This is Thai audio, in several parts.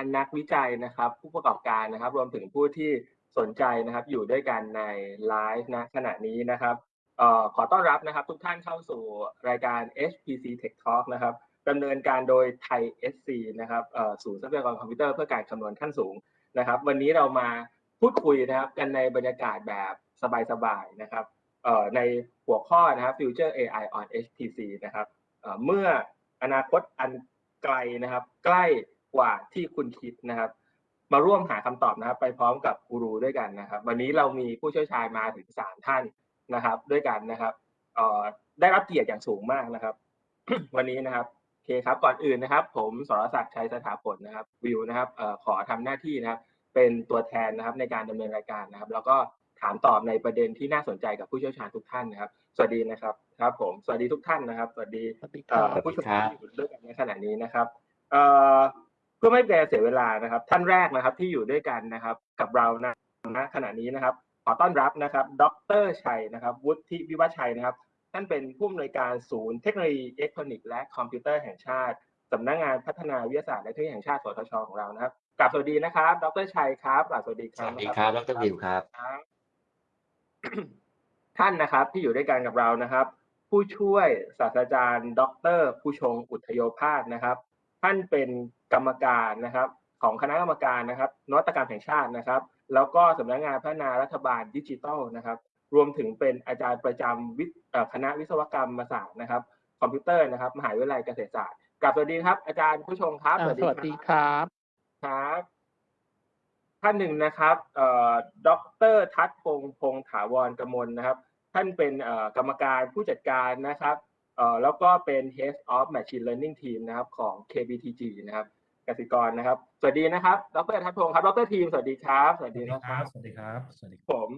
ารนักวิจัยนะครับ ผู้ประกอบการนะครับ รวมถึงผู้ที่สนใจนะครับ อยู่ด้วยกันในไลฟ์นะขณะนี้นะครับออขอต้อนรับนะครับ ทุกท่านเข้าสู่รายการ HPC Tech Talk นะครับดำเนินการโดยไทย SC นะครับศูนย์ทรัพยากรคอมพิวเตอร์เพื่อการคำนวณขั้นสูงนะครับ วันนี้เรามาพูดคุยนะครับ กันในบรรยากาศแบบสบายๆนะครับในหัวข้อนะครับ Future AI on HPC นะครับเเมื่ออนาคตอันไกลนะครับ ใกล้ กว่าที่คุณคิดนะครับ มาร่วมหาคำตอบนะครับ ไปพร้อมกับกูรูด้วยกันนะครับ วันนี้เรามีผู้เชี่ยวชาญมาถึงสามท่านนะครับ ด้วยกันนะครับเอ่อได้รับเกียรติอย่างสูงมากนะครับ วันนี้นะครับโอเคครับก่อนอื่นนะครับ ผมสรศักดิ์ชัยสถาผลนะครับ วิวนะครับเอ่อขอทำหน้าที่นะครับ เป็นตัวแทนนะครับในการดำเนินรายการนะครับ แล้วก็ถามตอบในประเด็นที่น่าสนใจกับผู้เชี่ยวชาญทุกท่านนะครับ สวัสดีนะครับ ครับ ผม สวัสดีทุกท่านนะครับ สวัสดีสวัสดีคเอ่อ ผู้ชมที่อยู่ด้วยกันในขณะนี้นะครับ เอ่อ เพื่อไม่เป็นการเสียเวลานะครับ ท่านแรกนะครับที่อยู่ด้วยกันนะครับ กับเรานะณขณะนี้นะครับ ขอต้อนรับนะครับ ดรชัยนะครับ วุฒิวิวัฒชัยนะครับ ท่านเป็นผู้อำนวยการศูนย์เทคโนโลยีอิเล็กทรอนิกส์และคอมพิวเตอร์แห่งชาติสำนักงานพัฒนาวิทยาศาสตร์และเทคโนโลยีแห่งชาติสวทชของเรานะครับกราบสวัสดีนะครับ ดรชัยครับกราบสวัสดีครับวัสดีครับ ดรวิวครับครับ ท่านนะครับที่อยู่ด้วยกันกับเรานะครับ ผู้ช่วยศาสตราจารย์ ดร ผู้ชงอุทโยภาสนะครับ ท่านเป็น กรรมการนะครับ ของคณะกรรมการนะครับนวัตกรรมแห่งชาตินะครับ แล้วก็สำนักงานพัฒนารัฐบาลดิจิทัลนะครับ รวมถึงเป็นอาจารย์ประจำวิทย์เอ่อคณะวิศวกรรมศาสตร์นะครับ คอมพิวเตอร์นะครับ มหาวิทยาลัยเกษตรศาสตร์กลับสวัสดีครับ อาจารย์ผู้ชงครับอ่าสวัสดีครับครับท่านหนึ่งนะครับเอ่อดรทัศพงษ์พงษ์ถาวรกมลนะครับ ท่านเป็นเอ่อกรรมการผู้จัดการนะครับเอ่อแล้วก็เป็น Head of Machine Learning Team นะครับของ KBTG นะครับ กสิกรนะครับ สวัสดีนะครับ ดรทัศพงษ์ครับ ดรทีม สวัสดีครับ สวัสดีนะครับ สวัสดีครับ สวัสดีคผรับม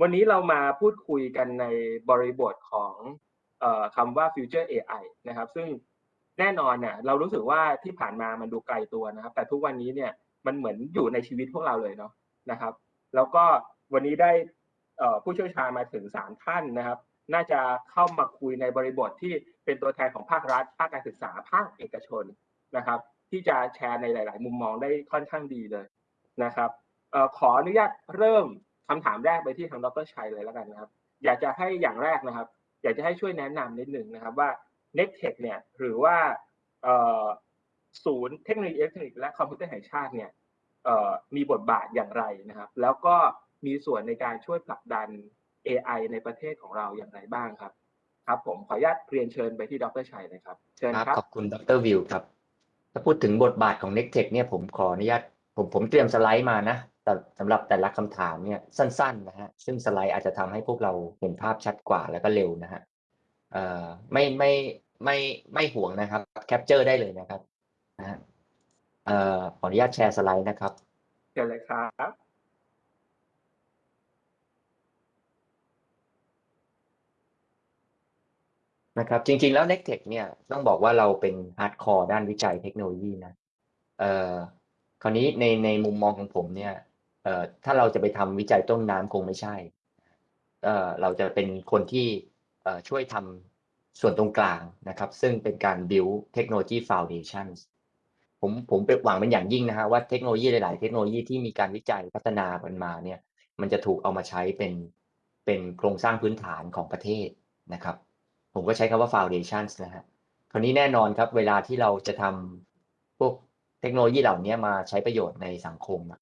วันนี้เรามาพูดคุยกันในบริบทของเอ่อคำว่า Future AI นะครับ ซึ่งแน่นอนเนี่ยเรารู้สึกว่าที่ผ่านมามันดูไกลตัวนะครับ แต่ทุกวันนี้เนี่ยมันเหมือนอยู่ในชีวิตพวกเราเลยเนาะนะครับ แล้วก็วันนี้ได้เอ่อผู้เชี่ยวชาญมาถึงสามท่านนะครับ น่าจะเข้ามาคุยในบริบทที่เป็นตัวแทนของภาครัฐ ภาคการศึกษา ภาคเอกชนนะครับ ที่จะแชร์ในหลาย ๆ มุมมองได้ค่อนข้างดีเลยนะครับออขออนุญาตเริ่มคำถามแรกไปที่ทางดรชัยเลยแล้วกันนะครับ อยากจะให้อย่างแรกนะครับ อยากจะให้ช่วยแนะนำนิดหนึ่งนะครับว่า n e c t e c h เนี่ยหรือว่าศูนย์เทคโนโลยีอิเล็กทรอนิกส์และคอมพิวเตอร์แห่งชาติเนี่ยมีบทบาทอย่างไรนะครับ แล้วก็มีส่วนในการช่วยผลักดัน AI ในประเทศของเราอย่างไรบ้างครับ ครับผมขออนุญาตเรียนเชิญไปที่ดรชัยเลยครับ เชิญครับ ขอบคุณดรวิวครับ ถ้าพูดถึงบทบาทของ n e c t e c h เนี่ยผมขออนุญาตผมผมเตรียมสไลด์มานะแต่สำหรับแต่ละคำถามเนี่ยสั้นๆนะฮะซึ่งสไลด์อาจจะทำให้พวกเราเห็นภาพชัดกว่าแล้วก็เร็วนะฮะเอ่อไม่ไม่ไม่ไม่ห่วงนะครับ capture ได้เลยนะครับนะฮะเอ่อขออนุญาตแชร์สไลด์นะครับเชิญเลยครับ นะครับจริงๆแล้ว n e c t e c h เนี่ยต้องบอกว่าเราเป็น hardcore ด้านวิจัยเทคโนโลยีนะเอ่อคราวนี้ในในมุมมองของผมเนี่ยเอ่อถ้าเราจะไปทำวิจัยต้นน้ำคงไม่ใช่เอ่อเราจะเป็นคนที่เอ่อช่วยทำส่วนตรงกลางนะครับ ซึ่งเป็นการ build technology foundations ผมผมเป็นหวังเป็นอย่างยิ่งนะฮะว่าเทคโนโลยีหลาย ๆ เทคโนโลยีที่มีการวิจัยพัฒนามันมาเนี่ยมันจะถูกเอามาใช้เป็นเป็นโครงสร้างพื้นฐานของประเทศนะครับ ผมก็ใช้คำว่า foundations นะฮะคราวนี้แน่นอนครับ เวลาที่เราจะทำพวกเทคโนโลยีเหล่านี้มาใช้ประโยชน์ในสังคมอะ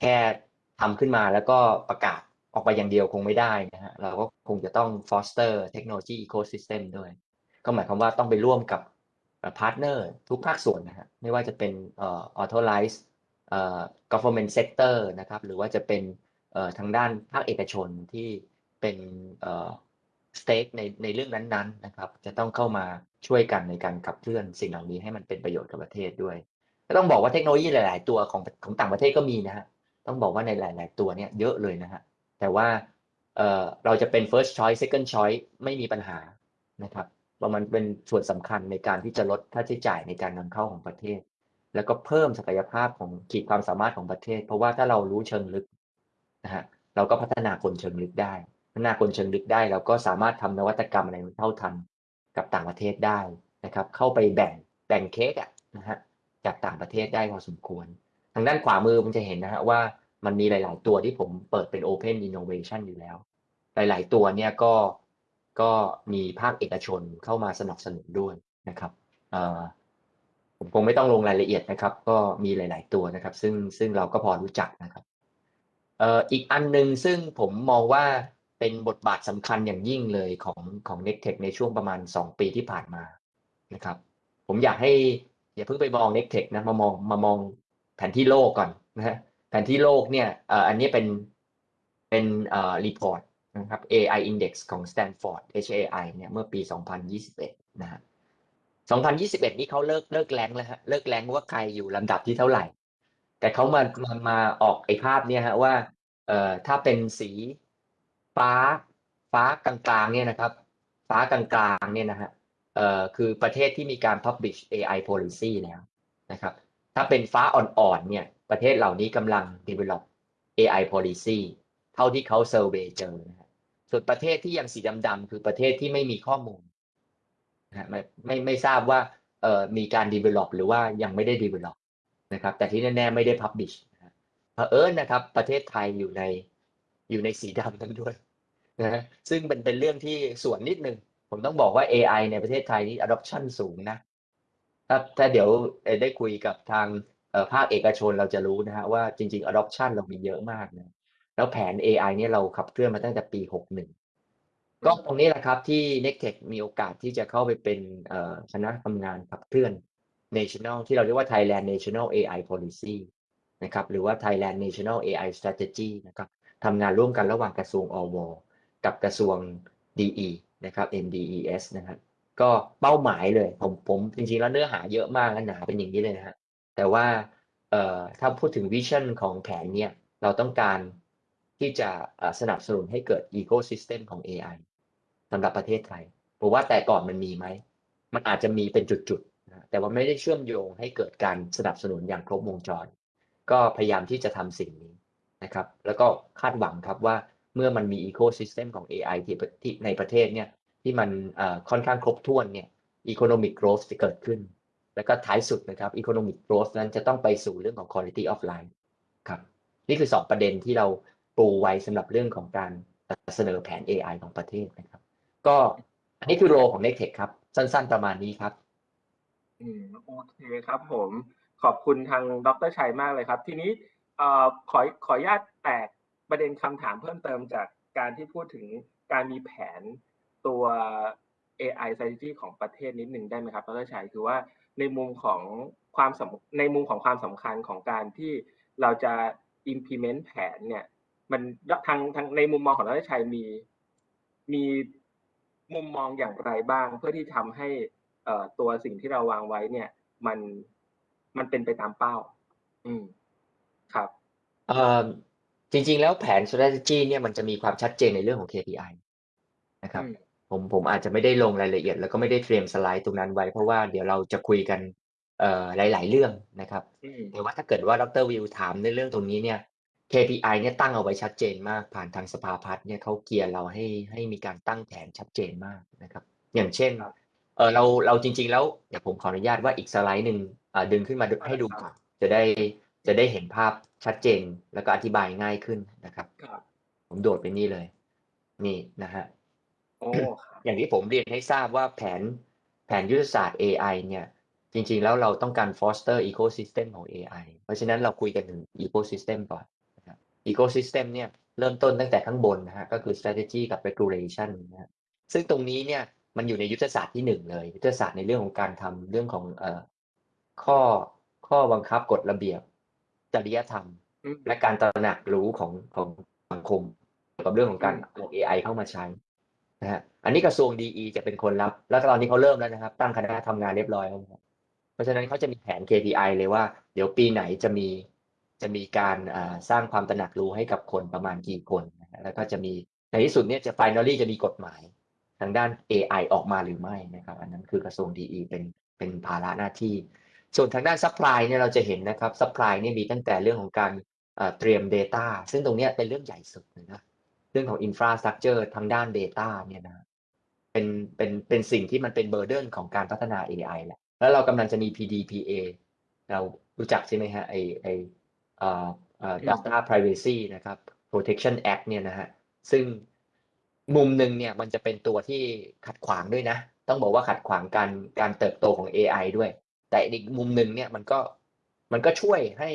แค่ทำขึ้นมาแล้วก็ประกาศออกไปอย่างเดียวคงไม่ได้นะฮะเราก็คงจะต้อง foster เทคโนโลยี ecosystem ด้วย ก็หมายความว่าต้องไปร่วมกับ partner ทุกภาคส่วนนะฮะไม่ว่าจะเป็น authorize เอ่อ government sector นะครับหรือว่าจะเป็นทางด้านภาคเอกชนที่เป็น stake ในในเรื่องนั้นๆนะครับ จะต้องเข้ามาช่วยกันในการขับเคลื่อนสิ่งเหล่านี้ให้มันเป็นประโยชน์กับประเทศด้วยก็ต้องบอกว่าเทคโนโลยีหลาย ๆ ตัวของของต่างประเทศก็มีนะฮะต้องบอกว่าในหลาย ๆ ตัวเนี่ยเยอะเลยนะฮะแต่ว่าเอ่อเราจะเป็น first choice second choice ไม่มีปัญหานะครับเพราะมันเป็นส่วนสำคัญในการที่จะลดค่าใช้จ่ายในการนำเข้าของประเทศ แล้วก็เพิ่มศักยภาพของขีดความสามารถของประเทศ เพราะว่าถ้าเรารู้เชิงลึกนะฮะเราก็พัฒนาคนเชิงลึกได้ ฒนาคนเชิงลึกได้เราก็สามารถทำนวัตกรรมอะไรเท่าทันกับต่างประเทศได้นะครับ เข้าไปแบ่งแบ่งเค้กอะนะฮะจากต่างประเทศได้พอสมควร ทางด้านขวามือมันจะเห็นนะฮะว่ามันมีหลาย ๆ ตัวที่ผมเปิดเป็น Open Innovation อยู่แล้ว หลาย ๆ ตัวเนี่ยก็ก็มีภาคเอกชนเข้ามาสนับสนุนด้วยนะครับเออผมคงไม่ต้องลงรายละเอียดนะครับ ก็มีหลาย ๆ ตัวนะครับ ซึ่งซึ่งเราก็พอรู้จักนะครับเอ่ออีกอันหนึ่งซึ่งผมมองว่า เป็นบทบาทสำคัญอย่างยิ่งเลยของของ n e c t e c h ในช่วงประมาณ 2 ปีที่ผ่านมานะครับ ผมอยากให้อย่าเพิ่งไปมอง n e c t e c h นะมามองมามองแผนที่โลกก่อนนะฮะแผนที่โลกเนี่ยอันนี้เป็นเป็นเอ่อ report นะครับ AI Index ของ Stanford HAI เนี่ยเมื่อปี 2021 นะฮะ2021 นี่เขาเลิกเลิก rank แล้วฮะเลิก rank ว่าใครอยู่ลำดับที่เท่าไหร่ แต่เขามามามาออกไอ้ภาพเนี่ยฮะว่าเอ่อถ้าเป็นสี ฟ้าฟ้ากลางๆเนี่ยนะครับ ฟ้ากลางๆเนี่ยนะฮะเอ่อคือประเทศที่มีการ publish AI policy แล้วนะครับ ถ้าเป็นฟ้าอ่อนๆเนี่ยประเทศเหล่านี้กำลัง develop AI policy เท่าที่เขา survey เจอนะฮะส่วนประเทศที่ยังสีดำๆคือประเทศที่ไม่มีข้อมูลนะไม่ไม่ไม่ทราบว่าเอ่อมีการ develop หรือว่ายังไม่ได้ develop นะครับ แต่ที่แน่ๆไม่ได้ publish นะฮะเผอิญนะครับ ประเทศไทยอยู่ในอยู่ในสีดำนั้นด้วย นะฮะซึ่งเป็นเป็นเรื่องที่ส่วนนิดนึง ผมต้องบอกว่า AI ในประเทศไทยนี่ adoption สูงนะ ถ้าถ้าเดี๋ยวได้คุยกับทางภาคเอกชนเราจะรู้นะฮะว่าจริง ๆ adoption เรามีเยอะมากนะแล้วแผน AI เนี่ยเราขับเคลื่อนมาตั้งแต่ปี 61 ก็ตรงนี้แหละครับที่ n e c t e c h มีโอกาสที่จะเข้าไปเป็นคณะทำงานขับเคลื่อน National ที่เราเรียกว่า Thailand National AI Policy นะครับหรือว่า Thailand National AI Strategy นะครับทำงานร่วมกันระหว่างกระทรวงอว กับกระทรวง DE นะครับ NDES นะครับก็เป้าหมายเลยผมผมจริงๆแล้วเนื้อหาเยอะมากนะหนาเป็นอย่างนี้เลยนะฮะแต่ว่าเอ่อถ้าพูดถึงวิชั่นของแผนเนี่ยเราต้องการที่จะสนับสนุนให้เกิดอีโค y ิสเต็มของ AI สำหรับประเทศไทยผมว่าแต่ก่อนมันมีไหม มันอาจจะมีเป็นจุดๆนะแต่ว่าไม่ได้เชื่อมโยงให้เกิดการสนับสนุนอย่างครบวงจร ก็พยายามที่จะทำสิ่งนี้นะครับ แล้วก็คาดหวังครับว่า เมื่อมันมีอีโค y ิสเต็มของ AI ที่ที่ในประเทศเนี่ยที่มันค่อนข้างครบถ้วนเนี่ย economic growth จะเกิดขึ้น แล้วก็ท้ายสุดนะครับ economic growth นั้นจะต้องไปสู่เรื่องของ quality of life ครับนี่คือ 2 ประเด็นที่เราปูไว้สำหรับเรื่องของการเสนอแผน AI ของประเทศนะครับ ก็อันนี้คือโรของ n e c t e c h ครับ สั้นๆประมาณนี้ครับอืมโอเคครับผมขอบคุณทางดรชัยมากเลยครับ ทีนี้ขอขออนุญาตแตก ประเด็นคำถามเพิ่มเติมจากการที่พูดถึงการมีแผนตัว AI strategy ของประเทศนิดหนึ่งได้ไหมครับดรชัยคือว่าในมุมของความสำในมุมของความสำคัญของการที่เราจะ implement แผนเนี่ย มันทางทางในมุมมองของดรชัยมีมีมุมมองอย่างไรบ้าง เพื่อที่ทำให้เอ่อตัวสิ่งที่เราวางไว้เนี่ย มันมันเป็นไปตามเป้า อืมครับเอ่อ จริง ๆ แล้วแผน strategy เนี่ยมันจะมีความชัดเจนในเรื่องของ KPI นะครับอืมผมผมอาจจะไม่ได้ลงรายละเอียด แล้วก็ไม่ได้เตรียมสไลด์ตรงนั้นไว้ เพราะว่าเดี๋ยวเราจะคุยกันเอ่อหลาย ๆ เรื่องนะครับอืมแต่ว่าถ้าเกิดว่าดรวิวถามในเรื่องตรงนี้เนี่ย KPI เนี่ยตั้งเอาไว้ชัดเจนมาก ผ่านทางสภาพัฒน์เนี่ยเขาเกียร์เราให้ให้มีการตั้งแผนชัดเจนมากนะครับ อย่างเช่นครับเออเราเราจริง ๆ แล้วเดี๋ยวผมขออนุญาตว่าอีกสไลด์หนึ่งอ่าดึงขึ้นมาดูให้ดูก่อนจะได้จะได้เห็นภาพ ชัดเจนแล้วก็อธิบายง่ายขึ้นนะครับครับผมโดดไปนี่เลย นี่นะฮะโอ้ครับอย่างที่ผมเรียนให้ทราบว่าแผนแผนยุทธศาสตร์ AI เนี่ย จริงๆ แล้วเราต้องการ foster ecosystem ของ AI เพราะฉะนั้นเราคุยกันถึง ecosystem ก่อนนะครับ ecosystem เนี่ยเริ่มต้นตั้งแต่ข้างบนนะฮะก็คือ strategy กับ regulation นะฮะซึ่งตรงนี้เนี่ยมันอยู่ในยุทธศาสตร์ที่หนึ่งเลย ยุทธศาสตร์ในเรื่องของการทำเรื่องของเอ่อข้อข้อบังคับกฎระเบียบ จริยธรรมอืมและการตระหนักรู้ของของสังคมเกี่ยวกับเรื่องของการอืมเอา AI เข้ามาใช้นะฮะอันนี้กระทรวงดีจะเป็นคนรับ แล้วตอนนี้เขาเริ่มแล้วนะครับ ตั้งคณะทำงานเรียบร้อยแล้วนะครับเพราะฉะนั้นเขาจะมีแผน KPI เลยว่า เดี๋ยวปีไหนจะมีจะมีการอ่าสร้างความตระหนักรู้ให้กับคนประมาณกี่คนนะฮะแล้วก็จะมีในที่สุดเนี่ยจะ finally จะมีกฎหมายทางด้าน AI ออกมาหรือไม่นะครับ อันนั้นคือกระทรวงดีเป็นเป็นภาระหน้าที่ ส่วนทางด้าน supply เนี่ยเราจะเห็นนะครับ supply เนี่ยมีตั้งแต่เรื่องของการเตรียม data ซึ่งตรงนี้เป็นเรื่องใหญ่สุดนะเรื่องของ infrastructure ทางด้าน data เนี่ยนะเป็นเป็นเป็นสิ่งที่มันเป็น burden ของการพัฒนา AI แหละแล้วเรากำลังจะมี PDPA เรารู้จักใช่ไหมฮะไอไออ่อเอ่อ data privacy นะครับ protection act เนี่ยนะฮะซึ่งมุมหนึ่งเนี่ยมันจะเป็นตัวที่ขัดขวางด้วยนะ ต้องบอกว่าขัดขวางการการเติบโตของ AI ด้วย แต่อีกมุมหนึ่งเนี่ยมันก็มันก็ช่วยให้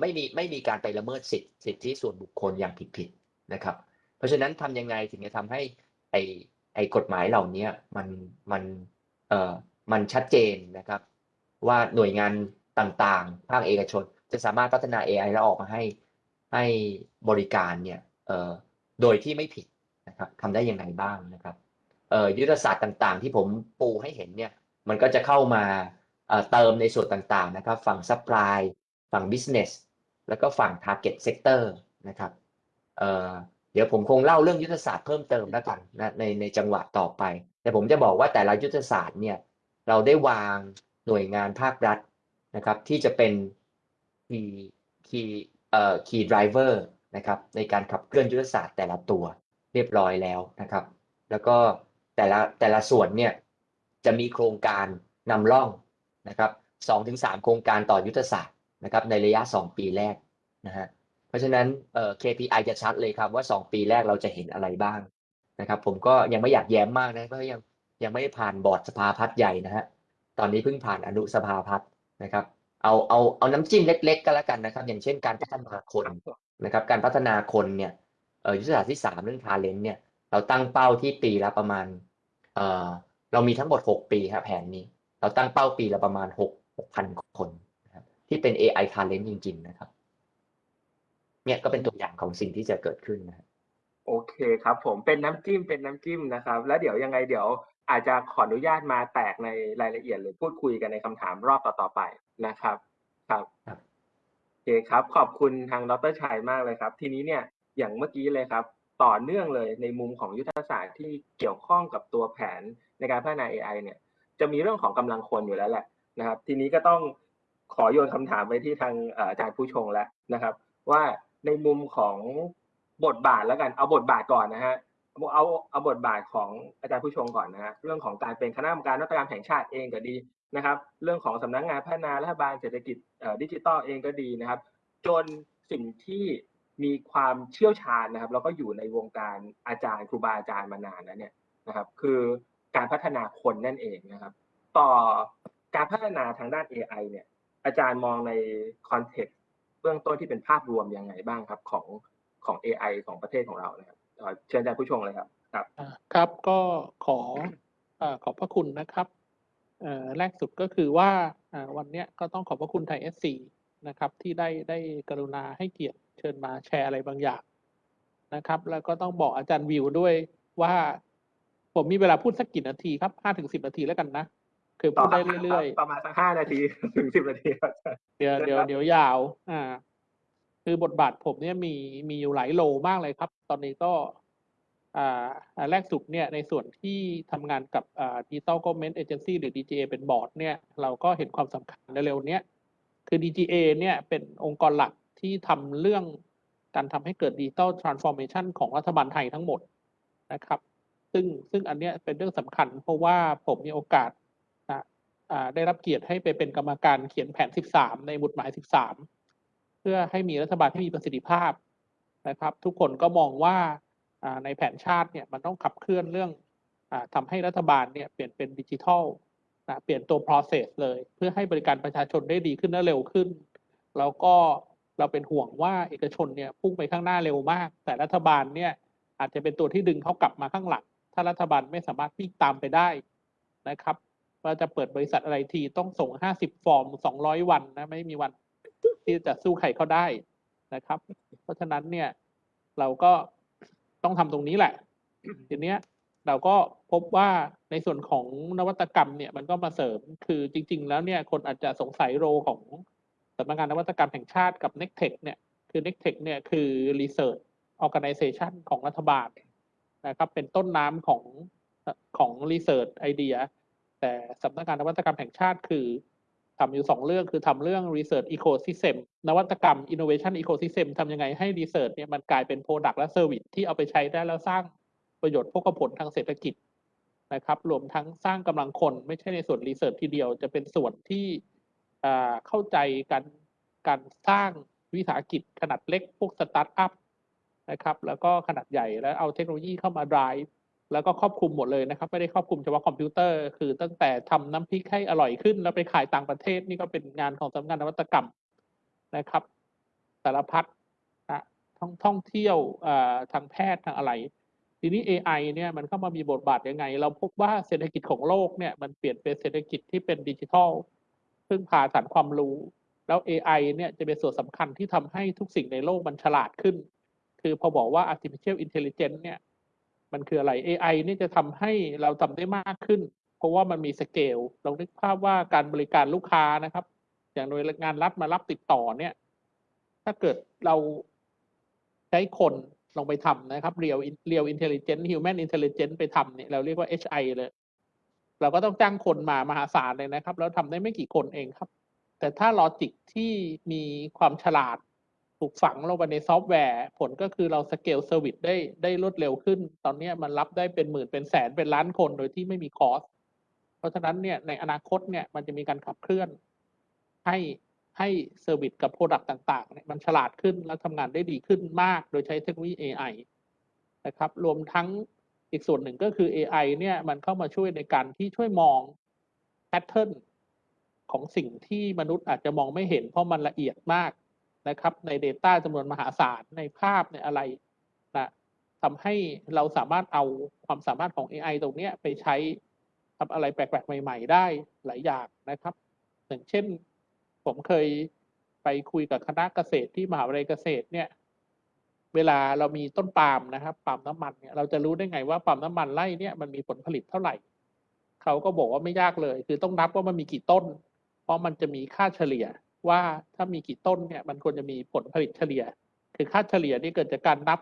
ไม่มีไม่มีการไปละเมิดสิทธิสิทธิส่วนบุคคลอย่างผิดๆนะครับ เพราะฉะนั้นทำยังไงถึงจะทำให้ไอไอกฎหมายเหล่านี้มันมันเอ่อมันชัดเจนนะครับ ว่าหน่วยงานต่างๆ ภาคเอกชน จะสามารถพัฒนา AI แล้วออกมาให้ให้บริการเนี่ยเอ่อโดยที่ไม่ผิดนะครับทำได้ยังไงบ้างนะครับเอ่อยุทธศาสตร์ต่างๆ ที่ผมปูให้เห็นเนี่ยมันก็จะเข้ามา เติมในส่วนต่างๆนะครับ ฝั่ง supply ฝั่ง business แล้วก็ฝั่ง target sector นะครับเเดี๋ยวผมคงเล่าเรื่องยุทธศาสตร์เพิ่มเติมแล้วกันนะในในจังหวะต่อไป แต่ผมจะบอกว่าแต่ละยุทธศาสตร์เนี่ยเราได้วางหน่วยงานภาครัฐนะครับ ที่จะเป็น key key เอ่อ key driver นะครับในการขับเคลื่อนยุทธศาสตร์แต่ละตัวเรียบร้อยแล้วนะครับ แล้วก็แต่ละแต่ละส่วนเนี่ยจะมีโครงการนำร่อง นะครับสองถึงสามโครงการต่อยุทธศาสตร์นะครับในระยะสองปีแรกนะฮะเพราะฉะนั้นเอ่อ KPI จะชัดเลยครับว่าสองปีแรกเราจะเห็นอะไรบ้างนะครับ ผมก็ยังไม่อยากแย้มมากนะเพราะยังยังไม่ได้ผ่านบอร์ดสภาพัฒน์ใหญ่นะฮะตอนนี้เพิ่งผ่านอนุสภาพัฒน์นะครับ เอาเอาเอาน้ำจิ้มเล็ก ๆ ก็แล้วกันนะครับ อย่างเช่นการพัฒนาคนนะครับ การพัฒนาคนเนี่ยเอ่อยุทธศาสตร์ที่สามเรื่อง talent เนี่ยเราตั้งเป้าที่ปีละประมาณเอ่อเรามีทั้งหมดหกปีครับแผนนี้ เราตั้งเป้าปีละประมาณหกหกพันคนนะครับที่เป็น AI talent จริง ๆ นะครับ เนี่ยก็เป็นตัวอย่างของสิ่งที่จะเกิดขึ้นนะครับโอเคครับผมเป็นน้ำจิ้มเป็นน้ำจิ้มนะครับ แล้วเดี๋ยวยังไงเดี๋ยวอาจจะขออนุญาตมาแตกในรายละเอียดหรือพูดคุยกันในคำถามรอบต่อๆไปนะครับครับ ครับโอเคครับ ขอบคุณทางดรชัยมากเลยครับ ทีนี้เนี่ยอย่างเมื่อกี้เลยครับ ต่อเนื่องเลยในมุมของยุทธศาสตร์ที่เกี่ยวข้องกับตัวแผนในการพัฒนา AI เนี่ย จะมีเรื่องของกำลังคนอยู่แล้วแหละนะครับ ทีนี้ก็ต้องขอโยนคำถามไปที่ทางอาจารย์ผู้ชงแล้วนะครับ ว่าในมุมของบทบาทแล้วกันเอาบทบาทก่อนนะฮะเอาเอาเอาบทบาทของอาจารย์ผู้ชงก่อนนะฮะเรื่องของการเป็นคณะกรรมการนวัตกรรมแห่งชาติเองก็ดีนะครับ เรื่องของสำนักงานพัฒนารัฐบาลเศรษฐกิจดิจิทัลเองก็ดีนะครับ จนสิ่งที่มีความเชี่ยวชาญนะครับ แล้วก็อยู่ในวงการอาจารย์ครูบาอาจารย์มานานแล้วเนี่ยนะครับ คือ การพัฒนาคนนั่นเองนะครับ ต่อการพัฒนาทางด้าน AI เนี่ยอาจารย์มองในcontext เบื้องต้นที่เป็นภาพรวมยังไงบ้างครับของของ AI ของประเทศของเรานะครับเอ่อเชิญอาจารย์ผู้ชมเลยครับครับครับก็ขอขอบพระคุณนะครับแรกสุดก็คือว่าวันนี้ก็ต้องขอบพระคุณไทยเอสซีนะครับที่ได้ได้กรุณาให้เกียรติเชิญมาแชร์อะไรบางอย่างนะครับ แล้วก็ต้องบอกอาจารย์วิวด้วยว่า ผมมีเวลาพูดสักกี่นาทีครับห้าถึงสิบนาทีแล้วกันนะคือพูดได้เรื่อยๆประมาณสักห้านาทีถึงสิบนาทีครับเดี๋ยวเชิญเดี๋ยวครับเดี๋ยวยาว อ่า คือบทบาทผมเนี่ยมีมีอยู่หลายโลมากเลยครับ ตอนนี้ก็ อ่าอ่าแรกสุดเนี่ยในส่วนที่ทำงานกับอ่า Digital Government Agency หรือ DGA เป็นบอร์ดเนี่ยเราก็เห็นความสำคัญในเร็วๆเนี้ยคือ DGA เนี่ยเป็นองค์กรหลักที่ทำเรื่องการทำให้เกิด Digital Transformation ของรัฐบาลไทยทั้งหมดนะครับ ซึ่งซึ่งอันเนี้ยเป็นเรื่องสำคัญ เพราะว่าผมมีโอกาสนะได้รับเกียรติให้ไปเป็นกรรมการเขียนแผน 13 ในบุตรหมาย 13 เพื่อให้มีรัฐบาลที่มีประสิทธิภาพนะครับ ทุกคนก็มองว่าในแผนชาติเนี่ยมันต้องขับเคลื่อนเรื่องอาทำให้รัฐบาลเนี่ยเปลี่ยนเป็นดิจิทัลนะเปลี่ยนตัว process เลย เพื่อให้บริการประชาชนได้ดีขึ้นและเร็วขึ้น แล้วก็เราเป็นห่วงว่าเอกชนเนี่ยพุ่งไปข้างหน้าเร็วมาก แต่รัฐบาลเนี่ยอาจจะเป็นตัวที่ดึงเขากลับมาข้างหลัง ถ้ารัฐบาลไม่สามารถวิ่งตามไปได้นะครับว่าจะเปิดบริษัทอะไรทีต้องส่ง 50 ฟอร์ม 200 วันนะ ไม่มีวันที่จะสู้ใครเขาได้นะครับ เพราะฉะนั้นเนี่ยเราก็ต้องทำตรงนี้แหละ ทีเนี้ยเราก็พบว่าในส่วนของนวัตกรรมเนี่ยมันก็มาเสริมคือจริง ๆ แล้วเนี่ยคนอาจจะสงสัยโรของสำนักงานนวัตกรรมแห่งชาติกับ n e c t e c h เนี่ยคือ n e c t e c h เนี่ยคือ Research Organization ของรัฐบาล นะครับเป็นต้นน้ำของของ Research Idea แต่สำนักงานนวัตกรรมแห่งชาติคือทำอยู่สองเรื่องคือทำเรื่อง Research Ecosystem นวัตกรรม Innovation Ecosystem ทำยังไงให้ Research เนี่ยมันกลายเป็น Product และ Service ที่เอาไปใช้ได้แล้วสร้างประโยชน์พกผลทางเศรษฐกิจนะครับรวมทั้งสร้างกำลังคนไม่ใช่ในส่วน Research ทีเดียวจะเป็นส่วนที่อ่าเข้าใจการการสร้างวิสาหกิจขนาดเล็กพวกสตาร์ทอัพ นะครับแล้วก็ขนาดใหญ่แล้วเอาเทคโนโลยีเข้ามา drive แล้วก็ครอบคลุมหมดเลยนะครับ ไม่ได้ครอบคลุมเฉพาะคอมพิวเตอร์ คือตั้งแต่ทำน้ำพริกให้อร่อยขึ้น แล้วไปขายต่างประเทศนี่ก็เป็นงานของสำนักงานนวัตกรรมนะครับสารพัดนะท่องท่องเที่ยวทางแพทย์ทางอะไร ทีนี้ AI เนี่ยมันเข้ามามีบทบาทยังไง เราพบว่าเศรษฐกิจของโลกเนี่ยมันเปลี่ยนเป็นเศรษฐกิจที่เป็นดิจิทัลพึ่งพาฐานความรู้ แล้ว AI เนี่ยจะเป็นส่วนสำคัญที่ทำให้ทุกสิ่งในโลกมันฉลาดขึ้น คือพอบอกว่า artificial intelligence เนี่ย มันคืออะไร AI นี่จะทำให้เราทำได้มากขึ้น เพราะว่ามันมีสเกลลองนึกภาพว่าการบริการลูกค้านะครับ อย่างโดยงานรัฐมารับติดต่อเนี่ย ถ้าเกิดเราใช้คนลงไปทำนะครับ real real intelligence human intelligence ไปทำเนี่ยเราเรียกว่า HI เลย เราก็ต้องจ้างคนมามหาศาลเลยนะครับ แล้วทำได้ไม่กี่คนเองครับ แต่ถ้า logic ที่มีความฉลาด ถูกฝังลงไปในซอฟต์แวร์ ผลก็คือเรา scale service ได้ได้รวดเร็วขึ้น ตอนนี้มันรับได้เป็นหมื่นเป็นแสนเป็นล้านคนโดยที่ไม่มี cost เพราะฉะนั้นเนี่ยในอนาคตเนี่ยมันจะมีการขับเคลื่อนให้ให้ service กับ product ต่างๆเนี่ยมันฉลาดขึ้นและทำงานได้ดีขึ้นมาก โดยใช้เทคโนโลยี AI นะครับ รวมทั้งอีกส่วนหนึ่งก็คือ AI เนี่ยมันเข้ามาช่วยในการที่ช่วยมองแพทเทิร์นของสิ่งที่มนุษย์อาจจะมองไม่เห็นเพราะมันละเอียดมาก นะครับ ใน Data จำนวนมหาศาลในภาพในอะไรนะทำให้เราสามารถเอาความสามารถของ AI ตรงเนี้ยไปใช้ทำอะไรแปลกๆ ใหม่ ๆ ได้หลายอย่างนะครับอย่างเช่น ผมเคยไปคุยกับคณะเกษตรที่มหาวิทยาลัยเกษตรเนี่ย เวลาเรามีต้นปาล์มนะครับปาล์มน้ำมันเนี่ยเราจะรู้ได้ไงว่าปาล์มน้ำมันไร่เนี่ยมันมีผลผลิตเท่าไหร่เขาก็บอกว่าไม่ยากเลย คือต้องนับว่ามันมีกี่ต้น เพราะมันจะมีค่าเฉลี่ย ว่าถ้ามีกี่ต้นเนี่ยมันควรจะมีผลผลิตเฉลี่ย คือค่าเฉลี่ยนี่เกิดจากการนับ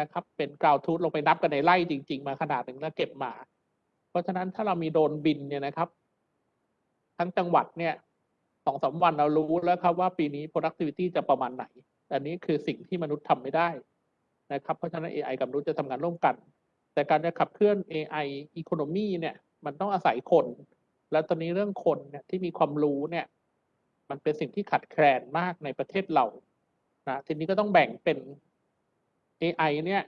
นะครับ เป็นกราวทูธลงไปนับกันในไร่จริง ๆ มาขนาดหนึ่งแล้วเก็บมา เพราะฉะนั้นถ้าเรามีโดรนบินเนี่ยนะครับ ทั้งจังหวัดเนี่ยสองสามวันเรารู้แล้วครับว่าปีนี้ productivity จะประมาณไหน อันนี้คือสิ่งที่มนุษย์ทำไม่ได้นะครับ เพราะฉะนั้น AI กับมนุษย์จะทำงานร่วมกัน แต่การจะขับเคลื่อน AI economy เนี่ย มันต้องอาศัยคน แล้วตอนนี้เรื่องคนเนี่ยที่มีความรู้เนี่ย มันเป็นสิ่งที่ขัดแคลนมากในประเทศเรานะทีนี้ก็ต้องแบ่งเป็น AI เนี่ย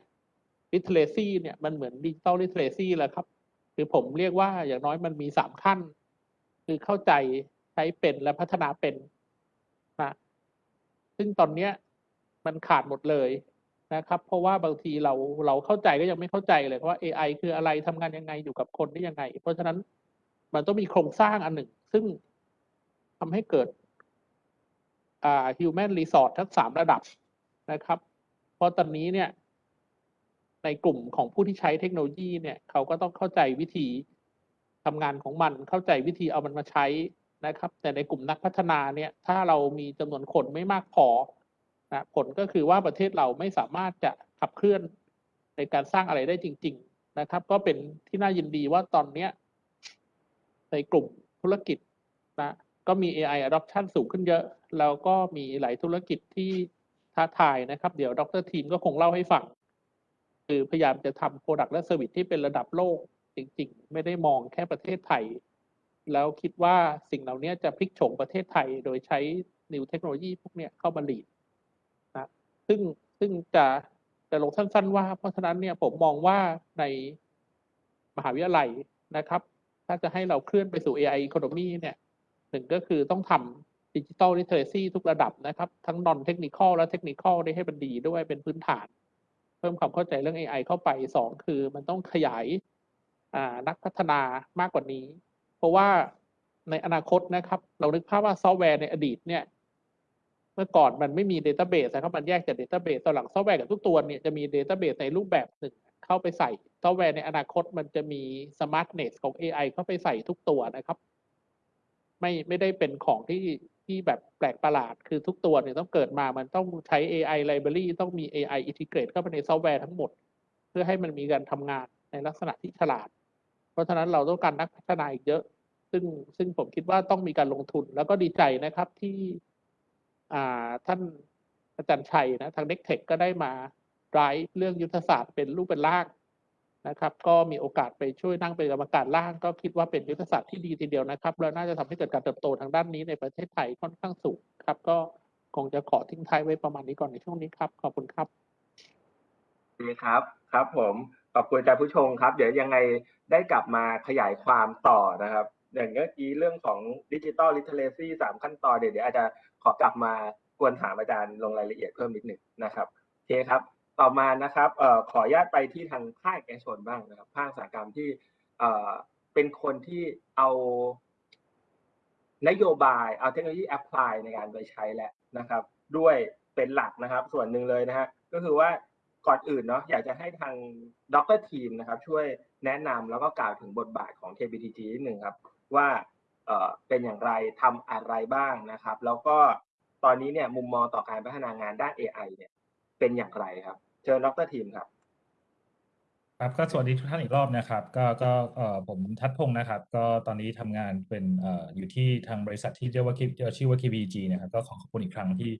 literacy เนี่ยมันเหมือน digital literacy แหละครับ คือผมเรียกว่าอย่างน้อยมันมีสามขั้น คือเข้าใจใช้เป็นและพัฒนาเป็นนะซึ่งตอนเนี้ยมันขาดหมดเลยนะครับ เพราะว่าบางทีเราเราเข้าใจก็ยังไม่เข้าใจเลยว่า AI คืออะไรทำงานยังไงอยู่กับคนได้ยังไง เพราะฉะนั้นมันต้องมีโครงสร้างอันหนึ่ง ซึ่งทำให้เกิด อ่า human resource ทั้งสามระดับนะครับ เพราะตอนนี้เนี่ยในกลุ่มของผู้ที่ใช้เทคโนโลยีเนี่ยเขาก็ต้องเข้าใจวิธีทำงานของมันเข้าใจวิธีเอามันมาใช้นะครับ แต่ในกลุ่มนักพัฒนาเนี่ยถ้าเรามีจำนวนคนไม่มากพอนะผลก็คือว่าประเทศเราไม่สามารถจะขับเคลื่อนในการสร้างอะไรได้จริง ๆนะครับ ก็เป็นที่น่ายินดีว่าตอนเนี้ยในกลุ่มธุรกิจ ก็มี AI adoption สูงขึ้นเยอะ แล้วก็มีหลายธุรกิจที่ท้าทายนะครับ เดี๋ยวดรทีมก็คงเล่าให้ฟัง คือพยายามจะทำ Product และ Service ที่เป็นระดับโลก จริงๆ ไม่ได้มองแค่ประเทศไทย แล้วคิดว่าสิ่งเหล่านี้จะพลิกโฉมประเทศไทย โดยใช้ New เทคโนโลยีพวกเนี้ยเข้ามาลีดนะซึ่งซึ่งจะจะลงสั้นๆว่า เพราะฉะนั้นเนี่ยผมมองว่าในมหาวิทยาลัยนะครับ ถ้าจะให้เราเคลื่อนไปสู่ AI economy เนี่ย หนึ่งก็คือต้องทำดิจิ t a ล literacy ทุกระดับนะครับ ทั้ง non technical และ technical ได้ให้มันดีด้วยเป็นพื้นฐาน เพิ่มความเข้าใจเรื่อง AI เข้าไปสองคือมันต้องขยายนักพัฒนามากกว่านี้ เพราะว่าในอนาคตนะครับ เรานึกภาพว่าซอฟต์แวร์ในอดีตเนี่ย เมื่อก่อนมันไม่มี Database นะครับมันแยกจาก Database ตอนหลังซอฟต์แวร์กับทุกตัวเนี่ยจะมี Database ในรูปแบบหนึ่งเข้าไปใส่ซอฟต์แวร์ในอนาคตมันจะมี Smartness ของ AI เข้าไปใส่ทุกตัวนะครับ ไม่ไม่ได้เป็นของที่ที่แบบแปลกประหลาด คือทุกตัวเนี่ยต้องเกิดมามันต้องใช้ AI library ต้องมี AI integrate เข้าไปในซอฟต์แวร์ทั้งหมด เพื่อให้มันมีการทำงานในลักษณะที่ฉลาด เพราะฉะนั้นเราต้องการนักพัฒนาอีกเยอะ ซึ่งซึ่งผมคิดว่าต้องมีการลงทุน แล้วก็ดีใจนะครับที่อ่าท่านอาจารย์ชัยนะทางเด็กเทคก็ได้มา drive เรื่องยุทธศาสตร์เป็นรูปเป็นร่าง นะครับ ก็มีโอกาสไปช่วยนั่งเป็นกรรมการร่าง ก็คิดว่าเป็นยุทธศาสตร์ที่ดีทีเดียวนะครับ แล้วน่าจะทำให้เกิดการเติบโตทางด้านนี้ในประเทศไทยค่อนข้างสูงครับ ก็คงจะขอทิ้งท้ายไว้ประมาณนี้ก่อนในช่วงนี้ครับ ขอบคุณครับดีครับครับ ผมขอบคุณอาจารย์ผู้ชมครับ เดี๋ยวยังไงได้กลับมาขยายความต่อนะครับ อย่างเมื่อกี้เรื่องของ digital literacy สามขั้นตอนเดี๋ยวเดี๋ยวอาจจะขอกลับมากวนถามอาจารย์ลงรายละเอียดเพิ่มนิดหนึ่งนะครับโอเคครับ ต่อมานะครับขออนุญาตไปที่ทางภาคเอกชนบ้างนะครับภาคอุตสาหกรรมที่เป็นคนที่เอานโยบายเอาเทคโนโลยี apply ในการไปใช้แหละนะครับ ด้วยเป็นหลักนะครับ ส่วนหนึ่งเลยนะฮะก็คือว่าก่อนอื่นเนาะอยากจะให้ทางดรทีมนะครับ ช่วยแนะนำแล้วก็กล่าวถึงบทบาทของ KBTG นิดหนึ่งครับ ว่าเป็นอย่างไรทำอะไรบ้างนะครับ แล้วก็ตอนนี้เนี่ยมุมมองต่อการพัฒนางานด้าน AI เนี่ยเป็นอย่างไรครับ ชิญดรทีมครับ ครับก็สวัสดีทุกท่านอีกรอบนะครับ ก็ก็เอ่อผมทัดพงศ์นะครับ ก็ตอนนี้ทำงานเป็นเอ่ออยู่ที่ทางบริษัทที่เรียกว่า K- เอ่อชื่อว่า KBG นะครับก็ขอขอบคุณอีกครั้งที่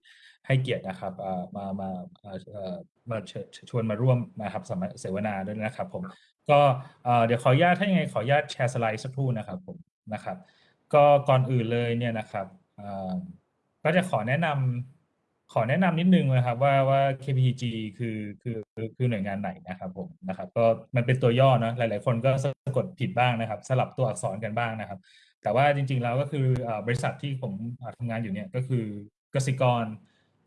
ให้เกียรตินะครับเอ่อมามาเอ่อเอ่อมาเชิญชวนมาร่วมนะครับสมเสวนาด้วยนะครับผมก็เอ่อเดี๋ยวขออนุญาตถ้ายังไงขออนุญาตแชร์สไลด์สักครู่นะครับผมนะครับ ก็ก่อนอื่นเลยเนี่ยนะครับเอ่อก็จะขอแนะนำ ขอแนะนำนิดนึงนะครับว่าว่า KPG คือคือคือหน่วยงานไหนนะครับผมนะครับก็มันเป็นตัวย่อเนะหลาย ๆ คนก็สะกดผิดบ้างนะครับ สลับตัวอักษรกันบ้างนะครับ แต่ว่าจริง ๆ แล้วก็คือบริษัทที่ผมทำงานอยู่เนี่ยก็คือกสิกร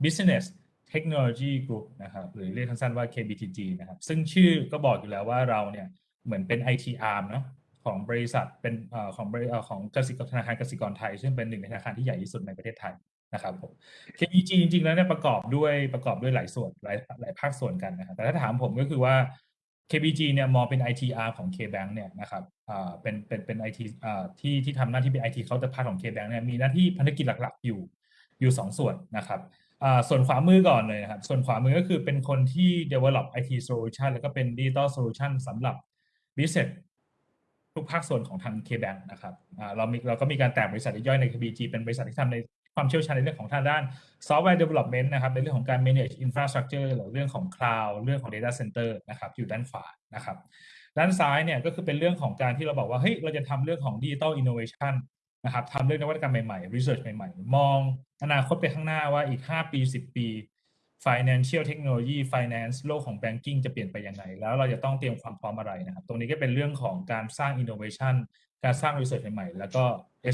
Business Technology Group นะครับหรือเรียกสั้นๆว่า KBTG นะครับ ซึ่งชื่อก็บอกอยู่แล้วว่าเราเนี่ยเหมือนเป็น IT arm เนอะของบริษัทเป็นของบริของกสิกรธนาคารกสิกรไทย ซึ่งเป็นหนึ่งในธนาคารที่ใหญ่ที่สุดในประเทศไทย นะครับผม KBG จริงๆแล้วเนี่ยประกอบด้วยประกอบด้วยหลายส่วนหลายหลายภาคส่วนกันนะครับแต่ถ้าถามผมก็คือว่า KBG เนี่ยมองเป็น ITR ของ KBank เนี่ยนะครับอ่าเป็นเป็นเป็น IT อ่าที่ที่ทำหน้าที่เป็น IT counterpart ของ KBank เนี่ยมีหน้าที่ภารกิจหลักๆ อยู่อยู่สองส่วนนะครับอ่าส่วนขวามือก่อนเลยนะครับ ส่วนขวามือก็คือเป็นคนที่ develop IT solution แล้วก็เป็น digital solution สำหรับ business ทุกภาคส่วนของทาง KBank นะครับอ่าเรามีเราก็มีการแตกบริษัทย่อยใน KBG เป็นบริษัทที่ทำใน ความเชี่ยวชาญในเรื่องของทางด้าน software development นะครับในเรื่องของการ manage infrastructure หรือเรื่องของ cloud เรื่องของ data center นะครับอยู่ด้านขวานะครับด้านซ้ายเนี่ยก็คือเป็นเรื่องของการที่เราบอกว่าเฮ้ยเราจะทำเรื่องของ digital innovation นะครับทำเรื่องนวัตกรรมใหม่ๆ research ใหม่ๆ มองอนาคตไปข้างหน้าว่าอีก 5 ปี 10 ปี financial technology finance โลกของ banking จะเปลี่ยนไปยังไง แล้วเราจะต้องเตรียมความพร้อมอะไรนะครับ ตรงนี้ก็เป็นเรื่องของการสร้าง innovation การสร้าง research ใหม่ๆ แล้วก็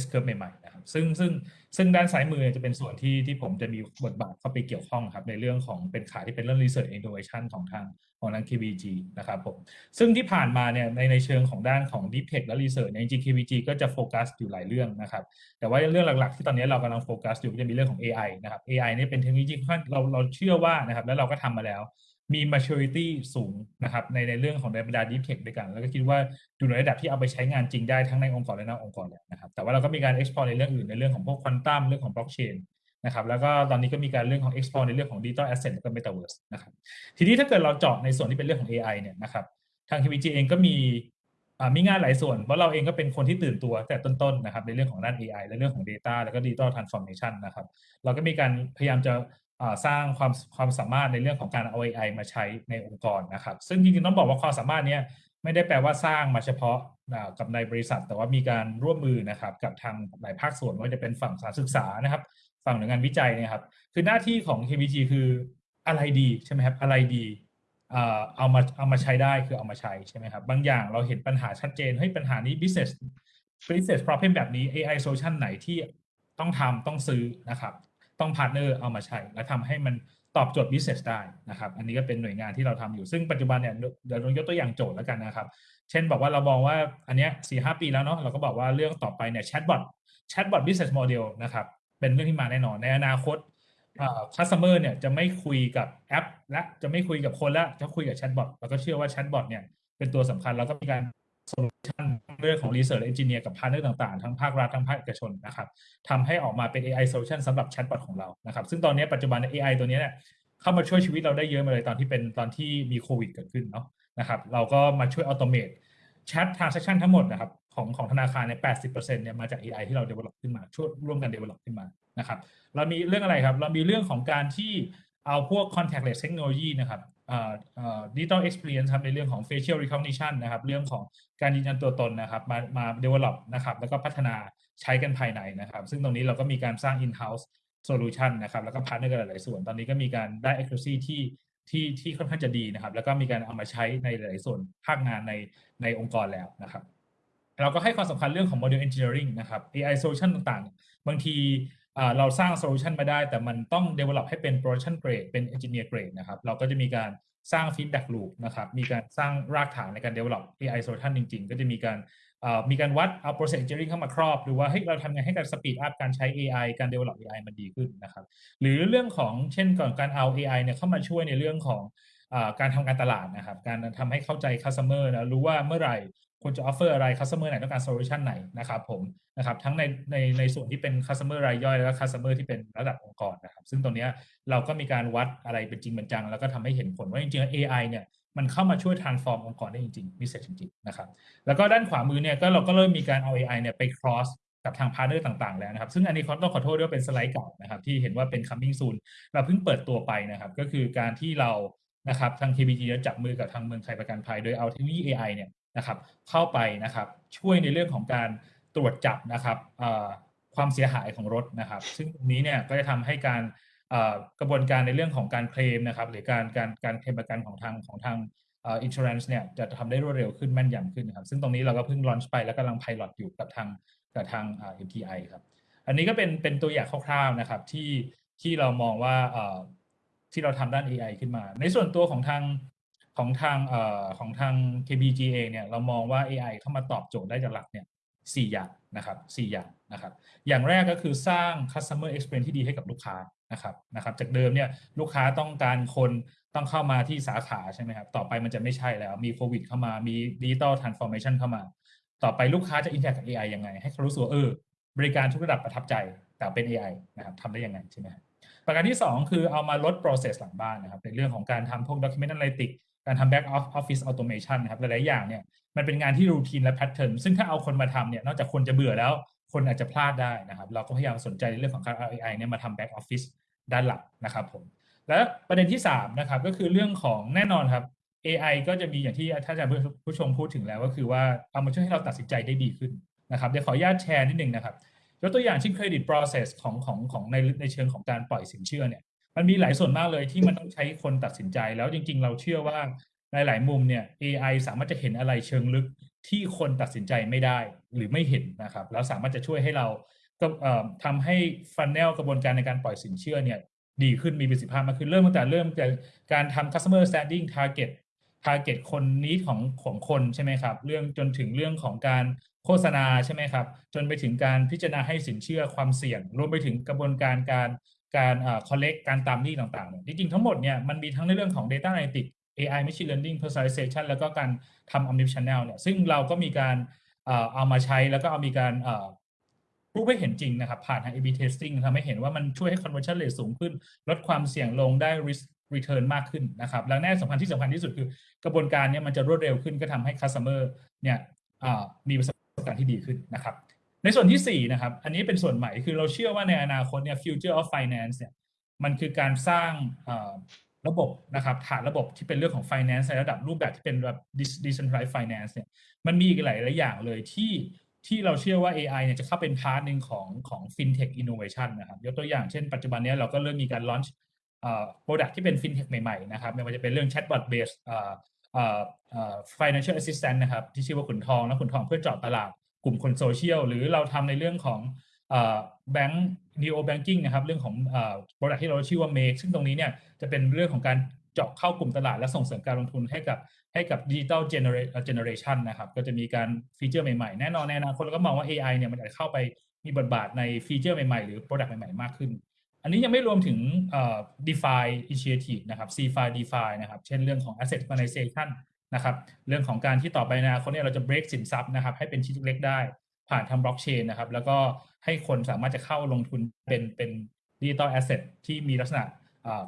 S curve ใหม่ๆนะครับซึ่งซึ่งซึ่งด้านซ้ายมือจะเป็นส่วนที่ที่ผมจะมีบทบาทเข้าไปเกี่ยวข้องครับในเรื่องของเป็นขาที่เป็นเรื่อง research innovation ของทางของทาง KBG นะครับผมซึ่งที่ผ่านมาเนี่ยในในเชิงของด้านของ Deep Tech และ Research เนี่ยจริง KBG ก็จะโฟกัสอยู่หลายเรื่องนะครับ แต่ว่าเรื่องหลักๆ ที่ตอนนี้เรากำลังโฟกัสอยู่ก็จะมีเรื่องของ AI นะครับ AI เนี่ยเป็นเทคโนโลยีที่เราเราเชื่อว่านะครับแล้วเราก็ทำมาแล้ว มี maturity สูงนะครับในในเรื่องของในบรรดา Deep Tech ด้วยกัน แล้วก็คิดว่าอยู่ในระดับที่เอาไปใช้งานจริงได้ทั้งในองค์กรและนอกองค์กรแล้วนะครับ แต่ว่าเราก็มีการ explore ในเรื่องอื่นในเรื่องของพวกควอนตัมเรื่องของ blockchain นะครับ แล้วก็ตอนนี้ก็มีการเรื่องของ explore ในเรื่องของ digital asset แล้วก็ metaverse นะครับ ทีนี้ถ้าเกิดเราเจาะในส่วนที่เป็นเรื่องของ AI เนี่ยนะครับ ทาง KPG เองก็มีอ่ามีงานหลายส่วนเพราะเราเองก็เป็นคนที่ตื่นตัวแต่ต้นๆนะครับในเรื่องของด้าน AI และเรื่องของ Data แล้วก็ Digital Transformation นะครับ เราก็มีการพยายามจะ สร้างความความสามารถในเรื่องของการเอา AI มาใช้ในองค์กรนะครับ ซึ่งจริงๆต้องบอกว่าความสามารถนี้ไม่ได้แปลว่าสร้างมาเฉพาะกับในบริษัท แต่ว่ามีการร่วมมือนะครับ กับทางหลายภาคส่วนไม่ว่าจะเป็นฝั่งสารศึกษานะครับ ฝั่งหน่วยงานวิจัยนะครับ คือหน้าที่ของ KBTG คืออะไรดีใช่ไหมครับอะไรดีเอ่อเอามาเอามาใช้ได้คือเอามาใช้ใช่ไหมครับบางอย่างเราเห็นปัญหาชัดเจนเฮ้ยปัญหานี้ business business problem แบบนี้ AI solution ไหนที่ต้องทำต้องซื้อนะครับ ต้องพาร์ n เนอร์เอามาใช้ และทำให้มันตอบโจทย์ business ได้นะครับ อันนี้ก็เป็นหน่วยงานที่เราทำอยู่ ซึ่งปัจจุบันเนี่ยเดี๋ยวเรายกตัวอย่างโจทย์แล้วกันนะครับ เช่นบอกว่าเรามองว่าอันเนี้ยสี่ห้าปีแล้วเนาะเราก็บอกว่าเรื่องต่อไปเนี่ย chatbotแชทบอท business model นะครับเป็นเรื่องที่มาแน่นอนในอนาคต customer เนี่ยจะไม่คุยกับแอป และจะไม่คุยกับคนละจะคุยกับแชทบอทแล้วก็เชื่อว่าแชทบอทเนี่ยเป็นตัวสำคัญแล้วก็มีการ solution เรื่องของ Research Engineer กับ partner ต่างๆ ทั้งภาครัฐทั้งภาคเอกชนนะครับทำให้ออกมาเป็น AI solution สำหรับแชทบอทของเรานะครับ ซึ่งตอนนี้ปัจจุบัน AI ตัวนี้เนี่ยเข้ามาช่วยชีวิตเราได้เยอะมาเลยตอนที่เป็นตอนที่มีโควิดเกิดขึ้นเนาะนะครับเราก็มาช่วยอัตโนมัติแชท transaction ทั้งหมดนะครับของของธนาคารเนี่ย80%เนี่ยมาจาก AI ที่เรา develop ขึ้นมาช่วยร่วมกัน develop ขึ้นมานะครับเรามีเรื่องอะไรครับ เรามีเรื่องของการที่เอาพวก contactless technology นะครับ เอ่อเอ่อ digital experience ครับในเรื่องของ facial recognition นะครับเรื่องของการยืนยันตัวตนนะครับมามา develop นะครับแล้วก็พัฒนาใช้กันภายในนะครับ ซึ่งตรงนี้เราก็มีการสร้าง in-house solution นะครับแล้วก็ partner กันหลาย ๆ ส่วน ตอนนี้ก็มีการได้ accuracy ที่ที่ที่ค่อนข้างจะดีนะครับ แล้วก็มีการเอามาใช้ในหลาย ๆ ส่วนภาคงานในในองค์กรแล้วนะครับเราก็ให้ความสำคัญเรื่องของ model engineering นะครับ AI solution ต่าง ๆ บางที เราสร้าง solution มาได้ แต่มันต้อง develop ให้เป็น production grade เป็น engineer grade นะครับเราก็จะมีการสร้าง feedback loop นะครับมีการสร้างรากฐานในการ develop AI solution จริง ๆ ก็จะมีการมีการวัดเอา process engineering เข้ามาครอบหรือว่าเฮ้ยเราทำไงให้การ speed up การใช้ AI การ develop AI มันดีขึ้นนะครับหรือเรื่องของเช่นก่อนการเอา AI เนี่ยเข้ามาช่วยในเรื่องของการทำการตลาดนะครับการทำให้เข้าใจ customer นะรู้ว่าเมื่อไหร่ ควรจะ offer อะไร customer ไหนต้องการ solution ไหนนะครับผมนะครับทั้งในในในส่วนที่เป็น customer รายย่อย และ customer ที่เป็นระดับองค์กรนะครับ ซึ่งตรงนี้เราก็มีการวัดอะไรเป็นจริงเป็นจัง แล้วก็ทำให้เห็นผลว่าจริงๆแล้ว AI เนี่ยมันเข้ามาช่วย transform องค์กรได้จริงๆ business จริงๆนะครับแล้วก็ด้านขวามือเนี่ยก็เราก็เริ่มมีการเอา AI เนี่ยไป cross กับทาง partner ต่างๆ แล้วนะครับ ซึ่งอันนี้ขอต้องขอโทษด้วยว่าเป็นสไลด์เก่านะครับที่เห็นว่าเป็น coming soon เราเพิ่งเปิดตัวไปนะครับ ก็คือการที่เรานะครับทาง KBTG จับมือกับทางเมืองไทยประกันภัย โดยเอาเทคโนโลยี AI เนี่ย นะครับ เข้าไปนะครับช่วยในเรื่องของการตรวจจับนะครับความเสียหายของรถนะครับ ซึ่งตรงนี้เนี่ยก็จะทำให้การกระบวนการในเรื่องของการเคลมนะครับหรือการการการเคลมประกันของทางของทางอ่อ insurance เนี่ยจะทำได้รวดเร็วขึ้นแม่นยำขึ้นนะครับ ซึ่งตรงนี้เราก็เพิ่ง launch ไปแล้วกำลัง pilot อยู่กับทางกับทางเอ่อ MTI ครับ อันนี้ก็เป็นเป็นตัวอย่างคร่าวๆนะครับที่ที่เรามองว่าที่เราทำด้าน AI ขึ้นมา ในส่วนตัวของทาง ของทางเอ่อของทาง KBG เองเนี่ยเรามองว่า AI เข้ามาตอบโจทย์ได้จากหลักเนี่ยสี่อย่างนะครับสี่อย่างนะครับ อย่างแรกก็คือสร้าง customer experience ที่ดีให้กับลูกค้านะครับนะครับ จากเดิมเนี่ยลูกค้าต้องการคนต้องเข้ามาที่สาขาใช่ไหมครับ ต่อไปมันจะไม่ใช่แล้วมีโควิดเข้ามามี digital transformation เข้ามา ต่อไปลูกค้าจะ interact กับ AI ยังไง ให้เขารู้สึกว่าเออบริการทุกระดับประทับใจแต่เป็น AI นะครับทำได้ยังไงใช่ไหมครับประการที่ 2 คือเอามาลด process หลังบ้านนะครับในเรื่องของการทำพวก document analytics การทำ back office automation นะครับหลายๆอย่างเนี่ยมันเป็นงานที่รูทีนและ pattern ซึ่งถ้าเอาคนมาทำเนี่ยนอกจากคนจะเบื่อแล้วคนอาจจะพลาดได้นะครับ เราก็พยายามสนใจในเรื่องของการ AI เนี่ยมาทำ back office ด้านหลักนะครับผมและประเด็นที่3นะครับก็คือเรื่องของแน่นอนครับ AI ก็จะมีอย่างที่ท่านอาจารย์ผู้ชมพูดถึงแล้วก็คือว่าเอามาช่วยให้เราตัดสินใจได้ดีขึ้นนะครับเดี๋ยวขออนุญาตแชร์นิดนึงนะครับยกตัวอย่างเช่น credit process ของของของในในเชิงของการปล่อยสินเชื่อเนี่ย มันมีหลายส่วนมากเลยที่มันต้องใช้คนตัดสินใจ แล้วจริง ๆ เราเชื่อว่าในหลายมุมเนี่ย AI สามารถจะเห็นอะไรเชิงลึกที่คนตัดสินใจไม่ได้หรือไม่เห็นนะครับ แล้วสามารถจะช่วยให้เราก็ทำให้ฟันแนลกระบวนการในการปล่อยสินเชื่อเนี่ยดีขึ้นมีประสิทธิภาพมากขึ้นเริ่มตั้งแต่เริ่มจากการทำ customer standing target target คนนี้ของของคนใช่ไหมครับ เรื่องจนถึงเรื่องของการโฆษณาใช่ไหมครับ จนไปถึงการพิจารณาให้สินเชื่อความเสี่ยง รวมไปถึงกระบวนการการ การเอ่อ collect การตามหนี้ต่างๆเนี่ยจริงๆทั้งหมดเนี่ยมันมีทั้งในเรื่องของ data analytics AI machine learning personalization แล้วก็การทำ omnichannel เนี่ยซึ่งเราก็มีการเอ่อเอามาใช้แล้วก็เอามีการเอ่อรูปให้เห็นจริงนะครับ ผ่านทาง A/B testing ทำให้เห็นว่ามันช่วยให้ conversion rate สูงขึ้น ลดความเสี่ยงลงได้ risk return มากขึ้นนะครับ แล้วแน่สำคัญที่สำคัญที่สุดคือกระบวนการเนี้มันจะรวดเร็วขึ้นก็ทำให้ customer เนี่ยอ่ามีประสบการณ์ที่ดีขึ้นนะครับ ในส่วนที่ 4 นะครับ อันนี้เป็นส่วนใหม่คือเราเชื่อว่าในอนาคตเนี่ย future of finance เนี่ยมันคือการสร้างระบบนะครับฐานระบบที่เป็นเรื่องของ finance ในระดับรูปแบบที่เป็นแบบ decentralized finance เนี่ยมันมีอีกหลายหลายอย่างเลยที่ที่เราเชื่อว่า AI เนี่ยจะเข้าเป็นพาร์ทหนึ่งของของ fintech innovation นะครับยกตัวอย่างเช่นปัจจุบันนี้เราก็เริ่มมีการ launch เอ่อ product ที่เป็น fintech ใหม่ๆนะครับไม่ว่าจะเป็นเรื่อง chatbot based เอ่อเอ่อเอ่อ financial assistant นะครับที่ชื่อว่าขุนทองและขุนทองเพื่อจาะตลาด กลุ่มคนโซเชียลหรือเราทำในเรื่องของเอ่อ bank neo banking นะครับเรื่องของเอ่อ product ที่เราชื่อว่า make ซึ่งตรงนี้เนี่ยจะเป็นเรื่องของการเจาะเข้ากลุ่มตลาดและส่งเสริมการลงทุนให้กับให้กับ digital generation นะครับก็จะมีการฟีเจอร์ใหม่ๆ แน่นอนในอนาคตเราก็มองว่า AI เนี่ยมันอาจจะเข้าไปมีบทบาทในฟีเจอร์ใหม่ๆ หรือ product ใหม่ๆ มากขึ้น อันนี้ยังไม่รวมถึง DeFi initiative นะครับ CFI DeFi นะครับ เช่นเรื่องของ asset tokenization นะครับเรื่องของการที่ต่อไปนอนาคตเนี่ยเราจะ break สินทรัพย์นะครับให้เป็นชิ้นเล็กๆได้ ผ่านทาง blockchain นะครับแล้วก็ให้คนสามารถจะเข้าลงทุนเป็นเป็นดิจิตอลแอสเซทที่มีลักษณะ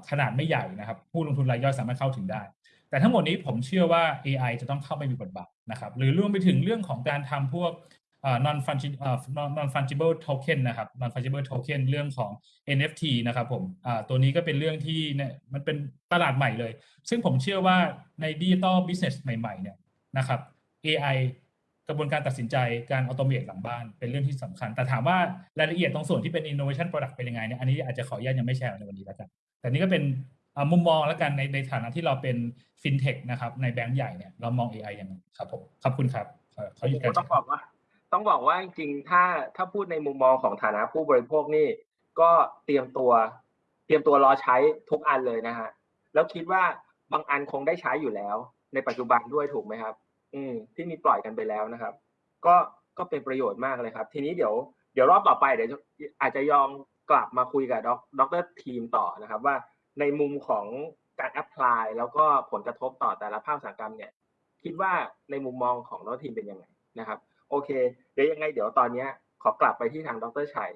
ขนาดไม่ใหญ่นะครับ ผู้ลงทุนรายย่อยสามารถเข้าถึงได้ แต่ทั้งหมดนี้ผมเชื่อว่า AI จะต้องเข้าไปมีบทบาทนะครับหรือรวมไปถึงเรื่องของการทำพวก non fungible อ่า non fungible token นะครับ non fungible token เรื่องของ NFT นะครับผมตัวนี้ก็เป็นเรื่องที่เนี่ยมันเป็นตลาดใหม่เลย ซึ่งผมเชื่อว่าใน digital business ใหม่ๆเนี่ยนะครับ AI กระบวนการตัดสินใจการอัตโนมัติหลังบ้านเป็นเรื่องที่สำคัญ แต่ถามว่ารายละเอียดตรงส่วนที่เป็น innovation product เป็นยังไงเนี่ยอันนี้อาจจะขออนุญาตยังไม่แชร์ในวันนี้แล้วกัน แต่นี่ก็เป็นมุมมองแล้วกันในในฐานะที่เราเป็น fintech นะครับในแบงก์ใหญ่เนี่ยเรามอง AI ยังไงครับผมขอบคุณครับขอขอหยุดการต้องบอกว่า ต้องบอกว่าจริงๆ ถ้าถ้าพูดในมุมมองของฐานะผู้บริโภคนี่ ก็เตรียมตัว เตรียมตัวรอใช้ทุกอันเลยนะฮะแล้วคิดว่าบางอันคงได้ใช้อยู่แล้ว ในปัจจุบันด้วยถูกไหมครับ อืม ที่มีปล่อยกันไปแล้วนะครับ ก็ก็เป็นประโยชน์มากเลยครับ ทีนี้เดี๋ยวเดี๋ยวรอบต่อไปเดี๋ยวอาจจะย้อนกลับมาคุยกับด็อกเตอร์ทีมต่อนะครับ ว่าในมุมของการ apply แล้วก็ผลกระทบต่อแต่ละภาคอุตสาหกรรมเนี่ย คิดว่าในมุมมองของด็อกเตอร์ทีมเป็นยังไงนะครับ โอเค เดี๋ยวยังไงเดี๋ยวตอนเนี้ยขอกลับไปที่ทางดรชัย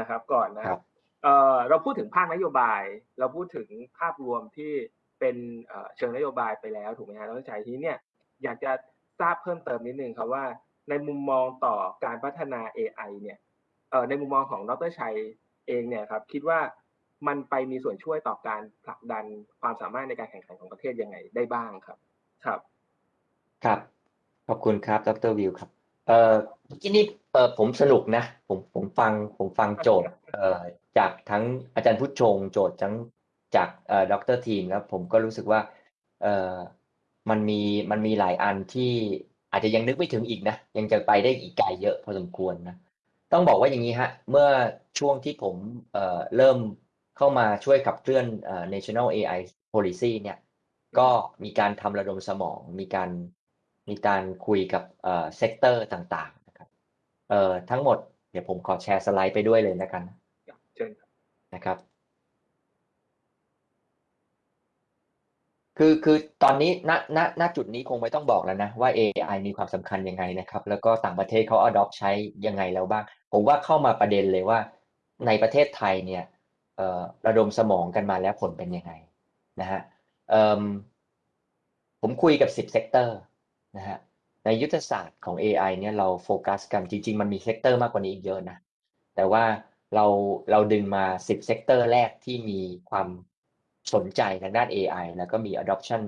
นะครับ ก่อนนะครับเอ่อเราพูดถึงภาคนโยบาย เราพูดถึงภาพรวมที่เป็นเอ่อเชิงนโยบายไปแล้วถูกไหมฮะดรชัยทีนี้เนี่ยอยากจะทราบเพิ่มเติมนิดนึงครับว่า ในมุมมองต่อการพัฒนา AI เนี่ยเอ่อในมุมมองของดรชัยเองเนี่ยครับคิดว่ามันไปมีส่วนช่วยต่อการผลักดันความสามารถในการแข่งขันของประเทศยังไงได้บ้างครับ ครับ ครับ ขอบคุณครับ ดรวิวครับ เอ่อเมื่อกี้นี่เอ่อผมสนุกนะ ผมผมฟังผมฟังโจทย์เอ่อจากทั้งอาจารย์พุทธชง โจทย์ทั้งจากเอ่อดรทีมแล้วผมก็รู้สึกว่าเอ่อมันมีมันมีหลายอันที่อาจจะยังนึกไม่ถึงอีกนะ ยังจะไปได้อีกไกลเยอะพอสมควรนะต้องบอกว่าอย่างนี้ฮะ เมื่อช่วงที่ผมเอ่อเริ่มเข้ามาช่วยขับเคลื่อนเอ่อ National AI Policy เนี่ยก็มีการทำระดมสมองมีการ มีการคุยกับเอ่อ sector ต่างๆนะครับเอ่อทั้งหมดเดี๋ยวผมขอแชร์สไลด์ไปด้วยเลยแล้วกันเชิญครับนะครับ คือคือตอนนี้ณณณจุดนี้คงไม่ต้องบอกแล้วนะว่า AI มีความสำคัญยังไงนะครับ แล้วก็ต่างประเทศเขา adopt ใช้ยังไงแล้วบ้าง ผมว่าเข้ามาประเด็นเลยว่าในประเทศไทยเนี่ยเอ่อระดมสมองกันมาแล้วผลเป็นยังไงนะฮะเอิ่มผมคุยกับ 10 sector นะฮะในยุทธศาสตร์ของ AI เนี่ยเราโฟกัสกันจริง ๆ มันมี sector มากกว่านี้อีกเยอะนะแต่ว่าเราเราดึงมา 10 sector แรกที่มีความสนใจทางด้าน AI แล้วก็มี adoption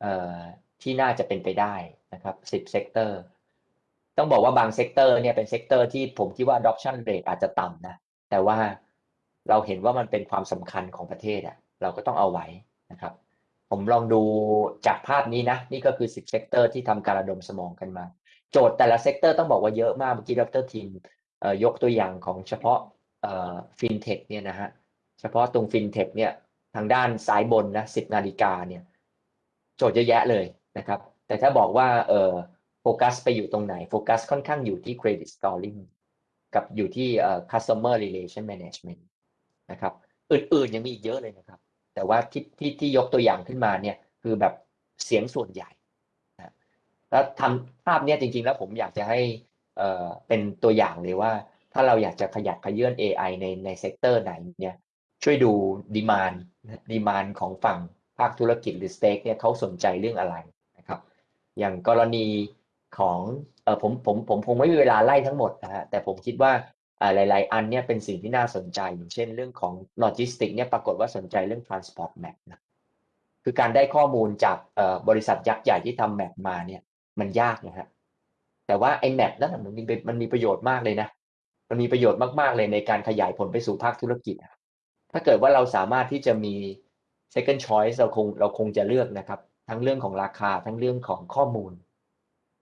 เอ่อที่น่าจะเป็นไปได้นะครับ 10 sector ต้องบอกว่าบาง sector เนี่ยเป็น sector ที่ผมคิดว่า adoption rate อาจจะต่ำนะแต่ว่าเราเห็นว่ามันเป็นความสำคัญของประเทศอะเราก็ต้องเอาไว้นะครับ ผมลองดูจากภาพนี้นะ นี่ก็คือ10 sector ที่ทำการระดมสมองกันมา โจทย์แต่ละ sector ต้องบอกว่าเยอะมากเมื่อกี้ดรทีมยกตัวอย่างของเฉพาะฟินเทคเนี่ยนะฮะเฉพาะตรงฟินเทคเนี่ยทางด้านซ้ายบนนะ10นาฬิกาเนี่ยโจทย์เยอะแยะเลยนะครับ แต่ถ้าบอกว่าเออโฟกัสไปอยู่ตรงไหนโฟกัสค่อนข้างอยู่ที่ credit scoring กับอยู่ที่ customer relation management นะครับ อื่นๆยังมีอีกเยอะเลยนะครับ แต่ว่าที่ที่ที่ยกตัวอย่างขึ้นมาเนี่ยคือแบบเสียงส่วนใหญ่นะแล้วทำภาพเนี่ยจริง ๆ แล้วผมอยากจะให้เอ่อเป็นตัวอย่างเลยว่า ถ้าเราอยากจะขยับเขยื้อน AI ในใน sector ไหนเนี่ยช่วยดู demand demand ของฝั่งภาคธุรกิจหรือ stake เนี่ยเขาสนใจเรื่องอะไรนะครับอย่างกรณีของเออผมผมผมคงไม่มีเวลาไล่ทั้งหมดนะฮะแต่ผมคิดว่าอ่า หลาย ๆ อันเนี่ยเป็นสิ่งที่น่าสนใจอย่างเช่นเรื่องของโลจิสติกเนี่ยปรากฏว่าสนใจเรื่อง transport map นะคือการได้ข้อมูลจากบริษัทยักษ์ใหญ่ที่ทำ map มาเนี่ยมันยากนะฮะแต่ว่าไอ้ map นั้นนะมันมีมันมีประโยชน์มากเลยนะมันมีประโยชน์มาก ๆ เลยในการขยายผลไปสู่ภาคธุรกิจ ถ้าเกิดว่าเราสามารถที่จะมี second choice เราคงเราคงจะเลือกนะครับ ทั้งเรื่องของราคาทั้งเรื่องของข้อมูล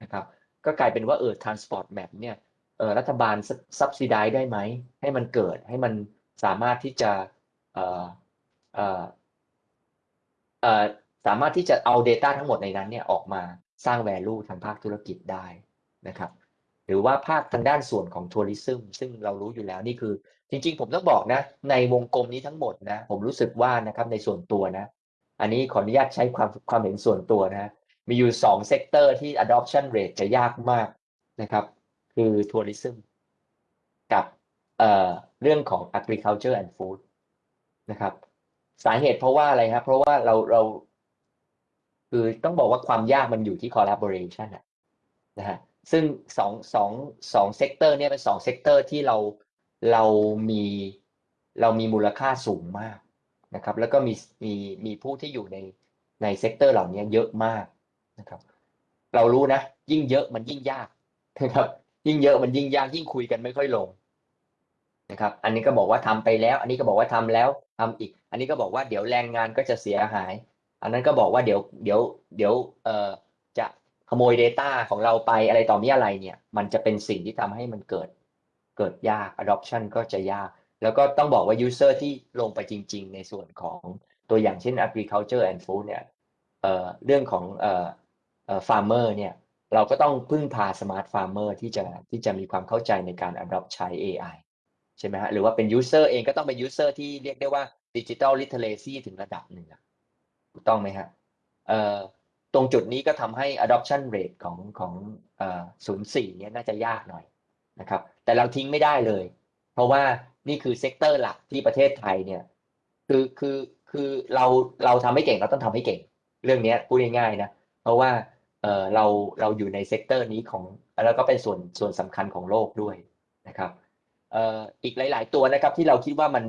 นะครับ ก็กลายเป็นว่าเออ transport map เนี่ย รัฐบาล subsidize ได้ไหม ให้มันเกิดให้มันสามารถที่จะสามารถที่จะเอา Data ทั้งหมดในนั้นเนี่ยออกมาสร้าง value ทางภาคธุรกิจได้นะครับ หรือว่าภาคทางด้านส่วนของทัวริซึมซึ่งเรารู้อยู่แล้วนี่คือ จริงๆ ผมต้องบอกนะ ในวงกลมนี้ทั้งหมดนะ ผมรู้สึกว่านะครับในส่วนตัวนะ อันนี้ขออนุญาตใช้ความความเห็นส่วนตัวนะ มีอยู่สอง sector ที่ adoption rate จะยากมากนะครับ คือ tourism กับเรื่องของ agriculture and food นะครับ สาเหตุเพราะว่าอะไรครับ เพราะว่าเราเรา คือต้องบอกว่าความยากมันอยู่ที่ collaboration อะนะฮะซึ่งสองสองสอง sector เนี่ยเป็นสอง sector ที่เราเรามีเรามีมูลค่าสูงมากนะครับ แล้วก็มีมีมีผู้ที่อยู่ในใน sector เหล่านี้เยอะมากนะครับ เรารู้นะ ยิ่งเยอะมันยิ่งยากนะครับ ยิ่งเยอะมันยิ่งยากยิ่งคุยกันไม่ค่อยลงนะครับ อันนี้ก็บอกว่าทำไปแล้ว อันนี้ก็บอกว่าทำแล้วทำอีก อันนี้ก็บอกว่าเดี๋ยวแรงงานก็จะเสียหาย อันนั้นก็บอกว่าเดี๋ยวเดี๋ยวเดี๋ยวเอ่อจะขโมย Data ของเราไปอะไรต่อมีอะไรเนี่ย มันจะเป็นสิ่งที่ทำให้มันเกิดเกิดยาก adoption ก็จะยาก แล้วก็ต้องบอกว่า user ที่ลงไปจริง ๆ ในส่วนของตัวอย่างเช่น agriculture and food เนี่ยเอ่อเรื่องของเอ่อเอ่อ farmer เนี่ย เราก็ต้องพึ่งพา smart farmer ที่จะที่จะมีความเข้าใจในการ adopt ใช้ AI ใช่ไหมฮะหรือว่าเป็น user เองก็ต้องเป็น user ที่เรียกได้ว่า digital literacy ถึงระดับหนึ่งถูกต้องไหมฮะเอ่อตรงจุดนี้ก็ทำให้ adoption rate ของของเอ่อ04เนี่ยน่าจะยากหน่อยนะครับ แต่เราทิ้งไม่ได้เลย เพราะว่านี่คือ sector หลักที่ประเทศไทยเนี่ยคือคือคือเราเราทำให้เก่งเราต้องทำให้เก่ง เรื่องนี้พูดง่ายๆนะเพราะว่า เราเราอยู่ใน sector นี้ของแล้วก็เป็นส่วนส่วนสำคัญของโลกด้วยนะครับอีกหลาย ๆ ตัวนะครับที่เราคิดว่ามัน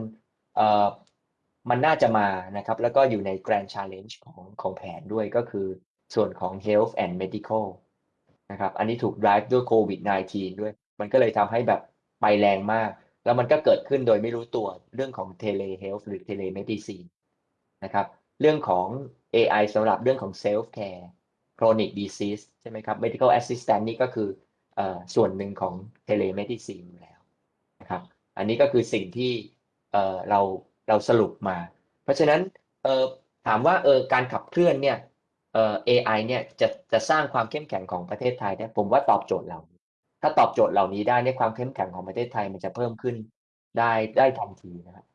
มันน่าจะมานะครับแล้วก็อยู่ใน Grand Challenge ของของแผนด้วยก็คือส่วนของ Health and Medical นะครับอันนี้ถูก drive ด้วยโควิด -19 ด้วย มันก็เลยทำให้แบบไปแรงมาก แล้วมันก็เกิดขึ้นโดยไม่รู้ตัวเรื่องของ Telehealth หรือ Telemedicine นะครับเรื่องของ AI สำหรับเรื่องของ self care chronic disease ใช่ไหมครับ medical assistant นี่ก็คืออส่วนหนึ่งของ telemedicine แล้วนะครับ อันนี้ก็คือสิ่งที่เเราเราสรุปมา เพราะฉะนั้นถามว่าเออการขับเคลื่อนเนี่ยเออ AI เนี่ยจะจะสร้างความเข้มแข็งของประเทศไทยเนี่ยผมว่าตอบโจทย์เรา ถ้าตอบโจทย์เหล่านี้ได้เนี่ยความเข้มแข็งของประเทศไทยมันจะเพิ่มขึ้นได้ได้ทันทีนะครับ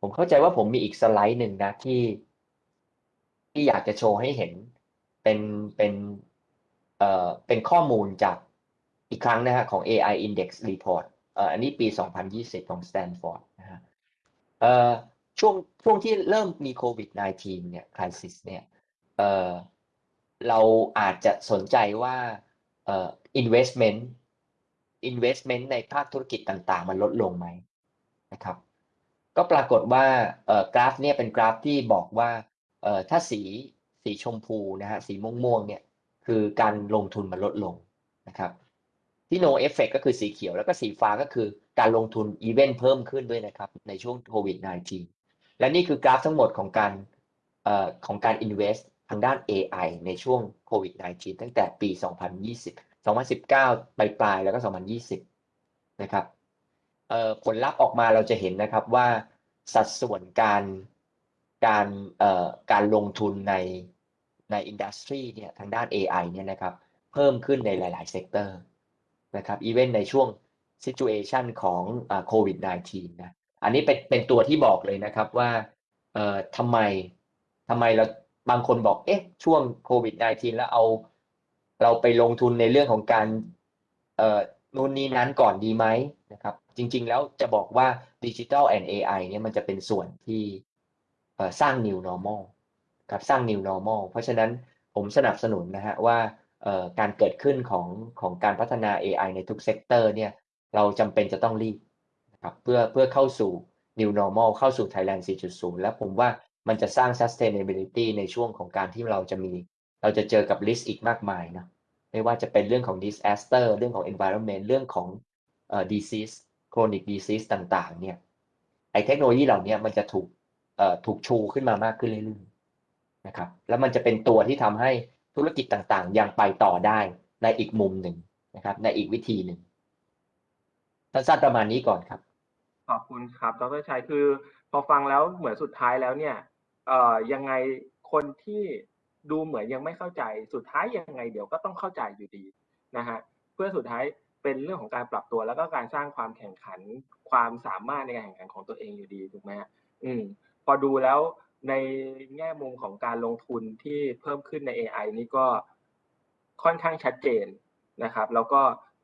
ผมเข้าใจว่าผมมีอีกสไลด์หนึ่งนะที่ ที่อยากจะโชว์ให้เห็น เป็นเป็นเอ่อเป็นข้อมูลจากอีกครั้งนะฮะของ AI Index Report เอ่ออันนี้ปี 2020 ของ Stanford นะฮะเอ่อช่วงช่วงที่เริ่มมีโควิด -19 เนี่ย crisis เนี่ยเอ่อเราอาจจะสนใจว่าเอ่อ investment investment ในภาคธุรกิจต่างๆ มันลดลงไหมนะครับ ก็ปรากฏว่าเอ่อกราฟเนี่ยเป็นกราฟที่บอกว่าเอ่อถ้าสี สีชมพูนะฮะสีม่วงๆเนี่ยคือการลงทุนมันลดลงนะครับ ที่ no effect ก็คือสีเขียวแล้วก็สีฟ้าก็คือการลงทุนอีเวนต์เพิ่มขึ้นด้วยนะครับ ในช่วงโควิด -19 และนี่คือกราฟทั้งหมดของการเอ่อของการ invest ทางด้าน AI ในช่วงโควิด -19 ตั้งแต่ปี 2020 2019 ปลายปลายแล้วก็ 2020 นะครับเอ่อผลลัพธ์ออกมาเราจะเห็นนะครับว่าสัดส่วนการการเอ่อการลงทุนใน ใน industry เนี่ยทางด้าน AI เนี่ยนะครับเพิ่มขึ้นในหลายๆ sector นะครับ even ในช่วง situation ของโควิด -19 นะอันนี้เป็นเป็นตัวที่บอกเลยนะครับว่าเอ่อทำไมทำไมเราบางคนบอกเอ๊ะช่วงโควิด -19 แล้วเอาเราไปลงทุนในเรื่องของการเอ่อนู่นนี่นั้นก่อนดีไหมนะครับ จริง ๆ แล้วจะบอกว่า Digital and AI เนี่ยมันจะเป็นส่วนที่สร้าง New Normal ครับสร้าง New Normal เพราะฉะนั้นผมสนับสนุนนะฮะว่าการเกิดขึ้นของของการพัฒนา AI ในทุก sector เนี่ยเราจำเป็นจะต้องรีบนะครับเพื่อเพื่อเข้าสู่ New Normal เข้าสู่ Thailand 4.0 แล้วผมว่ามันจะสร้าง sustainability ในช่วงของการที่เราจะมี เราจะเจอกับ risk อีกมากมายนะไม่ว่าจะเป็นเรื่องของ disaster เรื่องของ environment เรื่องของเอ่อ disease chronic disease ต่างๆเนี่ยไอเทคโนโลยีเหล่านี้มันจะถูกเอ่อถูกชูขึ้นมามากขึ้นเรื่อย นะครับแล้วมันจะเป็นตัวที่ทำให้ธุรกิจต่างๆ ยังไปต่อได้ในอีกมุมหนึ่งนะครับ ในอีกวิธีหนึ่งสั้นๆประมาณนี้ก่อนครับ ขอบคุณครับดรชัยคือพอฟังแล้วเหมือนสุดท้ายแล้วเนี่ยเอ่อยังไงคนที่ดูเหมือนยังไม่เข้าใจสุดท้ายยังไงเดี๋ยวก็ต้องเข้าใจอยู่ดีนะฮะเพื่อสุดท้ายเป็นเรื่องของการปรับตัวแล้วก็การสร้างความแข่งขันความสามารถในการแข่งขันของตัวเองอยู่ดีถูกไหมฮะอืมพอดูแล้ว ในแง่มุมของการลงทุนที่เพิ่มขึ้นใน AI นี่ก็ค่อนข้างชัดเจนนะครับ แล้วก็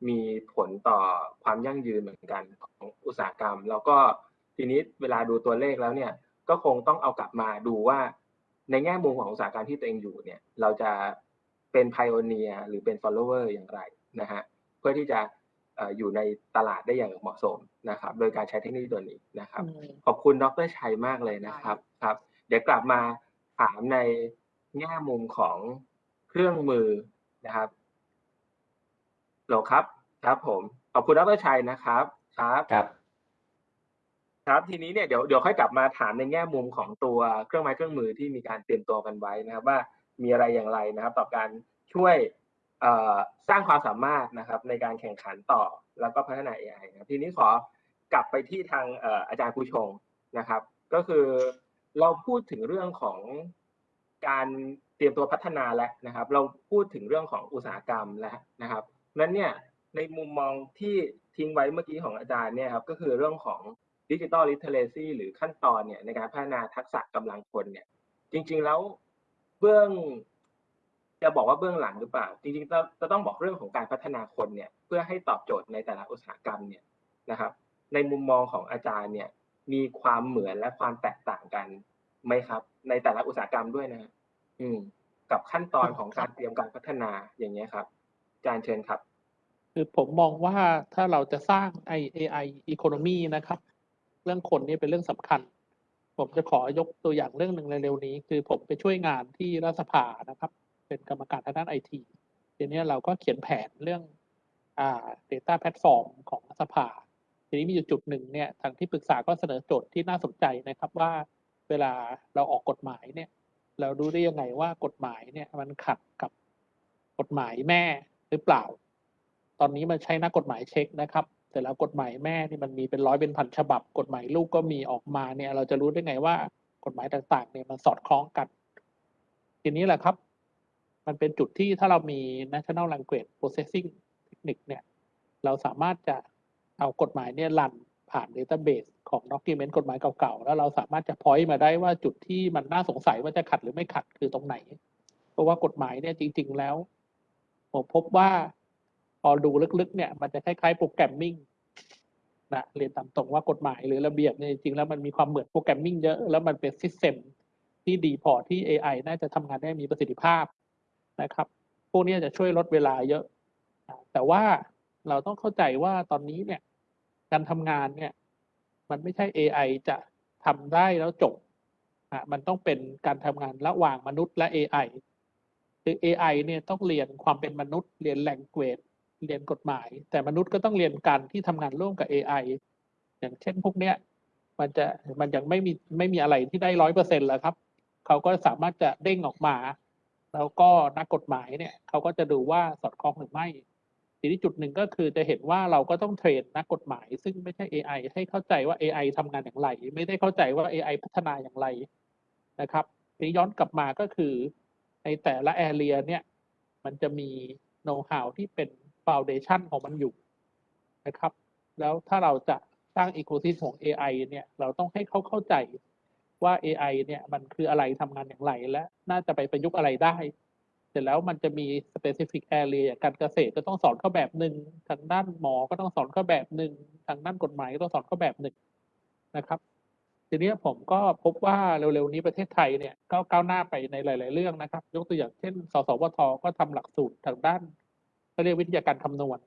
มีผลต่อความยั่งยืนเหมือนกันของอุตสาหกรรม แล้วก็ทีนี้เวลาดูตัวเลขแล้วเนี่ยก็คงต้องเอากลับมาดูว่า ในแง่มุมของอุตสาหกรรมที่ตัวเองอยู่เนี่ย เราจะเป็น pioneer หรือเป็น follower อย่างไรนะฮะพื่อที่จะเอ่ออยู่ในตลาดได้อย่างเหมาะสมนะครับ โดยการใช้เทคโนโลยีตัวนี้นะครับอืมขอบคุณดรชัยมากเลยนะครับครับ เดี๋ยวกลับมาถามในแง่มุมของเครื่องมือนะครับโหลครับ ครับผม ขอบคุณดรชัยนะครับ ครับ ครับ ครับ ทีนี้เนี่ยเดี๋ยวเดี๋ยวค่อยกลับมาถามในแง่มุมของตัวเครื่องไม้เครื่องมือที่มีการเตรียมตัวกันไว้นะครับ ว่ามีอะไรอย่างไรนะครับ ต่อการช่วยเอ่อสร้างความสามารถนะครับ ในการแข่งขันต่อแล้วก็พัฒนา AI นะครับ ทีนี้ขอกลับไปที่ทางเอ่ออาจารย์ผู้ชงนะครับ ก็คือ เราพูดถึงเรื่องของการเตรียมตัวพัฒนาแล้วนะครับ เราพูดถึงเรื่องของอุตสาหกรรมแล้วนะครับนั้นเนี่ยในมุมมองที่ทิ้งไว้เมื่อกี้ของอาจารย์เนี่ยครับก็คือเรื่องของดิจิ t a ลลิเทเ a ซีหรือขั้นตอนเนี่ยในการพัฒนาทักษะกำลังคนเนี่ยจริงๆแล้วเบื้องจะบอกว่าเบื้องหลังหรือเปล่า จริงๆจะจะต้องบอกเรื่องของการพัฒนาคนเนี่ยเพื่อให้ตอบโจทย์ในแต่ละอุตสาหกรรมเนี่ยนะครับ ในมุมมองของอาจารย์เนี่ย มีความเหมือนและความแตกต่างกันไหมครับ ในแต่ละอุตสาหกรรมด้วยนะฮะอืม กับขั้นตอนของการเตรียมการพัฒนาอย่างเงี้ยครับอาจารย์เชิญครับ คือผมมองว่าถ้าเราจะสร้าง AI economy นะครับ เรื่องคนนี่เป็นเรื่องสำคัญ ผมจะขอยกตัวอย่างเรื่องหนึ่งเร็วๆนี้ คือผมไปช่วยงานที่รัฐสภานะครับ เป็นกรรมการทางด้านไอทีทีนี้เราก็เขียนแผนเรื่องอ่า data platform ของรัฐสภา ทีนี้มีอยู่จุดหนึ่งเนี่ยทางที่ปรึกษาก็เสนอโจทย์ที่น่าสนใจนะครับว่าเวลาเราออกกฎหมายเนี่ย เรารู้ได้ยังไงว่ากฎหมายเนี่ยมันขัดกับกฎหมายแม่หรือเปล่า ตอนนี้มันใช้นักกฎหมายเช็คนะครับ แต่แล้วกฎหมายแม่นี่มันมีเป็นร้อยเป็นพันฉบับ กฎหมายลูกก็มีออกมาเนี่ย เราจะรู้ได้ไงว่ากฎหมายต่างๆ เนี่ยมันสอดคล้องกัน ทีนี้แหละครับ มันเป็นจุดที่ถ้าเรามี national language processing technique เนี่ย เราสามารถจะ เอากฎหมายเนี่ยรันผ่าน database ของ document กฎหมายเก่าๆ แล้วเราสามารถจะ point มาได้ว่าจุดที่มันน่าสงสัยว่าจะขัดหรือไม่ขัดคือตรงไหน เพราะว่ากฎหมายเนี่ยจริง ๆ แล้ว ผมพบว่าพอดูลึกๆ เนี่ย มันจะคล้ายๆ programming นะเรียนตามตรงว่ากฎหมายหรือระเบียบเนี่ยจริงๆแล้วมันมีความเหมือน programming เยอะ แล้วมันเป็น system ที่ดีพอที่ AI น่าจะทำงานได้มีประสิทธิภาพนะครับ พวกนี้จะช่วยลดเวลาเยอะ แต่ว่าเราต้องเข้าใจว่าตอนนี้เนี่ย การทำงานเนี่ย มันไม่ใช่ AI จะทำได้แล้วจบอะมันต้องเป็นการทำงานระหว่างมนุษย์และ AI คือ AI เนี่ยต้องเรียนความเป็นมนุษย์ เรียน language เรียนกฎหมาย แต่มนุษย์ก็ต้องเรียนการที่ทำงานร่วมกับ AI อย่างเช่นพวกเนี้ยมันจะมันยังไม่มีไม่มีอะไรที่ได้ร้อยเปอร์เซ็นต์แล้วครับ เขาก็สามารถจะเด้งออกมา แล้วก็นักกฎหมายเนี่ย เขาก็จะดูว่าสอดคล้องหรือไม่ ทีนี้จุดหนึ่งก็คือจะเห็นว่าเราก็ต้องเทรนนักกฎหมาย ซึ่งไม่ใช่ AI ให้เข้าใจว่า AI ทำงานอย่างไร ไม่ได้เข้าใจว่า AI พัฒนาอย่างไรนะครับทีนี้ย้อนกลับมาก็คือในแต่ละ area เนี่ยมันจะมีโน้ต h าวที่เป็น foundation ของมันอยู่นะครับ แล้วถ้าเราจะสร้าง ecosystem ของ AI เนี่ยเราต้องให้เขาเข้าใจว่า AI เนี่ยมันคืออะไรทำงานอย่างไรและน่าจะไปประยุกต์อะไรได้ เสร็จแล้วมันจะมี specific area อย่างการเกษตรก็ต้องสอนเขาแบบหนึ่งทางด้านหมอก็ต้องสอนเขาแบบหนึ่งทางด้านกฎหมายก็ต้องสอนเขาแบบหนึ่งนะครับ ทีนี้ผมก็พบว่าเร็วๆนี้ประเทศไทยเนี่ยก็ก้าวหน้าไปในหลาย ๆ เรื่องนะครับ ยกตัวอย่างเช่น สสวทก็ทำหลักสูตรทางด้านเขาเรียกวิทยาการคำนวณ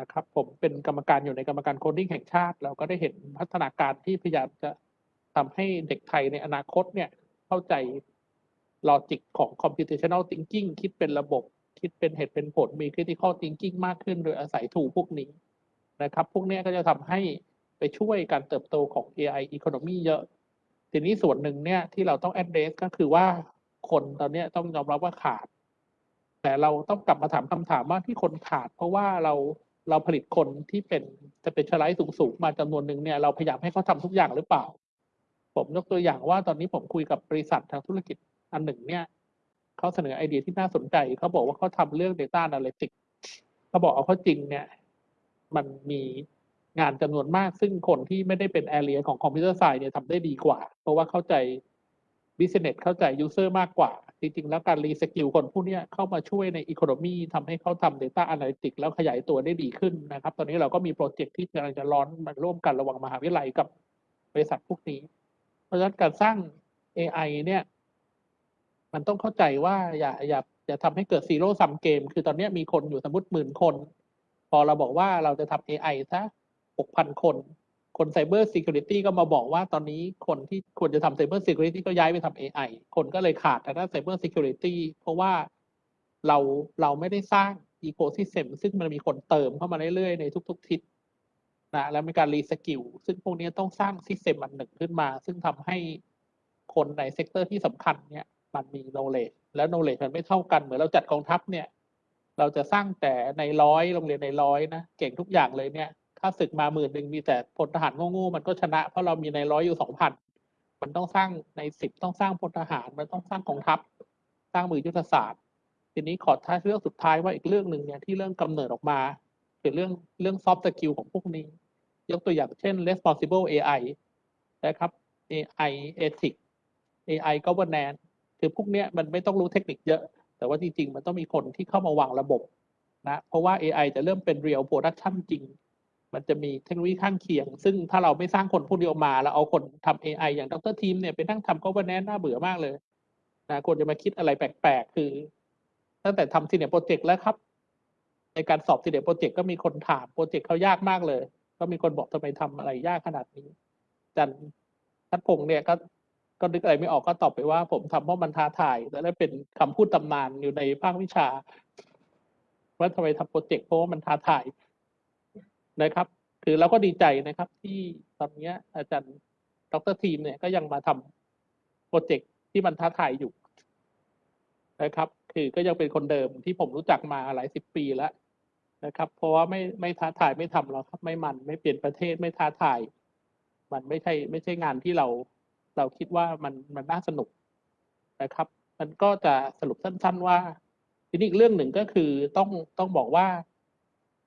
นะครับ ผมเป็นกรรมการอยู่ในกรรมการ coding แห่งชาติ เราก็ได้เห็นพัฒนาการที่พยายามจะทำให้เด็กไทยในอนาคตเนี่ยเข้าใจ logic ของ computational thinking คิดเป็นระบบ คิดเป็นเหตุเป็นผลมี critical thinking มากขึ้น โดยอาศัยถูพวกนี้นะครับ พวกนี้ก็จะทำให้ไปช่วยการเติบโตของ AI economy เยอะ ทีนี้ส่วนหนึ่งเนี่ยที่เราต้อง address ก็คือว่าคนตอนนี้ต้องยอมรับว่าขาด แต่เราต้องกลับมาถามคำถามว่าที่คนขาด เพราะว่าเราเราผลิตคนที่เป็นจะเป็นชไลท์สูงๆมาจำนวนหนึ่งเนี่ยเราพยายามให้เขาทำทุกอย่างหรือเปล่า ผมยกตัวอย่างว่าตอนนี้ผมคุยกับบริษัททางธุรกิจ อันหนึ่งเนี่ยเขาเสนอไอเดียที่น่าสนใจเขาบอกว่าเขาทำเรื่อง Data Analytics เขาบอกเอาเข้าจริงเนี่ย มันมีงานจำนวนมากซึ่งคนที่ไม่ได้เป็น area ของ computer science เนี่ยทำได้ดีกว่า เพราะว่าเข้าใจ business เข้าใจ user มากกว่า จริง ๆ แล้วการ reskill คนพวกนี้เข้ามาช่วยใน economy ทำให้เขาทำ Data Analytics แล้วขยายตัวได้ดีขึ้นนะครับ ตอนนี้เราก็มี project ที่กำลังจะร้อนมาร่วมกันระหว่างมหาวิทยาลัยกับบริษัทพวกนี้ เพราะฉะนั้นการสร้าง AI เนี่ย มันต้องเข้าใจว่าอย่าอย่าอย่าทำให้เกิดซีโร่ซัมเกม คือตอนนี้มีคนอยู่สมมติหมื่นคน พอเราบอกว่าเราจะทำ AI ซะ6,000คน คน Cyber Security ก็มาบอกว่าตอนนี้คนที่ควรจะทำ Cyber Security ก็ย้ายไปทำ AI คนก็เลยขาดทางด้าน Cyber Security เพราะว่าเราเราไม่ได้สร้าง Ecosystem ซึ่งมันมีคนเติมเข้ามาเรื่อยๆ ในทุก ๆ ทิศนะแล้วมีการ reskill ซึ่งพวกนี้ต้องสร้าง System อันหนึ่งขึ้นมา ซึ่งทำให้คนใน sector ที่สำคัญเนี่ย มันมี knowledge แล้ว knowledge มันไม่เท่ากันเหมือนเราจัดกองทัพเนี่ย เราจะสร้างแต่นายร้อยโรงเรียนนายร้อยนะเก่งทุกอย่างเลยเนี่ยถ้าศึกมาหมื่นหนึ่งมีแต่พลทหารโง่ๆมันก็ชนะ เพราะเรามีนายร้อยอยู่สองพันมันต้องสร้างนายสิบต้องสร้างพลทหารมันต้องสร้างกองทัพ สร้างมือยุทธศาสตร์ ทีนี้ขอท้ายเรื่องสุดท้ายว่าอีกเรื่องหนึ่งเนี่ยที่เรื่องกำเนิดออกมาคือเรื่องเรื่อง soft skill ของพวกนี้ ยกตัวอย่างเช่น responsible AI นะครับ AI ethics AI governance คือพวกเนี้ยมันไม่ต้องรู้เทคนิคเยอะ แต่ว่าจริงๆ มันต้องมีคนที่เข้ามาวางระบบนะเพราะว่า AI จะเริ่มเป็น real production จริง มันจะมีเทคโนโลยีข้างเคียง ซึ่งถ้าเราไม่สร้างคนพวกนี้ออกมา แล้วเอาคนทำ AI อย่างดรทีมเนี่ยไปนั่งทำ governance น่าเบื่อมากเลยนะควรจะมาคิดอะไรแปลกๆ คือ ตั้งแต่ทำ senior project แล้วครับ ในการสอบ senior project ก็มีคนถาม project เขายากมากเลย ก็มีคนบอกทำไมทำอะไรยากขนาดนี้จารย์ทัดพงษ์เนี่ยก็ ก็นึกอะไรไม่ออกก็ตอบไปว่า ผมทำเพราะมันท้าทายและได้เป็นคำพูดตำนานอยู่ในภาควิชา ว่าทำไมทำ project เพราะว่ามันท้าทายนะครับ คือเราก็ดีใจนะครับ ที่ตอนนี้อาจารย์ดรทีมเนี่ยก็ยังมาทำโปรเจกต์ที่มันท้าทายอยู่นะครับ คือก็ยังเป็นคนเดิมที่ผมรู้จักมาหลายสิบปีแล้วนะครับ เพราะว่าไม่ไม่ท้าทายไม่ทำหรอกครับ ไม่มันไม่เปลี่ยนประเทศไม่ท้าทาย มันไม่ใช่ ไม่ใช่งานที่เรา เราคิดว่ามันมันน่าสนุกนะครับ มันก็จะสรุปสั้น ๆ ว่าทีนี้อีกเรื่องหนึ่งก็คือต้องต้องบอกว่า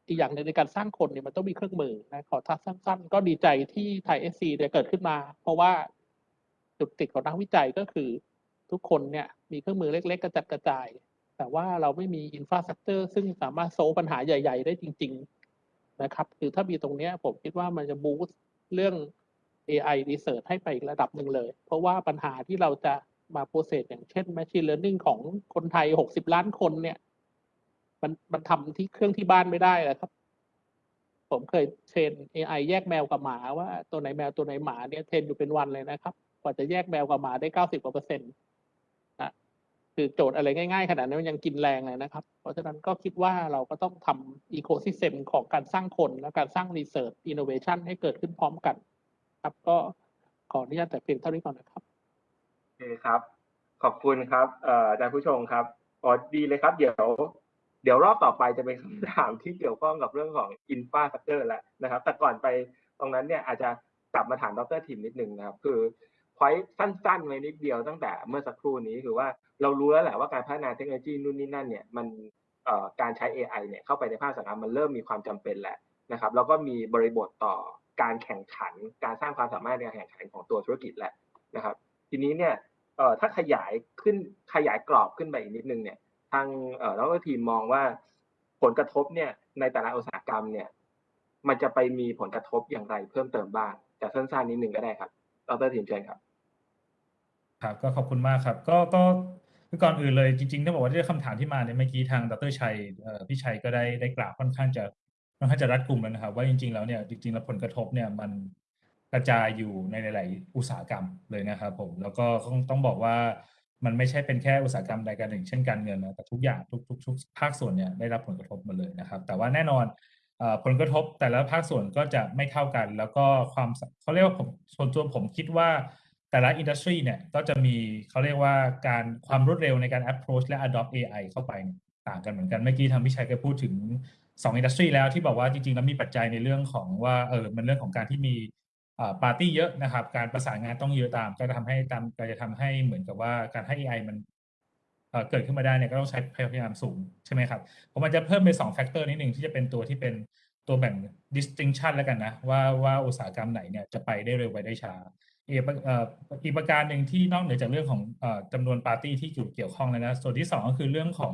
อีกอย่างหนึ่งในการสร้างคนเนี่ยมันต้องมีเครื่องมือนะขอทักสั้น ๆ ก็ดีใจที่ ThaiSC เนี่ยเกิดขึ้นมา เพราะว่าจุดติดของนักวิจัยก็คือ ทุกคนเนี่ยมีเครื่องมือเล็ก ๆ กระจัดกระจาย แต่ว่าเราไม่มี infrastructure ซึ่งสามารถ solve ปัญหาใหญ่ ๆ ได้จริง ๆ นะครับ คือถ้ามีตรงเนี้ยผมคิดว่ามันจะ boost เรื่อง AI research ให้ไปอีกระดับหนึ่งเลย เพราะว่าปัญหาที่เราจะมา process อย่างเช่น machine learning ของคนไทย 60 ล้านคนเนี่ย มันมันทำที่เครื่องที่บ้านไม่ได้เลยครับ ผมเคยเทรน AI แยกแมวกับหมาว่าตัวไหนแมวตัวไหนหมาเนี่ย train อยู่เป็นวันเลยนะครับ กว่าจะแยกแมวกับหมาได้ 90กว่าเปอร์เซ็นต์นะคือโจทย์อะไรง่าย ๆ ขนาดนั้นมันยังกินแรงเลยนะครับ เพราะฉะนั้นก็คิดว่าเราก็ต้องทำ ecosystem ของการสร้างคนและการสร้าง research innovation ให้เกิดขึ้นพร้อมกัน ครับ ก็ขออนุญาตแต่เพียงเท่านี้ก่อนนะครับโอเคครับ ขอบคุณครับอาจารย์ผู้ชมครับอ๋อดีเลยครับ เดี๋ยว เดี๋ยวรอบต่อไปจะเป็นคำถามที่เกี่ยวข้องกับเรื่องของอินฟาสตรักเจอร์แล้วนะครับ แต่ก่อนไปตรงนั้นเนี่ยอาจจะกลับมาถามดรทีมนิดนึงนะครับ คือพอยสั้นๆไว้นิดเดียวตั้งแต่เมื่อสักครู่นี้คือว่าเรารู้แล้วแหละว่าการพัฒนาเทคโนโลยีนู่นนี่นั่นเนี่ยมันการใช้ AI เนี่ยเข้าไปในภาคสาหกรรมมันเริ่มมีความจำเป็นแหละนะครับแล้วก็มีบริบทต่อ การแข่งขันการสร้างความสามารถในการแข่งขันของตัวธุรกิจแหละนะครับ ทีนี้เนี่ยเอ่อถ้าขยายขึ้นขยายกรอบขึ้นไปอีกนิดนึงเนี่ยทางเอ่อแล้วก็ทีมมองว่าผลกระทบเนี่ยในแต่ละอุตสาหกรรมเนี่ยมันจะไปมีผลกระทบอย่างไรเพิ่มเติมบ้างจะสั้นๆนิดนึงก็ได้ครับดรทีมเชิญครับ ครับก็ขอบคุณมากครับ ก็ก็คือก่อนอื่นเลยจริงๆต้องบอกว่าด้วยคำถามที่มาเนี่ยเมื่อกี้ทางดรชัยพี่ชัยก็ได้ได้กล่าวค่อนข้างจะ ค่อนข้างจะรัดกลุ่มแล้วนะครับ ว่าจริง ๆ แล้วเนี่ยจริงๆแล้วผลกระทบเนี่ยมันกระจายอยู่ในหลาย ๆ อุตสาหกรรมเลยนะครับผมแล้วก็ต้องต้องบอกว่ามันไม่ใช่เป็นแค่อุตสาหกรรมใดกันหนึ่งเช่นการเงินนะแต่ทุกอย่างทุกทุกทุกภาคส่วนเนี่ยได้รับผลกระทบหมดเลยนะครับ แต่ว่าแน่นอนอผลกระทบแต่ละภาคส่วนก็จะไม่เท่ากัน แล้วก็ความเขาเรียกว่าผมส่วนตัวผมคิดว่าแต่ละอินดัสทรีเนี่ยก็จะมีเขาเรียกว่าการความรวดเร็วในการ approach และ adopt AI เข้าไปต่างกันเหมือนกันเมื่อกี้ทางพิชัยก็พูดถึง 2 industry แล้วที่บอกว่าจริงๆแล้วมีปัจจัยในเรื่องของว่าเออมันเรื่องของการที่มีปาร์ตี้เยอะนะครับ การประสานงานต้องเยอะตาม ก็จะทำให้ตามก็จะทำให้เหมือนกับว่าการให้ AI มันเกิดขึ้นมาได้เนี่ยก็ต้องใช้พยายามสูงใช่ไหมครับผมมันจะเพิ่มไป2 factor นิดหนึ่งที่จะเป็นตัวที่เป็นตัวแบ่ง distinction แล้วกันนะ ว่าว่าอุตสาหกรรมไหนเนี่ยจะไปได้เร็วไปได้ช้าอีกประการหนึ่งที่นอกเหนือจากเรื่องของจำนวนปาร์ตี้ที่อยู่เกี่ยวข้องแล้วนะส่วนที่สองก็คือเรื่องของ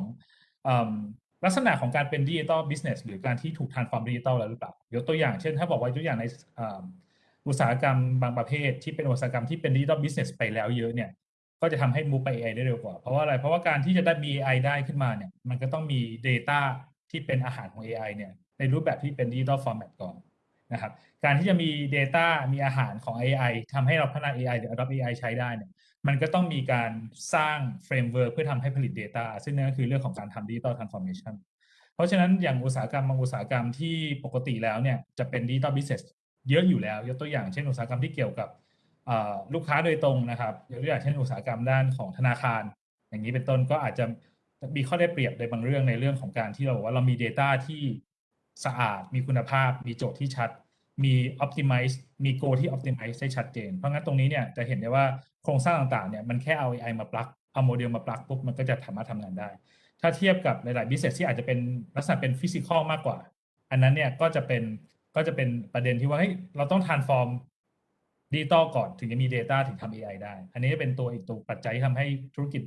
ลักษณะของการเป็น digital business หรือการที่ถูก transform digital แล้วหรือเปล่ายกตัวอย่างเช่น ถ้าบอกว่าตัวอย่างในอุตสาหกรรมบางประเภท ที่เป็นอุตสาหกรรมที่เป็น digital business ไปแล้วเยอะเนี่ยก็จะทำให้ move ไป AI ได้เร็วกว่า เพราะว่าอะไร เพราะว่าการที่จะได้มี AI ได้ขึ้นมาเนี่ย มันก็ต้องมี Data ที่เป็นอาหารของ AI เนี่ย ในรูปแบบที่เป็นดิจิ t a ลฟอร์แมตก่อนนะครับ การที่จะมี Data มีอาหารของ AI ทำให้เราพัฒนา AI หรือ adopt AI ใช้ได้เนี่ย มันก็ต้องมีการสร้าง framework เพื่อทำให้ผลิต Data ซึ่งนั่นก็คือเรื่องของการทำดิจิ t a ลทรานส์ฟอร์เมชันเพราะฉะนั้นอย่างอุตสาหกรรมบางอุตสาหกรรมที่ปกติแล้วเนี่ยจะเป็นดิจิ t a ลบิสเนสเยอะอยู่แล้ว ยกตัวอย่างเช่นอุตสาหกรรมที่เกี่ยวกับลูกค้าโดยตรงนะครับยกตัวอย่างเช่นอุตสาหกรรมด้านของธนาคาร อย่างนี้เป็นต้นก็อาจจะมีข้อได้เปรียบในบางเรื่องในเรื่องของการที่เราบอกว่าเรามี Data ที่สะอาด มีคุณภาพ มีโจทย์ที่ชัด มี optimize มี goal ที่ optimize ได้ชัดเจน เพราะงั้นตรงนี้เนี่ยจะเห็นได้ว่า โครงสร้างต่างๆเนี่ยมันแค่เอา AI มาปลักเอาโมเดลมาปลักปุ๊บมันก็จะสามารถทำงานได้ ถ้าเทียบกับหลายๆ business ที่อาจจะเป็นลักษณะเป็น physical มากกว่า อันนั้นเนี่ยก็จะเป็นก็จะเป็นประเด็นที่ว่าเฮ้ยเราต้อง transform ดิจิตอลก่อนถึงจะมี Data ถึงทำ AI ได้ อันนี้เป็นตัวอีกตัวปัจจัยที่ทำให้ธุรกิจ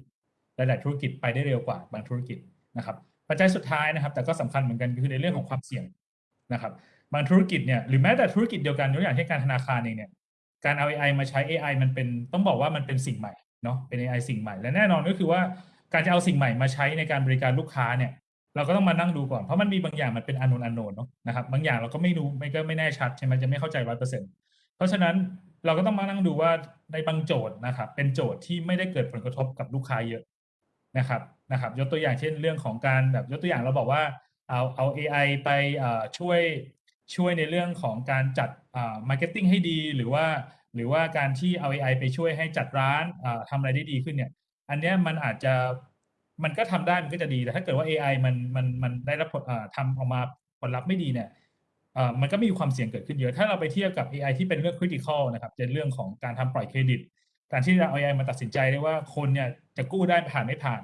หลาย ๆ ธุรกิจไปได้เร็วกว่าบางธุรกิจนะครับปัจจัยสุดท้ายนะครับ แต่ก็สำคัญเหมือนกันคือในเรื่องของความเสี่ยงนะครับ บางธุรกิจเนี่ยหรือแม้แต่ธุรกิจเดียวกันยกตัวอย่างเช่นการธนาคารเองเนี่ย การเอา AI มาใช้ AI มันเป็นต้องบอกว่ามันเป็นสิ่งใหม่เนาะเป็น AI สิ่งใหม่และแน่นอนก็คือว่าการจะเอาสิ่งใหม่มาใช้ในการบริการลูกค้าเนี่ย เราก็ต้องมานั่งดูก่อนเพราะมันมีบางอย่างมันเป็นอนนอนโนนเนาะนะครับบางอย่างเราก็ไม่รู้ไม่ก็ไม่แน่ชัดใช่ไหมจะไม่เข้าใจร้อยเปอร์เซ็นต์เพราะฉะนั้นเราก็ต้องมานั่งดูว่าในบางโจทย์นะครับเป็นโจทย์ที่ไม่ได้เกิดผลกระทบกับลูกค้าเยอะนะครับนะครับ ยกตัวอย่างเช่นเรื่องของการแบบยกตัวอย่างเราบอกว่าเอาเอา AI ไปช่วย ช่วยในเรื่องของการจัด marketing ให้ดี หรือว่าหรือว่าการที่เอา AI ไปช่วยให้จัดร้านทำอะไรได้ดีขึ้นเนี่ย อันนี้มันอาจจะมันก็ทำได้มันก็จะดีแต่ถ้าเกิดว่า AI มันมันมันได้รับผลทำออกมาผลลัพธ์ไม่ดีเนี่ยมันก็มีความเสี่ยงเกิดขึ้นเยอะ ถ้าเราไปเทียบกับ AI ที่เป็นเรื่อง critical นะครับเป็นเรื่องของการทำปล่อยเครดิต การที่เราเอา AI มาตัดสินใจได้ว่าคนเนี่ยจะกู้ได้ผ่านไม่ผ่าน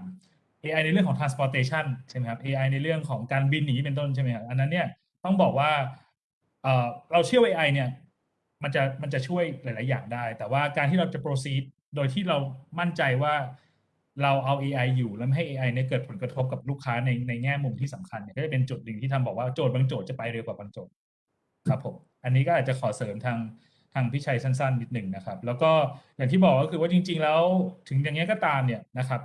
AI ในเรื่องของ transportation ใช่ไหมครับ AI ในเรื่องของการบินหนีเป็นต้นใช่ไหมครับอันนั้นเนี่ยต้องบอกว่า เราเชื่อ AI เนี่ยมันจะมันจะช่วยหลาย ๆ อย่างได้ แต่ว่าการที่เราจะ proceed โดยที่เรามั่นใจว่าเราเอา AI อยู่แล้วไม่ให้ AI เนี่ยเกิดผลกระทบกับลูกค้าในในแง่มุมที่สำคัญเนี่ยก็จะเป็นจุดหนึ่งที่ทำบอกว่าโจทย์บางโจทย์จะไปเร็วกว่าบางโจทย์ครับผมอันนี้ก็อาจจะขอเสริมทางทางพี่ชัยสั้น ๆ นิดหนึ่งนะครับ แล้วก็อย่างที่บอกก็คือว่าจริง ๆ แล้วถึงอย่างนี้ก็ตามเนี่ยนะครับ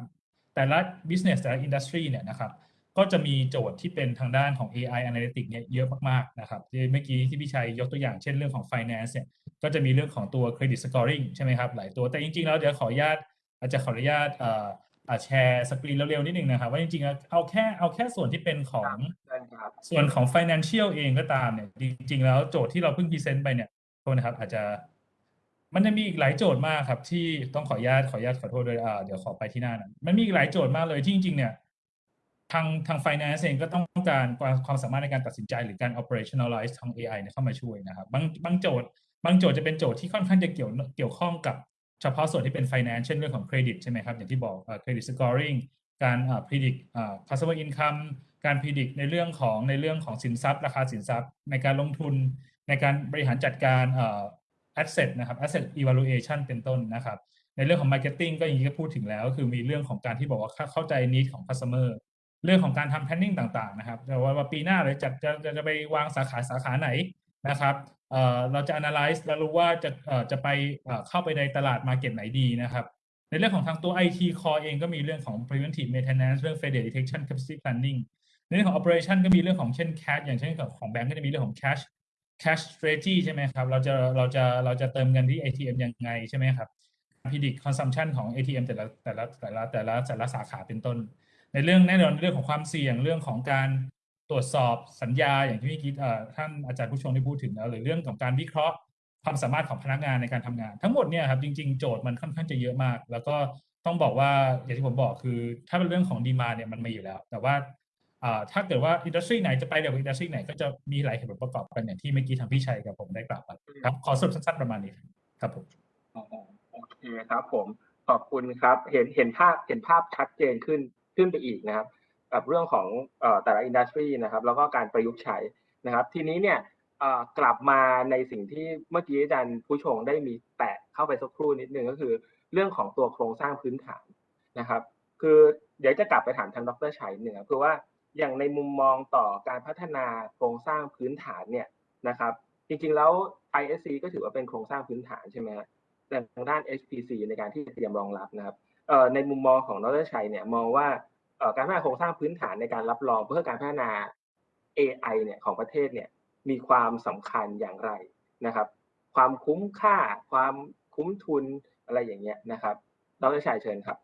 แต่ละ business แต่ละ industry เนี่ยนะครับ ก็จะมีโจทย์ที่เป็นทางด้านของ AI analytics เนี่ยเยอะมากๆนะครับที่เมื่อกี้ที่พี่ชัยยกตัวอย่างเช่นเรื่องของ finance เนี่ยก็จะมีเรื่องของตัว credit scoring ใช่ไหมครับหลายตัวแต่จริงๆแล้วเดี๋ยวขออนุญาตอาจจะขออนุญาตเอ่อแชร์สกรีนเร็วๆนิดนึงนะครับว่าจริงๆเอาแค่เอาแค่ส่วนที่เป็นของส่วนของ financial เองก็ตามเนี่ยจริงๆแล้วโจทย์ที่เราเพิ่ง present ไปเนี่ยโทษนะครับอาจจะมันจะมีอีกหลายโจทย์มากครับที่ต้องขออนุญาตขออนุญาตขอโทษด้วยอ่าเดี๋ยวขอไปที่หน้านั้นมันมีอีกหลายโจทย์มากเลยที่จริงๆเนี่ย ทางทาง finance เองก็ต้องการความสามารถในการตัดสินใจหรือการ operationalize ทาง AI เนี่ยเข้ามาช่วยนะครับบางบางโจทย์ บางโจทย์จะเป็นโจทย์ที่ค่อนข้างจะเกี่ยวเกี่ยวข้องกับเฉพาะส่วนที่เป็น finance เช่นเรื่องของเครดิตใช่ไหมครับ อย่างที่บอก credit scoring การ predict customer income การ predict ในเรื่องของในเรื่องของสินทรัพย์ ราคาสินทรัพย์ ในการลงทุน ในการบริหารจัดการ asset นะครับ asset evaluation เป็นต้นนะครับ ในเรื่องของ marketing ก็อย่างที่พูดถึงแล้ว คือมีเรื่องของการที่บอกว่าเข้าใจ need ของ customer เรื่องของการทำ planning ต่างๆนะครับว่าว่าปีหน้าเราจะจะจะจะไปวางสาขาสาขาไหนนะครับเราจะ analyze แล้วรู้ว่าจะจะไปเข้าไปในตลาด market ไหนดีนะครับ ในเรื่องของทางตัว IT core เองก็มีเรื่องของ preventive maintenance เรื่อง failure detection capacity planning ในเรื่องของ operation ก็มีเรื่องของเช่น cash อย่างเช่นของแบงก์ก็จะมีเรื่องของ cash cash strategy ใช่ไหมครับ เราจะเราจะเราจะเติมเงินที่ ATM ยังไงใช่ไหมครับ predict consumption ของ ATM แต่ละแต่ละแต่ละแต่ละแต่ละสาขาเป็นต้น ในเรื่องแน่นอนเรื่องของความเสี่ยงเรื่องของการตรวจสอบสัญญาอย่างที่พี่คิดท่านอาจารย์ผู้ชมได้พูดถึงแล้วหรือเรื่องของการวิเคราะห์ความสามารถของพนักงานในการทำงาน ทั้งหมดเนี่ยครับจริง ๆ โจทย์มันค่อนข้างจะเยอะมาก แล้วก็ต้องบอกว่าอย่างที่ผมบอกคือ ถ้าเป็นเรื่องของ demand เนี่ยมันมีอยู่แล้ว แต่ว่าถ้าเกิดว่า industry ไหนจะไปเร็วกว่า industry ไหนก็จะมีหลายเหตุผลประกอบกันอย่างที่เมื่อกี้ทางพี่ชัยกับผมได้กล่าวไปครับขอสรุปสั้นๆประมาณนี้ครับผมโอเคครับผมขอบคุณครับเห็นเห็นภาพเห็นภาพชัดเจนขึ้น ขึ้นไปอีกนะครับกับเรื่องของแต่ละ industry นะครับแล้วก็การประยุกต์ใช้นะครับ ทีนี้เนี่ยกลับมาในสิ่งที่เมื่อกี้อาจารย์ผู้ชมได้มีแตะเข้าไปสักครู่นิดนึงก็คือ เรื่องของตัวโครงสร้างพื้นฐานนะครับ คือเดี๋ยวจะกลับไปถามทางดรชัยหนึ่งคือว่าอย่างในมุมมองต่อการพัฒนาโครงสร้างพื้นฐานเนี่ยนะครับ จริงๆแล้ว ISC ก็ถือว่าเป็นโครงสร้างพื้นฐานใช่ไหมแต่ทางด้าน HPC ในการที่เตรียมรองรับนะครับ ในมุมมองของดรชัยเนี่ยมองว่าการพัฒนาโครงสร้างพื้นฐานในการรับรองเพื่อการพัฒนา AI เนี่ยของประเทศเนี่ยมีความสำคัญอย่างไรนะครับ ความคุ้มค่า ความคุ้มทุนอะไรอย่างเงี้ยนะครับดรชัยเชิญครับ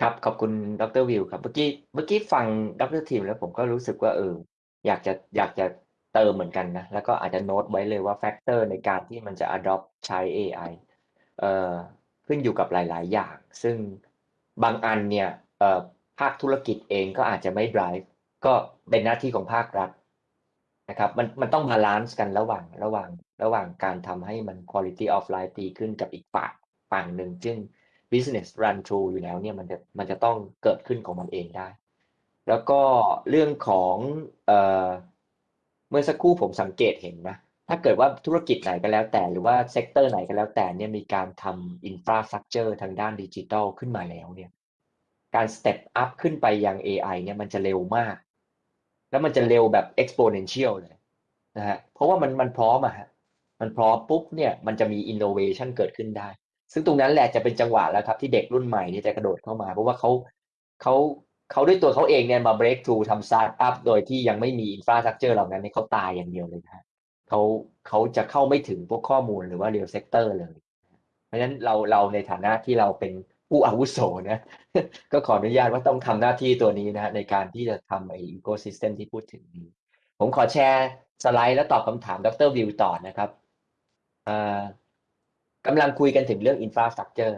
ครับขอบคุณดรวิวครับเมื่อกี้เมื่อกี้ฟังดรทีมแล้วผมก็รู้สึกว่าเอออยากจะอยากจะเติมเหมือนกันนะแล้วก็อาจจะโน้ตไว้เลยว่า factor ในการที่มันจะ adopt ใช้ AI เอ่อ ขึ้นอยู่กับหลาย ๆ อย่าง ซึ่งบางอันเนี่ยภาคธุรกิจเองก็อาจจะไม่ drive ก็เป็นหน้าที่ของภาครัฐนะครับมันมันต้อง balance กันระหว่างระหว่างระหว่างการทำให้มัน quality of life ดีขึ้นกับอีกฝั่งฝั่งหนึ่งซึ่ง business run through อยู่แล้วเนี่ยมันจะมันจะต้องเกิดขึ้นของมันเองได้ แล้วก็เรื่องของเออเมื่อสักครู่ผมสังเกตเห็นนะ ถ้าเกิดว่าธุรกิจไหนก็แล้วแต่หรือว่า sector ไหนก็แล้วแต่เนี่ยมีการทำ infrastructure ทางด้านดิจิทัลขึ้นมาแล้วเนี่ยการ step up ขึ้นไปยัง AI เนี่ยมันจะเร็วมาก แล้วมันจะเร็วแบบ exponential เลยนะฮะเพราะว่ามันมันพร้อมอะฮะมันพร้อมปุ๊บเนี่ยมันจะมี innovation เกิดขึ้นได้ ซึ่งตรงนั้นแหละจะเป็นจังหวะแล้วครับที่เด็กรุ่นใหม่เนี่ยจะกระโดดเข้ามา เพราะว่าเขาเขาเขาด้วยตัวเขาเองเนี่ยมา break through ทำ start up โดยที่ยังไม่มี infrastructure เหล่านั้นเนี่เขาตายอย่างเดียวเลยนะฮะ เขาเขาจะเข้าไม่ถึงพวกข้อมูลหรือว่า real sector เลย เพราะฉะนั้นเราเราในฐานะที่เราเป็นผู้อาวุโสนะก็ขออนุญาตว่าต้องทำหน้าที่ตัวนี้นะฮะในการที่จะทำไอ้ ecosystem ที่พูดถึงนี้ ผมขอแชร์สไลด์แล้วตอบคำถามดรวิวต่อนะครับอ่ากำลังคุยกันถึงเรื่อง infrastructure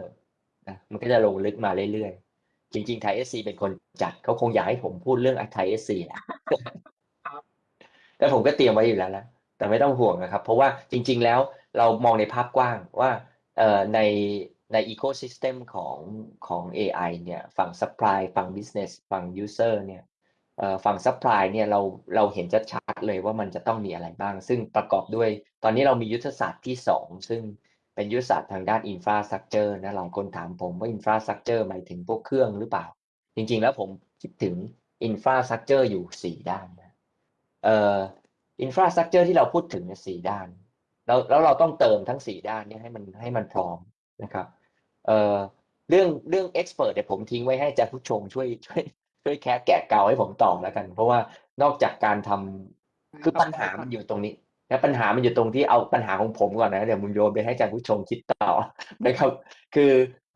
นะมันก็จะลงลึกมาเรื่อยๆ จริงๆไทยเอสซีเป็นคนจัดเขาคงอยากให้ผมพูดเรื่อง ThaiSC แหละแต่ผมก็เตรียมไว้อยู่แล้วนะ แต่ไม่ต้องห่วงนะครับ เพราะว่าจริง ๆ แล้วเรามองในภาพกว้างว่าเอ่อในใน ecosystem ของของ AI เนี่ยฝั่ง supply ฝั่ง business ฝั่ง user เนี่ยฝั่ง supply เนี่ยเราเราเห็นชัดๆเลยว่ามันจะต้องมีอะไรบ้าง ซึ่งประกอบด้วย ตอนนี้เรามียุทธศาสตร์ที่ 2 ซึ่งเป็นยุทธศาสตร์ทางด้าน infrastructure นะหลายคนถามผมว่า infrastructure หมายถึงพวกเครื่องหรือเปล่า จริงๆแล้วผมคิดถึง infrastructure อยู่ 4 ด้านนะ อ่อ infrastructure ที่เราพูดถึงเนี่ยสี่ด้าน แล้วแล้วเราต้องเติมทั้งสี่ด้านเนี้ให้มันให้มันพร้อมนะครับเอ่อเรื่องเรื่อง expert เดี๋ยวผมทิ้งไว้ให้อาจารย์ผู้ชงช่วยช่วยช่วยแคะแกะเกาให้ผมตอบแล้วกัน เพราะว่านอกจากการทำคือปัญหามันอยู่ตรงนี้ และปัญหามันอยู่ตรงที่เอาปัญหาของผมก่อนนะเดี๋ยวมุนโยนไปให้อาจารย์ผู้ชมคิดต่อนะครับ คือ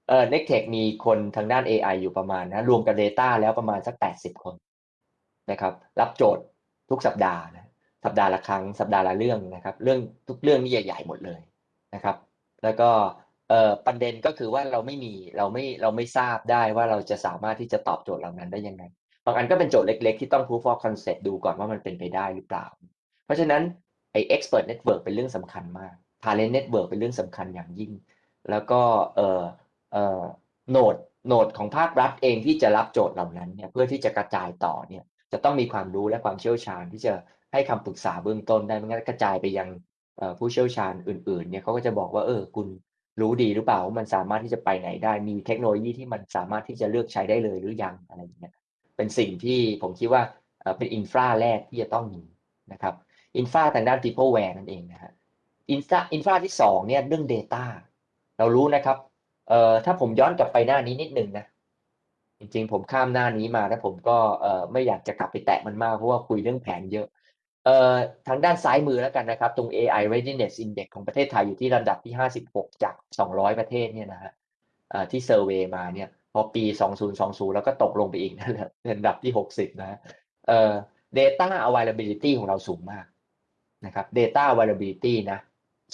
เอ่อ Nectech มีคนทางด้าน AI อยู่ประมาณนะรวมกับ Data แล้วประมาณสัก 80 คนนะครับ รับโจทย์ทุกสัปดาห์นะ สัปดาห์ละครั้ง สัปดาห์ละเรื่องนะครับ เรื่องทุกเรื่องนี่ใหญ่ๆหมดเลยนะครับ แล้วก็เอ่อประเด็นก็คือว่าเราไม่มีเราไม่เราไม่ทราบได้ว่าเราจะสามารถที่จะตอบโจทย์เหล่านั้นได้ยังไงบางอันก็เป็นโจทย์เล็กๆ ที่ต้อง proof of concept ดูก่อนว่ามันเป็นไปได้หรือเปล่า เพราะฉะนั้นไอ้ expert network เป็นเรื่องสำคัญมาก talent network เป็นเรื่องสำคัญอย่างยิ่ง แล้วก็เอ่อเอ่อโนดโนดของภาครัฐเองที่จะรับโจทย์เหล่านั้นเนี่ยเพื่อที่จะกระจายต่อเนี่ยจะต้องมีความรู้และความเชี่ยวชาญที่จะ ให้คำปรึกษาเบื้องต้นได้ ไม่งั้นกระจายไปยังผู้เชี่ยวชาญอื่น ๆ เนี่ยเขาก็จะบอกว่า เออ คุณรู้ดีหรือเปล่าว่ามันสามารถที่จะไปไหนได้ มีเทคโนโลยีที่มันสามารถที่จะเลือกใช้ได้เลยหรือยังอะไรอย่างเงี้ย เป็นสิ่งที่ผมคิดว่าเป็นอินฟราแรกที่จะต้องมีนะครับ อินฟราทางด้าน peopleware นั่นเองนะฮะ อินฟราอินฟราที่สองเนี่ยเรื่อง Data เรารู้นะครับเอ่อถ้าผมย้อนกลับไปหน้านี้นิดนึงนะ จริงๆ ผมข้ามหน้านี้มาแล้วผมก็เอ่อไม่อยากจะกลับไปแตะมันมากเพราะว่าคุยเรื่องแผนเยอะ ทางด้านซ้ายมือแล้วกันนะครับ ตรง AI Readiness Index ของประเทศไทยอยู่ที่ลำดับที่ 56 จาก 200 ประเทศเนี่ยนะฮะที่เซอร์เวยมาเนี่ยพอปี 2020 แล้วก็ตกลงไปอีกนั่นแหละลำดับที่ 60 นะเอ่อ data availability ของเราสูงมากนะครับ data availability นะ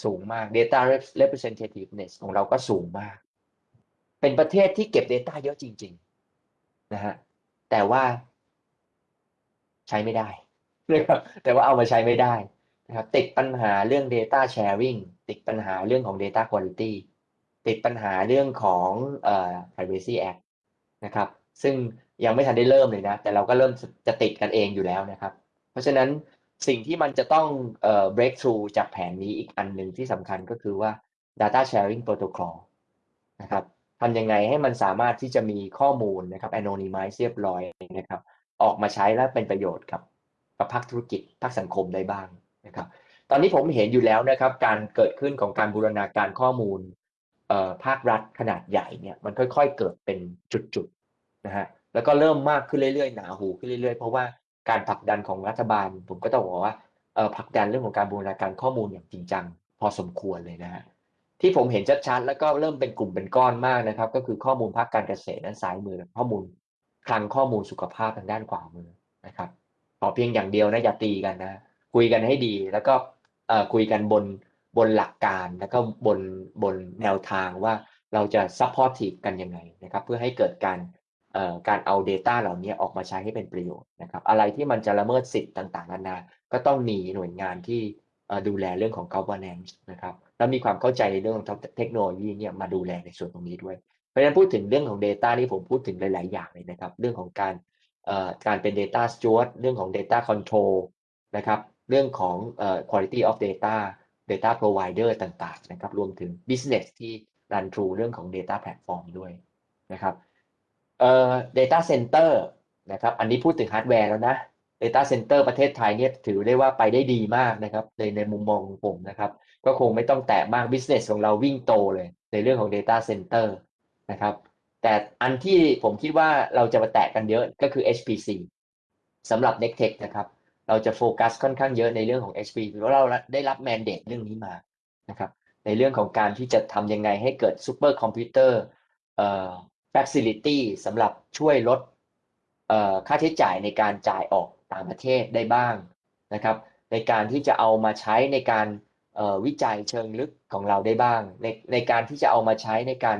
สูงมาก data representativeness ของเราก็สูงมาก เป็นประเทศที่เก็บ data เยอะจริง ๆ นะฮะแต่ว่าใช้ไม่ได้ นะครับแต่ว่าเอามาใช้ไม่ได้นะครับติดปัญหาเรื่อง data sharing ติดปัญหาเรื่องของ data quality ติดปัญหาเรื่องของเอ่อ privacy act นะครับ ซึ่งยังไม่ทันได้เริ่มเลยนะ แต่เราก็เริ่มจะติดกันเองอยู่แล้วนะครับ เพราะฉะนั้นสิ่งที่มันจะต้องเอ่อ breakthrough จากแผนนี้อีกอันหนึ่งที่สำคัญก็คือว่า data sharing protocol นะครับทำยังไงให้มันสามารถที่จะมีข้อมูลนะครับ anonymize เรียบร้อยนะครับ ออกมาใช้และเป็นประโยชน์กับ กับภาคธุรกิจภาคสังคมได้บ้างนะครับ ตอนนี้ผมเห็นอยู่แล้วนะครับ การเกิดขึ้นของการบูรณาการข้อมูลภาครัฐขนาดใหญ่เนี่ยมันค่อย ๆ เกิดเป็นจุดๆนะฮะแล้วก็เริ่มมากขึ้นเรื่อยๆหนาหูขึ้นเรื่อยๆ เพราะว่าการผลักดันของรัฐบาล ผมก็ต้องบอกว่าผลักดันเรื่องของการบูรณาการข้อมูลอย่างจริงจัง พอสมควรเลยนะฮะที่ผมเห็นชัดๆแล้วก็เริ่มเป็นกลุ่มเป็นก้อนมากนะครับ ก็คือข้อมูลภาคการเกษตรด้านซ้ายมือข้อมูลคลังข้อมูลสุขภาพทางด้านขวามือนะครับ อเพียงอย่างเดียวนะอย่าตีกันนะ คุยกันให้ดี แล้วก็เอ่อคุยกันบนบนหลักการแล้วก็บนบนแนวทางว่าเราจะ supportive กันยังไงนะครับ เพื่อให้เกิดการเอ่อการเอา Data เหล่านี้ออกมาใช้ให้เป็นประโยชน์นะครับ อะไรที่มันจะละเมิดสิทธิ์ต่างๆนานาก็ต้องมีหน่วยงานที่ดูแลเรื่องของ governance นะครับแล้วมีความเข้าใจในเรื่องของเทคโนโลยีเนี่ยมาดูแลในส่วนตรงนี้ด้วย เพราะฉะนั้นพูดถึงเรื่องของ Data นี่ผมพูดถึงหลาย ๆ อย่างเลยนะครับ เรื่องของการ การเป็น Data Steward เรื่องของ Data Control นะครับ เรื่องของ quality of data data provider ต่างๆนะครับ รวมถึง business ที่ run through เรื่องของ data platform ด้วยนะครับเอ่อ data center นะครับอันนี้พูดถึงฮาร์ดแวร์แล้วนะ data center ประเทศไทยเนี่ยถือได้ว่าไปได้ดีมากนะครับในในมุมมองของผมนะครับ ก็คงไม่ต้องแตะมาก business ของเราวิ่งโตเลย ในเรื่องของ data center นะครับ แต่อันที่ผมคิดว่าเราจะมาแตะกันเยอะก็คือ HPC สำหรับ n e c t e c h นะครับ เราจะโฟกัสค่อนข้างเยอะในเรื่องของ HP เพราะเราได้รับ mandate เรื่องนี้มานะครับ ในเรื่องของการที่จะทำยังไงให้เกิดซูเปอร์คอมพิวเตอร์เอ่อ facility สำหรับช่วยลดเอ่อค่าใช้จ่ายในการจ่ายออกต่างประเทศได้บ้างนะครับ ในการที่จะเอามาใช้ในการเอ่อวิจัยเชิงลึกของเราได้บ้าง ในในการที่จะเอามาใช้ในการ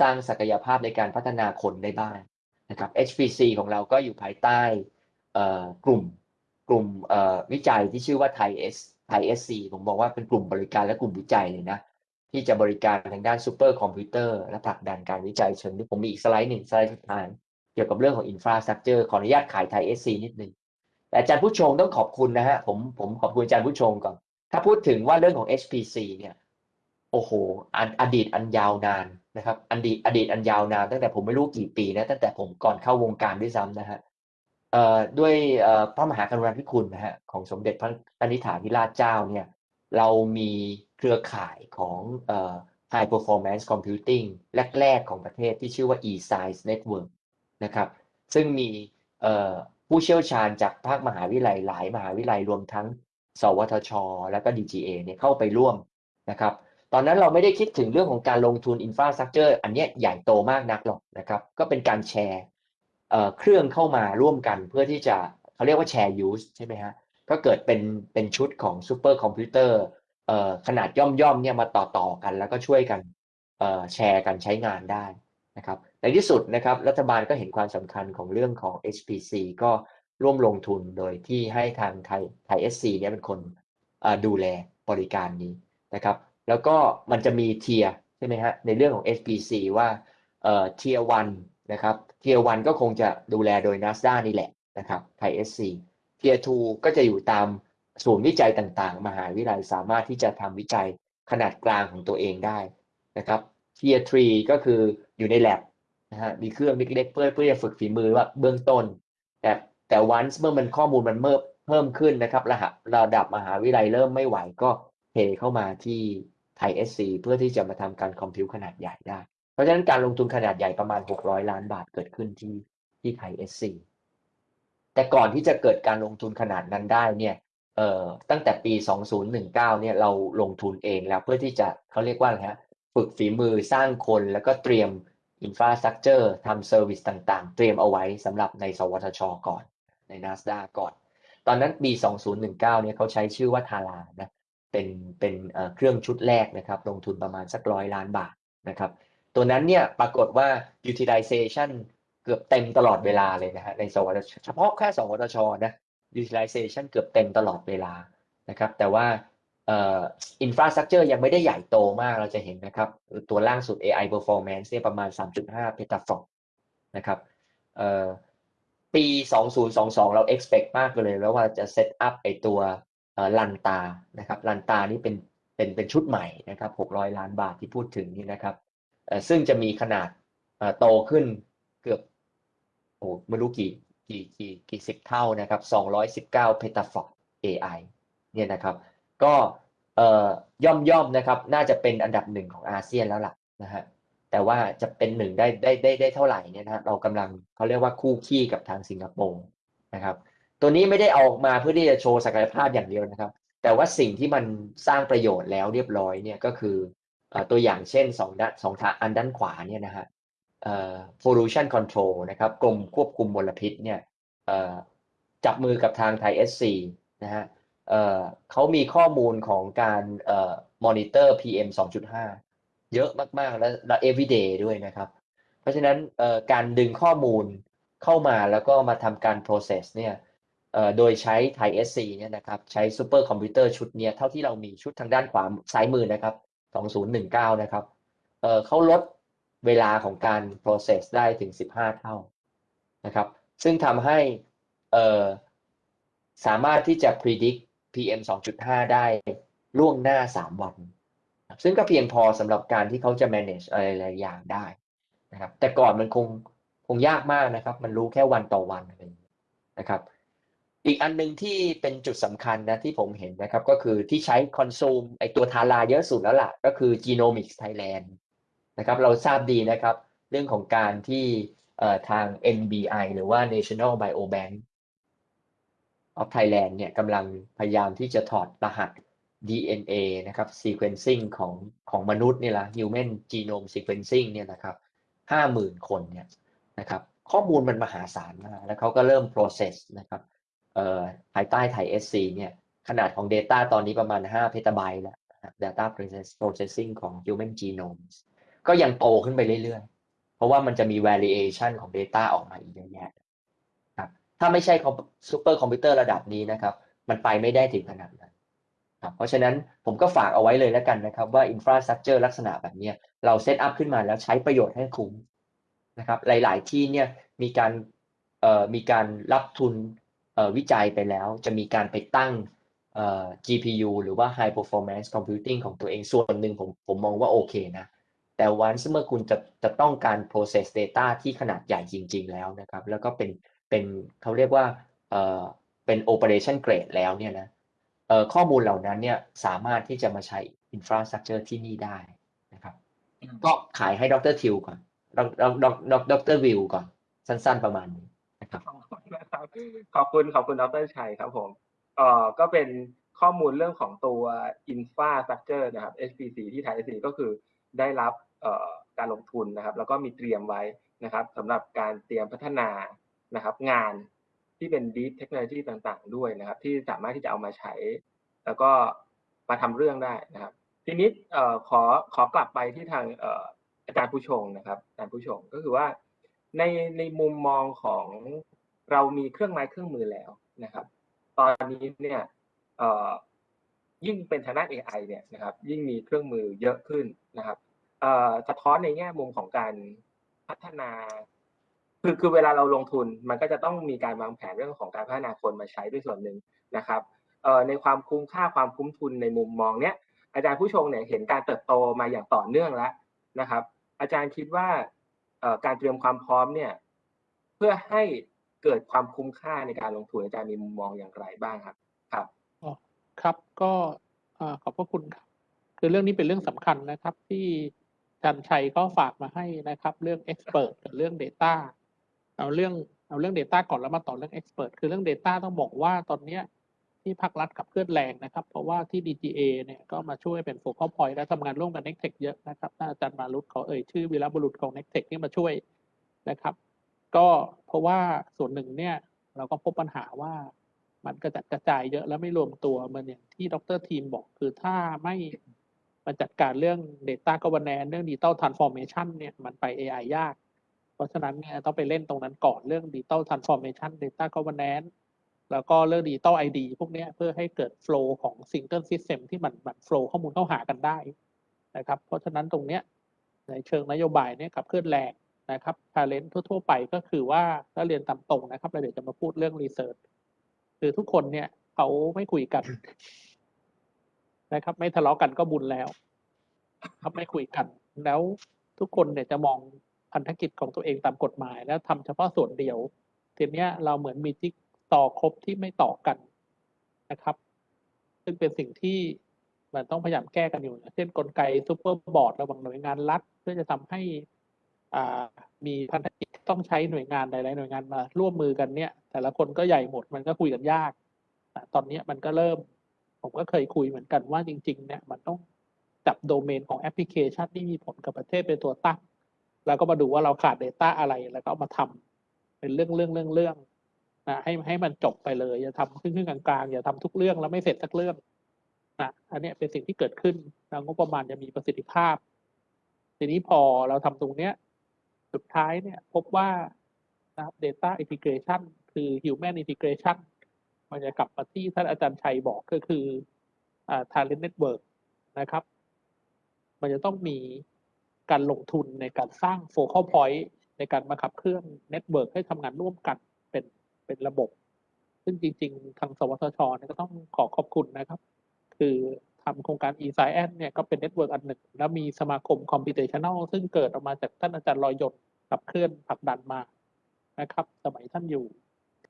สร้างศักยภาพในการพัฒนาคนได้บ้างนะครับ HPC ของเราก็อยู่ภายใต้กลุ่มกลุ่มวิจัยที่ชื่อว่า ThaiS ThaiSC ผมบอกว่าเป็นกลุ่มบริการและกลุ่มวิจัยเลยนะที่จะบริการทางด้านซูเปอร์คอมพิวเตอร์และผลักดันการวิจัยเชิงที่ผมมีอีกสไลด์หนึ่งสไลด์สุดท้ายเกี่ยวกับเรื่องของ infrastructure ขออนุญาตขาย ThaiSC นิดนึงแต่อาจารย์ผู้ชงต้องขอบคุณนะฮะผมผมขอบคุณอาจารย์ผู้ชงก่อน ถ้าพูดถึงว่าเรื่องของ HPC เนี่ยโอ้โหออดีตอันยาวนาน นะครับอดีตอดีตอันยาวนานตั้งแต่ผมไม่รู้กี่ปีนะตั้งแต่ผมก่อนเข้าวงการด้วยซ้ำนะฮะด้วยพระมหากรุณาธิคุณนะฮะของสมเด็จพระนิธิฐาธิราชเจ้าเนี่ยเรามีเครือข่ายของเอ่อ High Performance Computing แรก ๆ ของประเทศที่ชื่อว่า eScience Network นะครับซึ่งมีผู้เชี่ยวชาญจากภาคมหาวิทยาลัยหลายมหาวิทยาลัยรวมทั้ง สวทช และก็ DGA เนี่ยเข้าไปร่วมนะครับ ตอนนั้นเราไม่ได้คิดถึงเรื่องของการลงทุน infrastructure อันนี้ใหญ่โตมากนักหรอกนะครับ ก็เป็นการแชร์เครื่องเข้ามาร่วมกันเพื่อที่จะเขาเรียกว่า share use ใช่ไหมฮะก็เกิดเป็นเป็นชุดของซูเปอร์คอมพิวเตอร์ขนาดย่อมย่อมๆเนี่ยมาต่อต่อๆกัน แล้วก็ช่วยกันแชร์กันใช้งานได้นะครับในที่สุดนะครับรัฐบาลก็เห็นความสำคัญของเรื่องของ HPC ก็ร่วมลงทุนโดยที่ให้ทางไทยไทย SC เนี่ยเป็นคนดูแลบริการนี้นะครับ แล้วก็มันจะมีเทียใช่ไหมฮะในเรื่องของ HPC ว่าเอ่อเทียวันนะครับเทียวันก็คงจะดูแลโดย NASDA นี่แหละนะครับไทย SC เทียทูก็จะอยู่ตามศูนย์วิจัยต่างๆ มหาวิทยาลัยสามารถที่จะทำวิจัยขนาดกลางของตัวเองได้นะครับเทียทรีก็คืออยู่ใน lab นะฮะมีเครื่องเล็กๆเพื่อเพื่อจะฝึกฝีมือว่าเบื้องต้น แต่แต่วันเมื่อมันข้อมูลมันเพิ่มเพิ่มขึ้นนะครับ ระดับระดับมหาวิทยาลัยเริ่มไม่ไหวก็เทเข้ามาที่ ไทย SC เพื่อที่จะมาทำการคอมพิวขนาดใหญ่ได้ เพราะฉะนั้นการลงทุนขนาดใหญ่ประมาณ 600 ล้านบาทเกิดขึ้นที่ที่ไทย SC แต่ก่อนที่จะเกิดการลงทุนขนาดนั้นได้เนี่ยเอ่อตั้งแต่ปี 2019 เนี่ยเราลงทุนเองแล้วเพื่อที่จะเขาเรียกว่าอะไรฮะฝึกฝีมือสร้างคนแล้วก็เตรียม infrastructure ทำ service ต่างๆ เตรียมเอาไว้สำหรับใน สวทช ก่อนใน NSTDA ก่อน ตอนนั้นปี 2019 เนี่ยเขาใช้ชื่อว่า TARA นะ เป็นเป็นเครื่องชุดแรกนะครับ ลงทุนประมาณสักร้อยล้านบาทนะครับ ตัวนั้นเนี่ยปรากฏว่า utilization เกือบเต็มตลอดเวลาเลยนะฮะในสวทชเฉพาะแค่สวทชนะ utilization เกือบเต็มตลอดเวลานะครับ แต่ว่าอ่อ infrastructure ยังไม่ได้ใหญ่โตมากเราจะเห็นนะครับ ตัวล่างสุด AI performance เนี่ยประมาณ 3.5 petaflop นะครับเอ่อปี 2022 เรา expect มากเลยแล้วว่าจะ set up ไอตัว ลันตานะครับลันตานี่เป็นเป็นเป็นชุดใหม่นะครับ600 ล้านบาทที่พูดถึงนี่นะครับซึ่งจะมีขนาดโตขึ้นเกือบโอ้ไม่รู้กี่กี่กี่กี่สิบเท่านะครับ219 p e t a f o p AI เนี่ยนะครับก็ย่อมย่อมนะครับน่าจะเป็นอันดับหนึ่งของอาเซียนแล้วล่ะนะฮะแต่ว่าจะเป็นหนึ่งได้ได้ได้ได้เท่าไหร่เนี่ยนะฮะเรากำลังเขาเรียกว่าคู่ขี้กับทางสิงคโปร์นะครับ ตัวนี้ไม่ได้เอาออกมาเพื่อที่จะโชว์ศักยภาพอย่างเดียวนะครับ แต่ว่าสิ่งที่มันสร้างประโยชน์แล้วเรียบร้อยเนี่ยก็คือตัวอย่างเช่นสองด้านสองทางอันด้านขวาเนี่ยนะฮะเอ่อ pollution control นะครับกรมควบคุมมลพิษเนี่ยเอ่อจับมือกับทางไทย SC นะฮะเอ่อเขามีข้อมูลของการเอ่อ monitor PM 2.5 เยอะมาก ๆ และและ everyday ด้วยนะครับ เพราะฉะนั้นเอ่อการดึงข้อมูลเข้ามาแล้วก็มาทำการ process เนี่ย โดยใช้ ThaiSC เนี่ยนะครับใช้ซูเปอร์คอมพิวเตอร์ชุดเนี้ยเท่าที่เรามีชุดทางด้านขวาซ้ายมือนะครับ 2019 นะครับเเขาลดเวลาของการ process ได้ถึง 15 เท่านะครับ ซึ่งทำให้สามารถที่จะ predict PM 2.5 ได้ล่วงหน้า 3 วัน ซึ่งก็เพียงพอสำหรับการที่เขาจะ manage อะไรหลายอย่างได้นะครับ แต่ก่อนมันคงคงยากมากนะครับ มันรู้แค่วันต่อวันอะไรนะครับ อีกอันหนึ่งที่เป็นจุดสำคัญนะที่ผมเห็นนะครับ ก็คือที่ใช้ consume ไอตัวทาราเยอะสุดแล้วล่ะ ก็คือ Genomics Thailand นะครับ เราทราบดีนะครับ เรื่องของการที่เอ่อทาง NBI หรือว่า National Biobank of Thailand เนี่ยกำลังพยายามที่จะถอดรหัส DNA นะครับ sequencing ของของมนุษย์เนี่ยละ human genome sequencing เนี่ยนะครับห้าหมื่นคนเนี่ยนะครับ ข้อมูลมันมหาศาลมากแล้วเขาก็เริ่ม process นะครับ ภายใต้ไทย SC เนี่ยขนาดของ Data ตอนนี้ประมาณ 5 เพตาไบต์แล้วนะครับ Data Processing ของ human genome ก็ยังโตขึ้นไปเรื่อยๆ เพราะว่ามันจะมี variation ของ Data ออกมาอีกเยอะแยะครับถ้าไม่ใช่ซูเปอร์คอมพิวเตอร์ระดับนี้นะครับ มันไปไม่ได้ถึงขนาดนั้นครับเพราะฉะนั้นผมก็ฝากเอาไว้เลยแล้วกันนะครับ ว่า infrastructure ลักษณะแบบนี้เราเซตอัพขึ้นมาแล้วใช้ประโยชน์ให้คุ้มนะครับหลาย ๆ ที่เนี่ยมีการมีการรับทุน วิจัยไปแล้ว จะมีการไปตั้งเอ่อ GPU หรือว่า High Performance Computing ของตัวเองส่วนหนึ่งผมผมมองว่าโอเคนะ แต่วันเมื่อคุณจะจะต้องการ process data ที่ขนาดใหญ่จริง ๆ แล้วนะครับ แล้วก็เป็นเป็นเขาเรียกว่าเอ่อเป็น operation grade แล้วเนี่ยนะเอ่อข้อมูลเหล่านั้นเนี่ยสามารถที่จะมาใช้ infrastructure ที่นี่ได้นะครับอืมก็ขายให้ดรทิวก่อนดรดรดรวิวก่อน สั้นๆประมาณนี้นะครับ ขอบคุณขอบคุณดรชัยครับผมเอ่อก็เป็นข้อมูลเรื่องของตัว infrastructure นะครับ HPC ที่ไทย SC ก็คือได้รับการลงทุนนะครับ แล้วก็มีเตรียมไว้นะครับสำหรับการเตรียมพัฒนานะครับงานที่เป็น deep technology ต่างๆ ด้วยนะครับ ที่สามารถที่จะเอามาใช้ แล้วก็มาทำเรื่องได้นะครับ ทีนี้ขอขอกลับไปที่ทางอาจารย์ผู้ชงนะครับอาจารย์ผู้ชงก็คือว่าในในมุมมองของ เรามีเครื่องไม้เครื่องมือแล้วนะครับ ตอนนี้เนี่ยยิ่งเป็นทางด้าน AI เนี่ยนะครับยิ่งมีเครื่องมือเยอะขึ้นนะครับสะท้อนในแง่มุมของการพัฒนาคือคือเวลาเราลงทุนมันก็จะต้องมีการวางแผนเรื่องของการพัฒนาคนมาใช้ด้วยส่วนหนึ่งนะครับในความคุ้มค่าความคุ้มทุนในมุมมองเนี้ยอาจารย์ผู้ชงเนี่ยเห็นการเติบโตมาอย่างต่อเนื่องแล้วนะครับ อาจารย์คิดว่าการเตรียมความพร้อมเนี่ยเพื่อให้ เกิดความคุ้มค่าในการลงทุนอาจารย์มีมุมมองอย่างไรบ้างครับ ครับอ๋อครับก็ขอบพระคุณครับ คือเรื่องนี้เป็นเรื่องสำคัญนะครับ ที่อาจารย์ชัยก็ฝากมาให้นะครับ เรื่อง expert กับเรื่อง data เอาเรื่องเอาเรื่อง data ก่อนแล้วมาต่อเรื่อง expert คือเรื่อง data ต้องบอกว่าตอนเนี้ยที่ภาครัฐขับเคลื่อนแรงนะครับ เพราะว่าที่ DGA เนี่ยก็มาช่วยเป็น focal point และทำงานร่วมกับ n e c t e c h เยอะนะครับอาจารย์มารุตขอเอ่ยชื่อวีรบุรุษของ n e c t e c h ที่มาช่วยนะครับ ก็เพราะว่าส่วนหนึ่งเนี่ยเราก็พบปัญหาว่ามันกระจัดกระจายเยอะแล้วไม่รวมตัวเหมือนอย่างที่ดรทีมบอกคือถ้าไม่มาจัดการเรื่อง Data Governance เรื่อง Digital Transformation เนี่ยมันไป AI ยาก เพราะฉะนั้นเนี่ยต้องไปเล่นตรงนั้นก่อนเรื่อง Digital Transformation Data Governance แล้วก็เรื่อง Digital ID พวกนี้เพื่อให้เกิด flow ของ Single System ที่มันมัน flow ข้อมูลเข้าหากันได้นะครับ เพราะฉะนั้นตรงเนี้ยในเชิงนโยบายเนี่ยขับเคลื่อนแรง นะครับชาเลนจ์ทั่ว ๆ ไปก็คือว่าถ้าเรียนตามตรงนะครับแล้วเดี๋ยวจะมาพูดเรื่อง research คือทุกคนเนี่ยเขาไม่คุยกัน นะครับ ไม่ทะเลาะกันก็บุญแล้ว ครับไม่คุยกัน แล้วทุกคนเนี่ยจะมองพันธกิจของตัวเองตามกฎหมาย แล้วทำเฉพาะส่วนเดียวทีเนี้ยเราเหมือนมีจิ๊กซอว์ครับที่ไม่ต่อกันนะครับ ซึ่งเป็นสิ่งที่มันต้องพยายามแก้กันอยู่นะเช่นกลไก super board ระหว่างหน่วยงานรัฐ เพื่อจะทำให้ มีพันธกิจต้องใช้หน่วยงานหลายๆหน่วยงานมาร่วมมือกันเนี่ย แต่ละคนก็ใหญ่หมดมันก็คุยกันยาก ตอนนี้มันก็เริ่ม ผมก็เคยคุยเหมือนกันว่าจริง ๆ เนี่ยมันต้องจับโดเมนของแอปพลิเคชันที่มีผลกับประเทศเป็นตัวตั้งแล้วก็มาดูว่าเราขาด Data อะไรแล้วก็เอามาทำเป็นเรื่องเรื่องเรื่องเรื่องนะให้ให้มันจบไปเลย อย่าทำครึ่งครึ่งกลางๆอย่าทำทุกเรื่องแล้วไม่เสร็จสักเรื่องนะอันนี้เป็นสิ่งที่เกิดขึ้นแล้วงบประมาณจะมีประสิทธิภาพ ทีนี้พอเราทำตรงเนี้ย สุดท้ายเนี่ยพบว่านะครับ data integration คือ human integration มันจะกลับมาที่ท่านอาจารย์ชัยบอกก็คืออ่า talent network นะครับ มันจะต้องมีการลงทุนในการสร้าง focal point ในการมาขับเคลื่อน network ให้ทำงานร่วมกันเป็นเป็นระบบ ซึ่งจริง ๆ ทางสวทชก็ต้องขอขอบคุณนะครับ คือ ทำโครงการ e s c i e n เนี่ยก็เป็น network อันหนึ่ง แล้วมีสมาคม computational ซึ่งเกิดออกมาจากท่านอาจารย์ลอยยนต์ขับเคลื่อนผลักดันมานะครับ สมัยท่านอยู่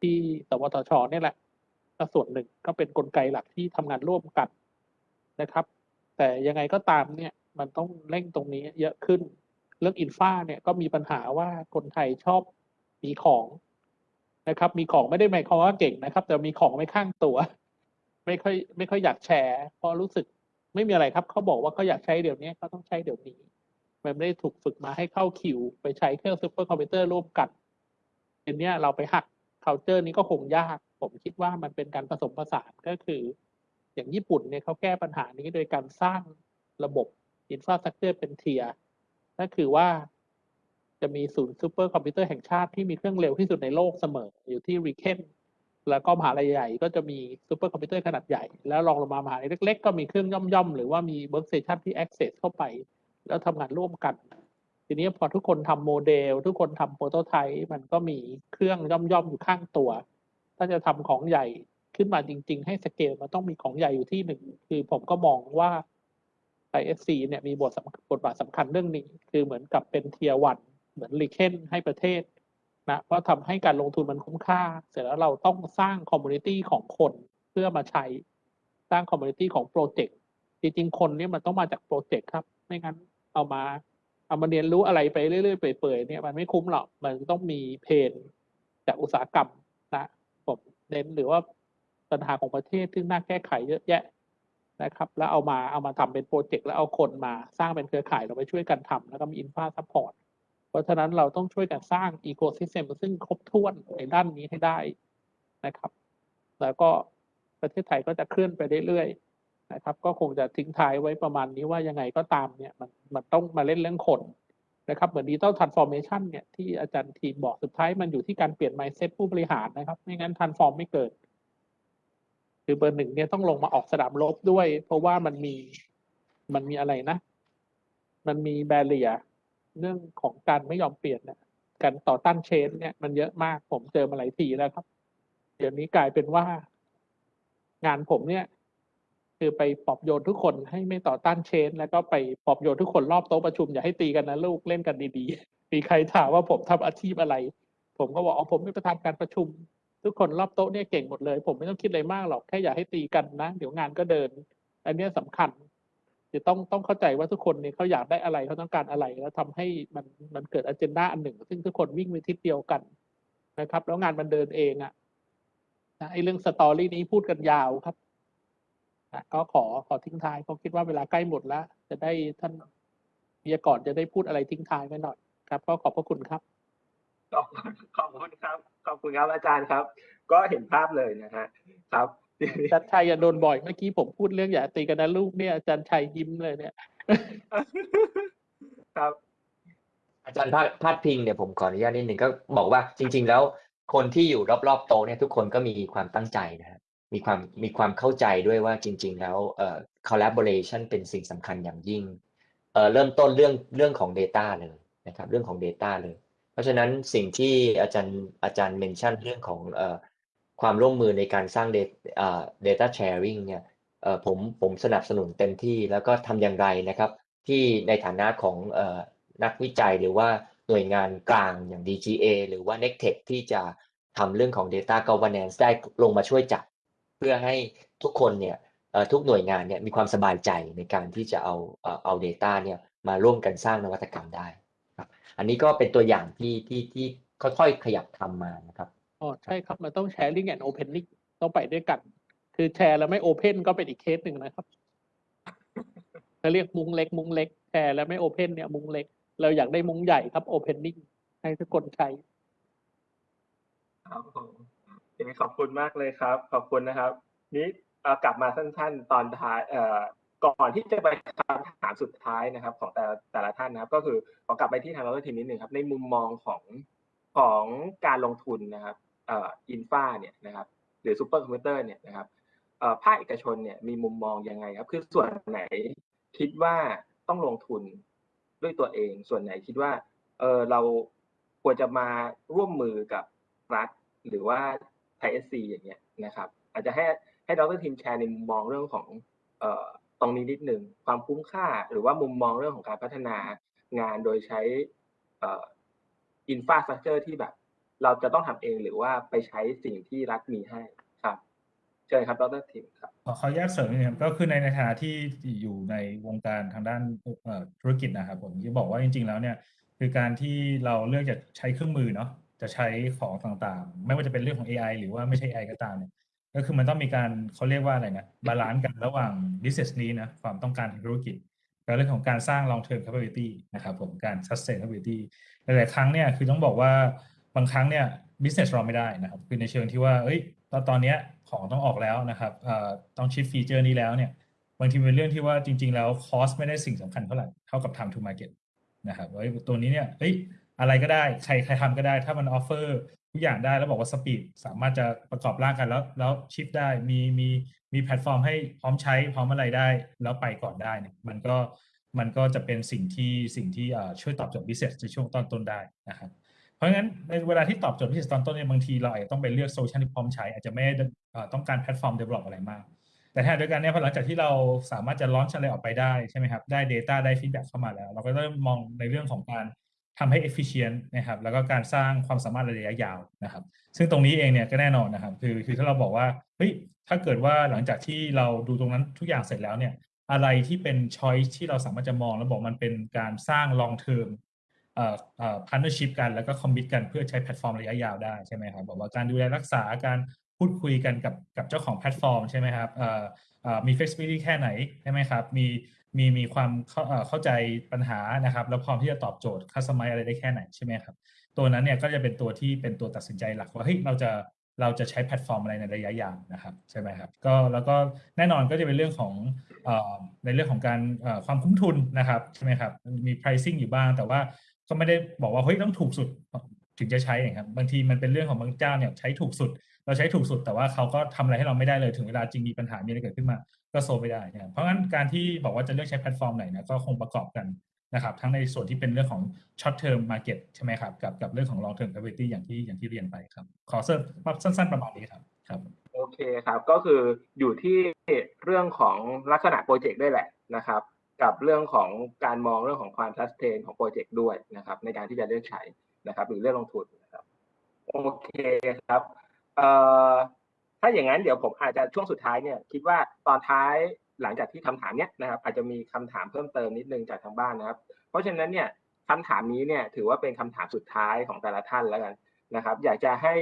ที่สวทชเนี่ยแหละก็ส่วนหนึ่งก็เป็นกลไกหลักที่ทำงานร่วมกันนะครับ แต่ยังไงก็ตามเนี่ยมันต้องเร่งตรงนี้เยอะขึ้น เรื่อง infra เนี่ยก็มีปัญหาว่าคนไทยชอบมีของนะครับ มีของไม่ได้หมายความว่าเก่งนะครับ แต่มีของไว้ข้างตัว ไม่ค่อยไม่ค่อยอยากแชร์เพราะรู้สึกไม่มีอะไรครับเขาบอกว่าเขาอยากใช้เดี๋ยวนี้เขาต้องใช้เดี๋ยวนี้ มันไม่ได้ถูกฝึกมาให้เข้าคิว ไปใช้เครื่องซูเปอร์คอมพิวเตอร์ร่วมกันทีเนี้ยเราไปหัก c u เจอร์นี้ก็คงยาก ผมคิดว่ามันเป็นการผสมผสานก็คือ อย่างญี่ปุ่นเนี่ยเขาแก้ปัญหานี้โดยการสร้างระบบ infrastructure เป็น tierนั่นคือว่าจะมีศูนย์ซูเปอร์คอมพิวเตอร์แห่งชาติที่มีเครื่องเร็วที่สุดในโลกเสมออยู่ที่ RIKEN แล้วก็มหาลัยใหญ่ก็จะมีซูเปอร์คอมพิวเตอร์ขนาดใหญ่ แล้วรองลงมามหาลัยเล็ก ๆ ก็มีเครื่องย่อมๆ หรือว่ามี workstation ที่ access เข้าไป แล้วทำงานร่วมกัน ทีนี้พอทุกคนทำโมเดล ทุกคนทำ prototype มันก็มีเครื่องย่อมๆ อยู่ข้างตัว ถ้าจะทำของใหญ่ขึ้นมาจริง ๆ ให้สเกลมันต้องมีของใหญ่อยู่ที่หนึ่งคือผมก็มองว่า ThaiSC เนี่ยมีบทบทบาทสำคัญเรื่องนี้ คือเหมือนกับเป็น tier one เหมือน RIKEN ให้ประเทศ นะเพราะทำให้การลงทุนมันคุ้มค่า เสร็จแล้วเราต้องสร้าง community ของคนเพื่อมาใช้สร้าง community ของโปรเจกต์จริงๆคนเนี่ยมันต้องมาจากโปรเจกต์ครับ ไม่งั้นเอามาเอามาเรียนรู้อะไรไปเรื่อยๆเปื่อยๆเนี่ยมันไม่คุ้มหรอกมันต้องมี pain จากอุตสาหกรรมนะผมเน้นหรือว่าปัญหาของประเทศที่น่าแก้ไขเยอะแยะนะครับ แล้วเอามาเอามาทำเป็นโปรเจกต์แล้วเอาคนมาสร้างเป็นเครือข่ายเราไปช่วยกันทำแล้วก็มี infra support เพราะฉะนั้นเราต้องช่วยกันสร้าง ecosystem ซึ่งครบถ้วนในด้านนี้ให้ได้นะครับ แล้วก็ประเทศไทยก็จะเคลื่อนไปเรื่อยๆนะครับ ก็คงจะทิ้งท้ายไว้ประมาณนี้ว่ายังไงก็ตามเนี่ยมันมันต้องมาเล่นเรื่องคนนะครับ เหมือน digital transformation เนี่ยที่อาจารย์ทีมบอกสุดท้ายมันอยู่ที่การเปลี่ยน mindset ผู้บริหารนะครับ ไม่งั้น transform ไม่เกิด คือเบอร์หนึ่งเนี่ยต้องลงมาออกสนามรบด้วย เพราะว่ามันมีมันมีอะไรนะ มันมีแบเรีย เรื่องของการไม่ยอมเปลี่ยนเนี่ยการต่อต้านเชน เนี่ยมันเยอะมากผมเจอมาหลายทีแล้วครับ เดี๋ยวนี้กลายเป็นว่า งานผมเนี่ย คือไปปลอบโยนทุกคนให้ไม่ต่อต้านเชน แล้วก็ไปปลอบโยนทุกคนรอบโต๊ะประชุมอย่าให้ตีกันนะลูกเล่นกันดีๆ มีใครถามว่าผมทำอาชีพอะไร ผมก็บอกอ๋อผมเป็นประธานการประชุม ทุกคนรอบโต๊ะเนี่ยเก่งหมดเลย ผมไม่ต้องคิดอะไรมากหรอกแค่อย่าให้ตีกันนะ เดี๋ยวงานก็เดิน อันนี้ยสำคัญ จะต้องต้องเข้าใจว่าทุกคนเนี่ยเขาอยากได้อะไรเขาต้องการอะไรแล้วทำให้มันมันเกิดอ g e n d a อันหนึ่ง ซึ่งทุกคนวิ่งไปทิศเดียวกันนะครับ แล้วงานมันเดินเองอะนะไอ้เรื่องสตอรี่นี้พูดกันยาวครับนะก็ขอขอทิ้งท้ายเพราะคิดว่าเวลาใกล้หมดแล้ว จะได้ท่านวิทยากรจะได้พูดอะไรทิ้งท้ายไว้หน่อยครับ ก็ขอบพระคุณครับขอบขอบคุณครับขอบคุณครับอาจารย์ครับ ก็เห็นภาพเลยนะฮะครับ อาจารย์ชัยอย่าโดนบ่อยเมื่อกี้ผมพูดเรื่องอย่าตีกันนะลูกเนี่ยอาจารย์ชัยยิ้มเลยเนี่ย ครับ อาจารย์พาดพาดพิงเนี่ยผมขออนุญาตนิดหนึ่งก็บอกว่าจริง ๆ แล้ว คนที่อยู่รอบๆโต๊ะเนี่ยทุกคนก็มีความตั้งใจนะฮะมีความมีความเข้าใจด้วยว่าจริง ๆ แล้วเอ่อ collaboration เป็นสิ่งสำคัญอย่างยิ่งเอ่อเริ่มต้นเรื่องเรื่องของ Data เลยนะครับ เรื่องของ Data เลย เพราะฉะนั้นสิ่งที่อาจารย์อาจารย์เมนชั่นเรื่องของเอ่อ ความร่วมมือในการสร้าง data อ่า data sharing เนี่ยผมผมสนับสนุนเต็มที่แล้วก็ทำอย่างไรนะครับ ที่ในฐานะของอนักวิจัยหรือว่าหน่วยงานกลางอย่าง DGA หรือว่า NECTEC ที่จะทำเรื่องของ Data Governance ได้ลงมาช่วยจับเพื่อให้ทุกคนเนี่ยทุกหน่วยงานเนี่ยมีความสบายใจในการที่จะเอาเอ่อเอา Data เนี่ยมาร่วมกันสร้างนวัตกรรมได้ครับอันนี้ก็เป็นตัวอย่างที่ที่ที่ค่อยๆขยับทำมานะครับ อ๋อใช่ครับ มันต้อง sharing and opening ต้องไปด้วยกัน คือแชร์แล้วไม่ open ก็เป็นอีกเคสหนึ่งนะครับเขาเรียกมุ้งเล็ก มุ้งเล็กแชร์แล้วไม่ open เนี่ยมุ้งเล็ก เราอยากได้มุ้งใหญ่ครับ opening ให้ทุกคนใช้ครับผมขอบคุณมากเลยครับ ขอบคุณนะครับ นี้กลับมาสั้น ๆ ตอนท้ายเอ่อก่อนที่จะไปคำถามสุดท้ายนะครับ ของแต่ละแต่ละท่านนะครับ ก็คือขอกลับไปที่ทางเราทีนิดหนึ่งครับ ในมุมมองของของการลงทุนนะครับ อินฟาเนี่ยนะครับหรือซูเปอร์คอมพิวเตอร์เนี่ยนะครับภาคเอกชนเนี่ยมีมุมมองยังไงครับ คือส่วนไหนคิดว่าต้องลงทุนด้วยตัวเอง ส่วนไหนคิดว่าเออเราควรจะมาร่วมมือกับรัฐ หรือว่า ThaiSC อย่างเงี้ยนะครับ อาจจะให้ให้ดรทีมแชร์ในมุมมองเรื่องของเอ่อตรงนี้นิดหนึ่งความคุ้มค่า หรือว่ามุมมองเรื่องของการพัฒนางานโดยใช้เอ่อ infrastructure ที่แบบ เราจะต้องทำเองหรือว่าไปใช้สิ่งที่รัฐมีให้ครับเชิญครับดรทีมครับขอขออนุญาตเสริมนิดนึงก็คือในในฐานะที่อยู่ในวงการทางด้านธุรกิจนะครับผมที่บอกว่าจริง ๆ แล้วเนี่ยคือการที่เราเลือกจะใช้เครื่องมือเนาะจะใช้ของต่างๆ ไม่ว่าจะเป็นเรื่องของ AI หรือว่าไม่ใช่ AI ก็ตามเนี่ยก็คือมันต้องมีการเขาเรียกว่าอะไรนะบาลานซ์กันระหว่าง business นี้นะความต้องการทางธุรกิจกับเรื่องของการสร้าง long term capability นะครับผมการ sustainability หลายๆครั้งเนี่ยคือต้องบอกว่า บางครั้งเนี่ย business เราไม่ได้นะครับ คือในเชิงที่ว่าเอ้ยตอนตอนนี้ของต้องออกแล้วนะครับต้อง ship feature นี้แล้วเนี่ย บางทีเป็นเรื่องที่ว่าจริง ๆ แล้ว cost ไม่ได้สิ่งสำคัญเท่าไหร่เท่ากับ time to market นะครับว่าตัวนี้เนี่ยเอ้ยอะไรก็ได้ใครใครทำก็ได้ ถ้ามัน offer ทุกอย่างได้แล้วบอกว่า speed สามารถจะประกอบร่างกันแล้วแล้ว ship ได้มีมีมีแพลตฟอร์มให้พร้อมใช้พร้อมอะไรได้ แล้วไปก่อนได้เนี่ยมันก็มันก็จะเป็นสิ่งที่สิ่งที่ช่วยตอบโจทย์ business ในช่วงตอนต้นได้นะครับ เพราะงั้นในเวลาที่ตอบโจทย์ business ตอนต้นเนี่ยบางทีเราอาจจะต้องไปเลือก solution ที่พร้อมใช้ อาจจะไม่ต้องการแพลตฟอร์ม develop อะไรมาก แต่ขณะเดียวกันเนี่ยพอหลังจากที่เราสามารถจะ launch อะไรออกไปได้ใช่ไหมครับได้ data ได้ feedback เข้ามาแล้ว เราก็เริ่มมองในเรื่องของการทำให้ efficient นะครับ แล้วก็การสร้างความสามารถระยะยาวนะครับ ซึ่งตรงนี้เองเนี่ยก็แน่นอนนะครับ คือคือถ้าเราบอกว่า เฮ้ย ถ้าเกิดว่าหลังจากที่เราดูตรงนั้นทุกอย่างเสร็จแล้วเนี่ย อะไรที่เป็น choice ที่เราสามารถจะมองแล้วบอกมันเป็นการสร้าง long term เอ่อเอ่อ partnership กันแล้วก็ commit กันเพื่อใช้แพลตฟอร์มระยะยาวได้ใช่ไหมครับบอกว่าการดูแลรักษาการพูดคุยกันกับกับเจ้าของแพลตฟอร์มใช่ไหมครับมี flexibility แค่ไหนใช่ไหมครับมีมีมีความเข้าเข้าใจปัญหานะครับแล้วพร้อมที่จะตอบโจทย์ customize อะไรได้แค่ไหนใช่ไหมครับตัวนั้นเนี่ยก็จะเป็นตัวที่เป็นตัวตัดสินใจหลักว่าเฮ้ยเราจะเราจะใช้แพลตฟอร์มอะไรในระยะยาวนะครับใช่ไหมครับก็แล้วก็แน่นอนก็จะเป็นเรื่องของอในเรื่องของการความคุ้มทุนนะครับใช่ไหมครับมี pricing อยู่บ้าง แต่ว่า ก็ไม่ได้บอกว่าเฮ้ยต้องถูกสุดถึงจะใช้ครับ บางทีมันเป็นเรื่องของบางเจ้าเนี่ยใช้ถูกสุด เราใช้ถูกสุดแต่ว่าเขาก็ทำอะไรให้เราไม่ได้เลยถึงเวลาจริงมีปัญหามีอะไรเกิดขึ้นมาก็โซไม่ได้นะเพราะงั้นการที่บอกว่าจะเลือกใช้แพลตฟอร์มไหนนะก็คงประกอบกันนะครับทั้งในส่วนที่เป็นเรื่องของ short term market ใช่ไหมครับกับกับเรื่องของ long term capability อย่างที่อย่างที่เรียนไปครับ ขอเสริมสั้น ๆ ประมาณนี้ครับครับโอเคครับก็คืออยู่ที่เรื่องของลักษณะโปรเจกต์ด้วยแหละนะครับ กับเรื่องของการมองเรื่องของความ sustain ของโปรเจกต์ด้วยนะครับ ในการที่จะเลือกใช้นะครับ หรือเลือกลงทุนนะครับโอเคครับเอ่อถ้าอย่างนั้นเดี๋ยวผมอาจจะช่วงสุดท้ายเนี่ย คิดว่าตอนท้ายหลังจากที่คำถามเนี้ยนะครับ อาจจะมีคำถามเพิ่มเติมนิดนึงจากทางบ้านนะครับ เพราะฉะนั้นเนี่ยคำถามนี้เนี่ยถือว่าเป็นคำถามสุดท้ายของแต่ละท่านแล้วกันนะครับ อยากจะให้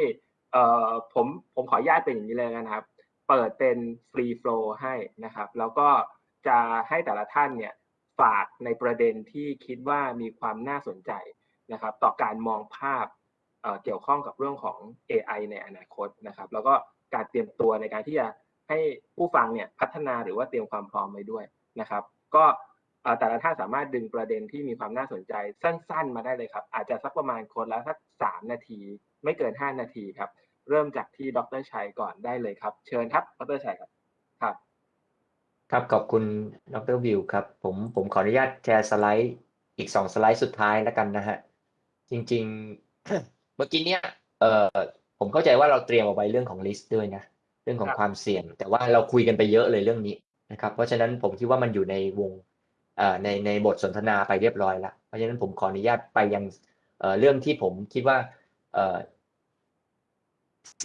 เอ่อผมผมขออนุญาตเป็นอย่างนี้เลยนะครับ เปิดเป็นฟรีโฟลให้นะครับ แล้วก็ จะให้แต่ละท่านเนี่ยฝากในประเด็นที่คิดว่ามีความน่าสนใจนะครับ ต่อการมองภาพเเกี่ยวข้องกับเรื่องของ AI ในอนาคตนะครับ แล้วก็การเตรียมตัวในการที่จะให้ผู้ฟังเนี่ยพัฒนาหรือว่าเตรียมความพร้อมไว้ด้วยนะครับ ก็แต่ละท่านสามารถดึงประเด็นที่มีความน่าสนใจสั้น ๆ มาได้เลยครับ อาจจะสักประมาณคนละสักสามนาที ไม่เกินห้านาทีครับ เริ่มจากที่ดรชัยก่อนได้เลยครับ เชิญครับดรชัยครับครับ ครับขอบคุณดรวิวครับผมผมขออนุญาตแชร์สไลด์อีกสองสไลด์สุดท้ายแล้วกันนะฮะจริง ๆ เมื่อกี้เนี้ยเอ่อผมเข้าใจว่าเราเตรียมเอาไว้เรื่องของลิสต์ด้วยนะเรื่องของครับความเสี่ยง แต่ว่าเราคุยกันไปเยอะเลยเรื่องนี้นะครับเพราะฉะนั้นผมคิดว่ามันอยู่ในวงเอ่อในในบทสนทนาไปเรียบร้อยแล้วเพราะฉะนั้นผมขออนุญาตไปยังเอ่อเรื่องที่ผมคิดว่าเอ่อ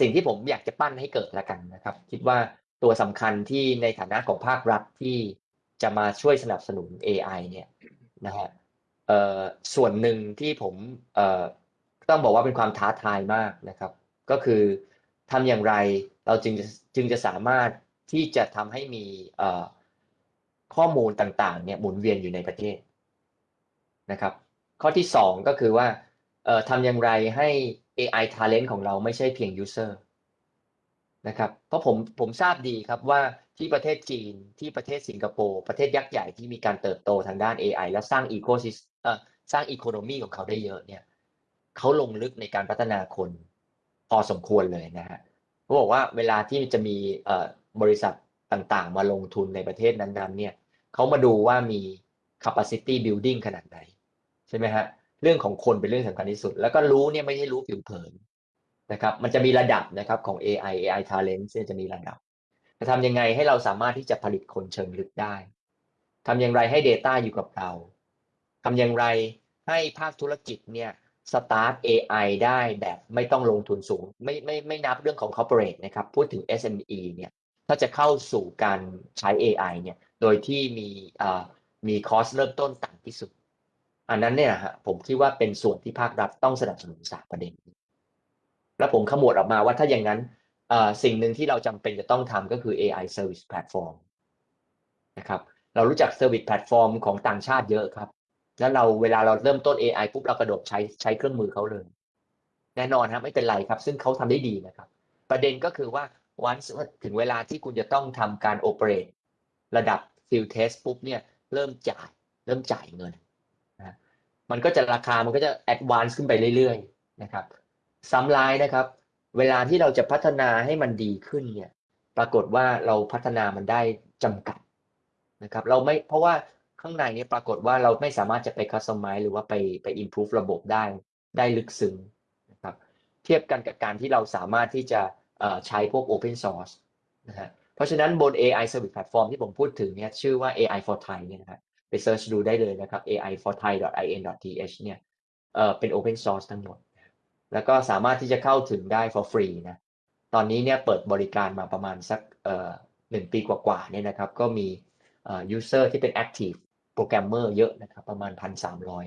สิ่งที่ผมอยากจะปั้นให้เกิดแล้วกันนะครับ คิดว่า ตัวสำคัญที่ในฐานะของภาครัฐที่จะมาช่วยสนับสนุน AI เนี่ยนะฮะส่วนหนึ่งที่ผมต้องบอกว่าเป็นความท้าทายมากนะครับ ก็คือทำอย่างไรเราจึงจะจึงจะสามารถที่จะทำให้มีข้อมูลต่างๆเนี่ยหมุนเวียนอยู่ในประเทศนะครับ ข้อที่สองก็คือว่าทำอย่างไรให้ AI talent ของเราไม่ใช่เพียง user นะครับเพราะผมผมทราบดีครับว่าที่ประเทศจีนที่ประเทศสิงคโปร์ประเทศยักษ์ใหญ่ที่มีการเติบโตทางด้าน AI และสร้างอีโคซิสเอ่อสร้างอีโคโนมีของเขาได้เยอะเนี่ยเขาลงลึกในการพัฒนาคนพอสมควรเลยนะฮะเขาบอกว่าเวลาที่จะมีเอ่อบริษัทต่างๆ มาลงทุนในประเทศนั้นๆเนี่ยเขามาดูว่ามี capacity building ขนาดไหน ใช่ไหมฮะเรื่องของคนเป็นเรื่องสำคัญที่สุด แล้วก็รู้เนี่ยไม่ใช่รู้ผิวเผิน นะครับมันจะมีระดับนะครับของ AI AI talent เนี่ยจะมีระดับจะทำยังไงให้เราสามารถที่จะผลิตคนเชิงลึกได้ทำอย่างไรให้ Data อยู่กับเราทำอย่างไรให้ภาคธุรกิจเนี่ยสตาร์ท AI ได้แบบไม่ต้องลงทุนสูง ไม่ไม่ไม่นับเรื่องของ corporate นะครับ พูดถึง SME เนี่ยถ้าจะเข้าสู่การใช้ AI เนี่ยโดยที่มีอ่ามีคอสเริ่มต้นต่ำที่สุด อันนั้นเนี่ยฮะผมคิดว่าเป็นส่วนที่ภาครัฐต้องสนับสนุนสามประเด็นนี้ แล้วผมขมวดออกมาว่าถ้าอย่างนั้นสิ่งหนึ่งที่เราจำเป็นจะต้องทำก็คือ AI Service Platform นะครับเรารู้จัก Service Platform ของต่างชาติเยอะครับ แล้วเราเวลาเราเริ่มต้น AI ปุ๊บเรากระโดดใช้ใช้เครื่องมือเขาเลย แน่นอนครับไม่เป็นไรครับ ซึ่งเขาทำได้ดีนะครับ ประเด็นก็คือว่าวันถึงเวลาที่คุณจะต้องทำการ operate ระดับ field test ปุ๊บเนี่ยเริ่มจ่าย เริ่มจ่ายเงินนะมันก็จะราคามันก็จะ advance ขึ้นไปเรื่อยๆนะครับ ซ้ำร้ายนะครับ เวลาที่เราจะพัฒนาให้มันดีขึ้นเนี่ย ปรากฏว่าเราพัฒนามันได้จำกัดนะครับ เราไม่เพราะว่าข้างในเนี่ยปรากฏว่าเราไม่สามารถจะไป customize หรือว่าไปไป improve ระบบได้ได้ลึกซึ้งนะครับ เทียบกันกับการที่เราสามารถที่จะใช้พวก open source นะฮะเพราะฉะนั้นบน AI service platform ที่ผมพูดถึงเนี่ยชื่อว่า AI for Thai เนี่ยนะครับไป search ดูได้เลยนะครับ AI for Thai in th เนี่ยเออเป็น open source ทั้งหมด แล้วก็สามารถที่จะเข้าถึงได้ for free นะ ตอนนี้เนี่ยเปิดบริการมาประมาณสักเอ่อหนึ่งปีกว่าๆเนี่ยนะครับ ก็มีเอ่อ user ที่เป็น active programmer เยอะนะครับ ประมาณ 1,300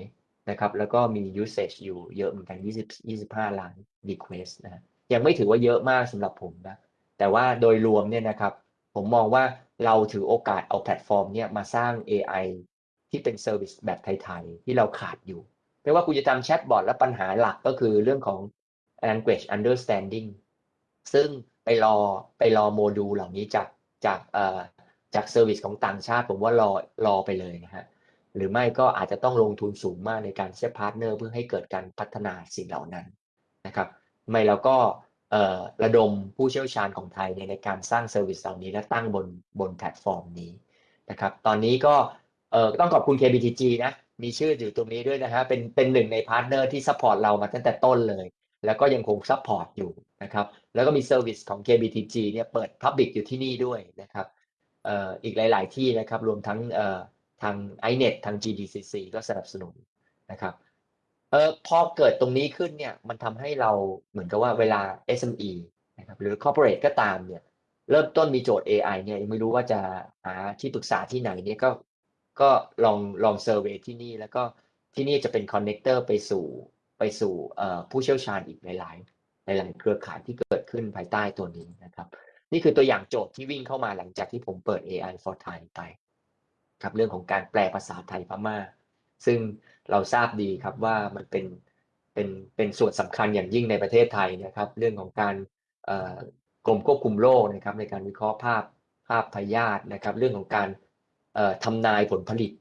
นะครับ แล้วก็มี usage อยู่เยอะเหมือนกัน 20 25 ล้าน request นะ ยังไม่ถือว่าเยอะมากสำหรับผมนะ แต่ว่าโดยรวมเนี่ยนะครับ ผมมองว่าเราถือโอกาสเอาแพลตฟอร์มเนี่ยมาสร้าง AI ที่เป็น service แบบไทย ๆ ที่เราขาดอยู่ ไม่ว่าคุณจะทำแชทบอทแล้วปัญหาหลักก็คือเรื่องของ language understanding ซึ่งไปรอไปรอโมดูลเหล่านี้จากจากเอ่อจาก service ของต่างชาติ ผมว่ารอรอไปเลยนะฮะหรือไม่ก็อาจจะต้องลงทุนสูงมากในการเชื่อม partner เพื่อให้เกิดการพัฒนาสิ่งเหล่านั้นนะครับ ไม่เราก็เอ่อระดมผู้เชี่ยวชาญของไทยในในการสร้าง service เหล่านี้และตั้งบนบนแพลตฟอร์มนี้นะครับ ตอนนี้ก็เอ่อต้องขอบคุณ KBTG นะ มีชื่ออยู่ตรงนี้ด้วยนะฮะเป็นเป็นหนึ่งใน partner ที่ support เรามาตั้งแต่ต้นเลย แล้วก็ยังคง support อยู่นะครับแล้วก็มี service ของ KBTG เนี่ยเปิด Public อยู่ที่นี่ด้วยนะครับเอ่ออีกหลาย ๆ ที่นะครับรวมทั้งเอ่อทาง iNet ทาง GDCC ก็สนับสนุนนะครับเอ่อพอเกิดตรงนี้ขึ้นเนี่ยมันทำให้เราเหมือนกับว่าเวลา SME นะครับหรือ Corporate ก็ตามเนี่ยเริ่มต้นมีโจทย์ AI เนี่ยยังไม่รู้ว่าจะหาที่ปรึกษาที่ไหนเนี่ยก็ ก็ลองลอง survey ที่นี่แล้วก็ที่นี่จะเป็น connector ไปสู่ไปสู่ผู้เชี่ยวชาญอีกหลายๆหลายเครือข่ายที่เกิดขึ้นภายใต้ตัวนี้นะครับ นี่คือตัวอย่างโจทย์ที่วิ่งเข้ามาหลังจากที่ผมเปิด AI for Thai ไปครับเรื่องของการแปลภาษาไทยพม่า ซึ่งเราทราบดีครับว่ามันเป็นเป็นเป็นส่วนสำคัญอย่างยิ่งในประเทศไทยนะครับ เรื่องของการกรมควบคุมโรคนะครับ ในการวิเคราะห์ภาพภาพพยาธินะครับ เรื่องของการ ทำนายผลผลิต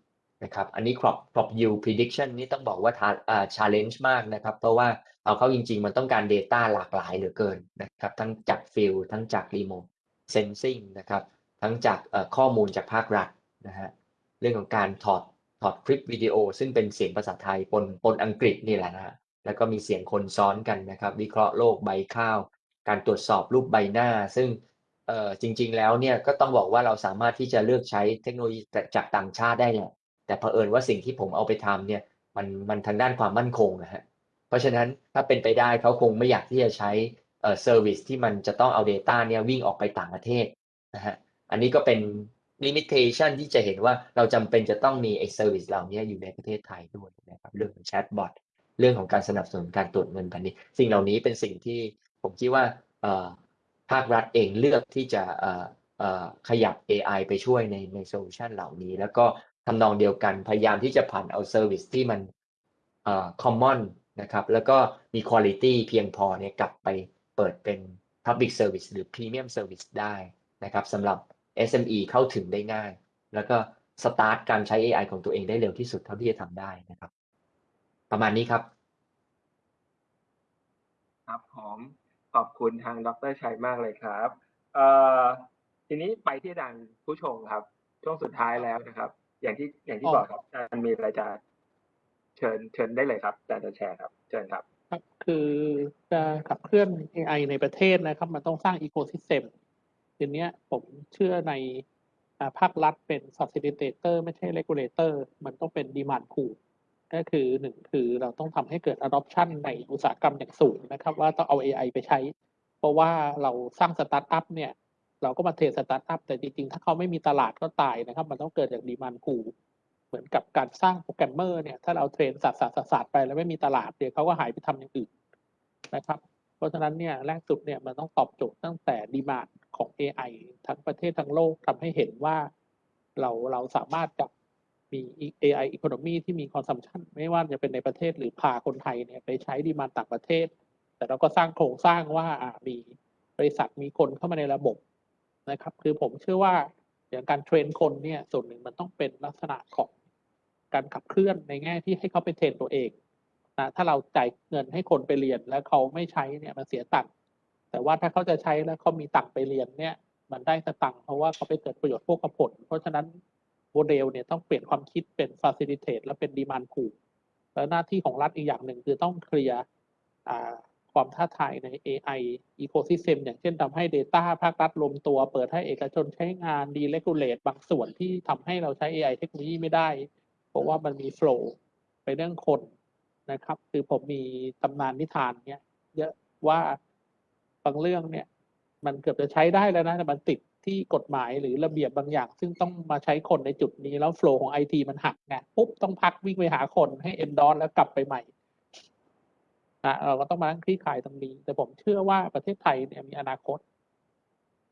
นะครับ อันนี้ crop crop yield prediction นี่ต้องบอกว่าอ่า challenge มากนะครับ เพราะว่าเอาเข้าจริง ๆ มันต้องการ data หลากหลายเหลือเกินนะครับ ทั้งจาก field ทั้งจาก remote sensing นะครับ ทั้งจากข้อมูลจากภาครัฐนะฮะ เรื่องของการถอดถอดคลิปวิดีโอ ซึ่งเป็นเสียงภาษาไทยปนปนอังกฤษนี่แหละนะฮะ แล้วก็มีเสียงคนซ้อนกันนะครับ วิเคราะห์โรคใบข้าว การตรวจสอบรูปใบหน้า ซึ่ง เอ่อจริง ๆ แล้วเนี่ยก็ต้องบอกว่าเราสามารถที่จะเลือกใช้เทคโนโลยีจากต่างชาติได้แหละแต่เผอิญว่าสิ่งที่ผมเอาไปทำเนี่ยมันมันทางด้านความมั่นคงนะฮะเพราะฉะนั้นถ้าเป็นไปได้เขาคงไม่อยากที่จะใช้เอ่อ service ที่มันจะต้องเอา Data เนี่ยวิ่งออกไปต่างประเทศนะฮะอันนี้ก็เป็น limitation ที่จะเห็นว่าเราจำเป็นจะต้องมีไอ้ service เหล่านี้อยู่ในประเทศไทยด้วยนะครับเรื่องของแชทบอทเรื่องของการสนับสนุนการตรวจเงินแผ่นดินสิ่งเหล่านี้เป็นสิ่งที่ผมคิดว่าเอ่อ ภาครัฐเองเลือกที่จะขยับ AI ไปช่วยในในโซลูชันเหล่านี้ แล้วก็ทำนองเดียวกันพยายามที่จะผ่านเอา service ที่มันเอ่อ common นะครับแล้วก็มี quality เพียงพอเนี่ยกลับไปเปิดเป็น public service หรือ premium service ได้นะครับสำหรับ SME เข้าถึงได้ง่าย แล้วก็สตาร์ทการใช้ AI ของตัวเองได้เร็วที่สุดเท่าที่จะทำได้นะครับ ประมาณนี้ครับ ครับผม ขอบคุณทางดรชัยมากเลยครับเอ่อทีนี้ไปที่ดังผู้ชมครับ ช่วงสุดท้ายแล้วนะครับ อย่างที่อย่างที่บอกครับอาจารย์มีอะไรจะเชิญเชิญได้เลยครับอาจารย์จะแชร์ครับ เชิญครับครับคือจะขับเคลื่อน AI ในประเทศนะครับ มันต้องสร้างอีโค y ิสเต็มทีนี้ผมเชื่อในภาครัฐเป็น facilitator ไม่ใช่ regulator มันต้องเป็น demand pull ก็คือหนึ่งคือเราต้องทำให้เกิด adoption ในอุตสาหกรรมอย่างสูงนะครับ ว่าต้องเอา AI ไปใช้ เพราะว่าเราสร้างสตาร์ทอัพเนี่ยเราก็มา train สตาร์ทอัพแต่จริงๆ ถ้าเขาไม่มีตลาดก็ตายนะครับ มันต้องเกิดจาก demand pull เหมือนกับการสร้างโปรแกรมเมอร์เนี่ยถ้าเรา train สาดสาดสาดไปแล้วไม่มีตลาดเดี๋ยวเขาก็หายไปทำอย่างอื่นนะครับ เพราะฉะนั้นเนี่ยแรกสุดเนี่ยมันต้องตอบโจทย์ตั้งแต่ดีมาของ AI ทั้งประเทศทั้งโลกทำให้เห็นว่า เราเราสามารถจะ มี AI economy ที่มี consumption ไม่ว่าจะเป็นในประเทศหรือพาคนไทยเนี่ยไปใช้ดีมาต่างประเทศ แต่เราก็สร้างโครงสร้างว่ามีบริษัทมีคนเข้ามาในระบบนะครับ คือผมเชื่อว่าอย่างการเทรนคนเนี่ยส่วนหนึ่งมันต้องเป็นลักษณะของการขับเคลื่อนในแง่ที่ให้เขาไปเทรนตัวเองนะถ้าเราจ่ายเงินให้คนไปเรียนแล้วเขาไม่ใช้เนี่ยมันเสียตังค์แต่ว่าถ้าเขาจะใช้แล้วเขามีตังค์ไปเรียนเนี่ยมันได้สตังค์เพราะว่าเขาไปเกิดประโยชน์พวกกับผล เพราะฉะนั้น โมเดลเนี่ยต้องเปลี่ยนความคิดเป็น facilitate และเป็น demand pool แล้วหน้าที่ของรัฐอีกอย่างหนึ่งคือต้องเคลียร์ความท้าทายใน AI ecosystem อย่างเช่นทำให้ Data ภาครัฐรวมตัว เปิดให้เอกชนใช้งาน deregulate บางส่วนที่ทำให้เราใช้ AI เทคโนโลยีไม่ได้ เพราะว่ามันมี flow ไปเรื่องคนนะครับ คือผมมีตำนานนิทานเนี้ยเยอะว่าบางเรื่องเนี่ย มันเกือบจะใช้ได้แล้วนะแต่มันติด ที่กฎหมายหรือระเบียบบางอย่าง ซึ่งต้องมาใช้คนในจุดนี้แล้วโฟล์ของไอทีมันหักไงปุ๊บต้องพักวิ่งไปหาคนให้เอ็นดอนแล้วกลับไปใหม่นะเราก็ต้องมานั่งคลี่คลายตรงนี้ แต่ผมเชื่อว่าประเทศไทยเนี่ยมีอนาคต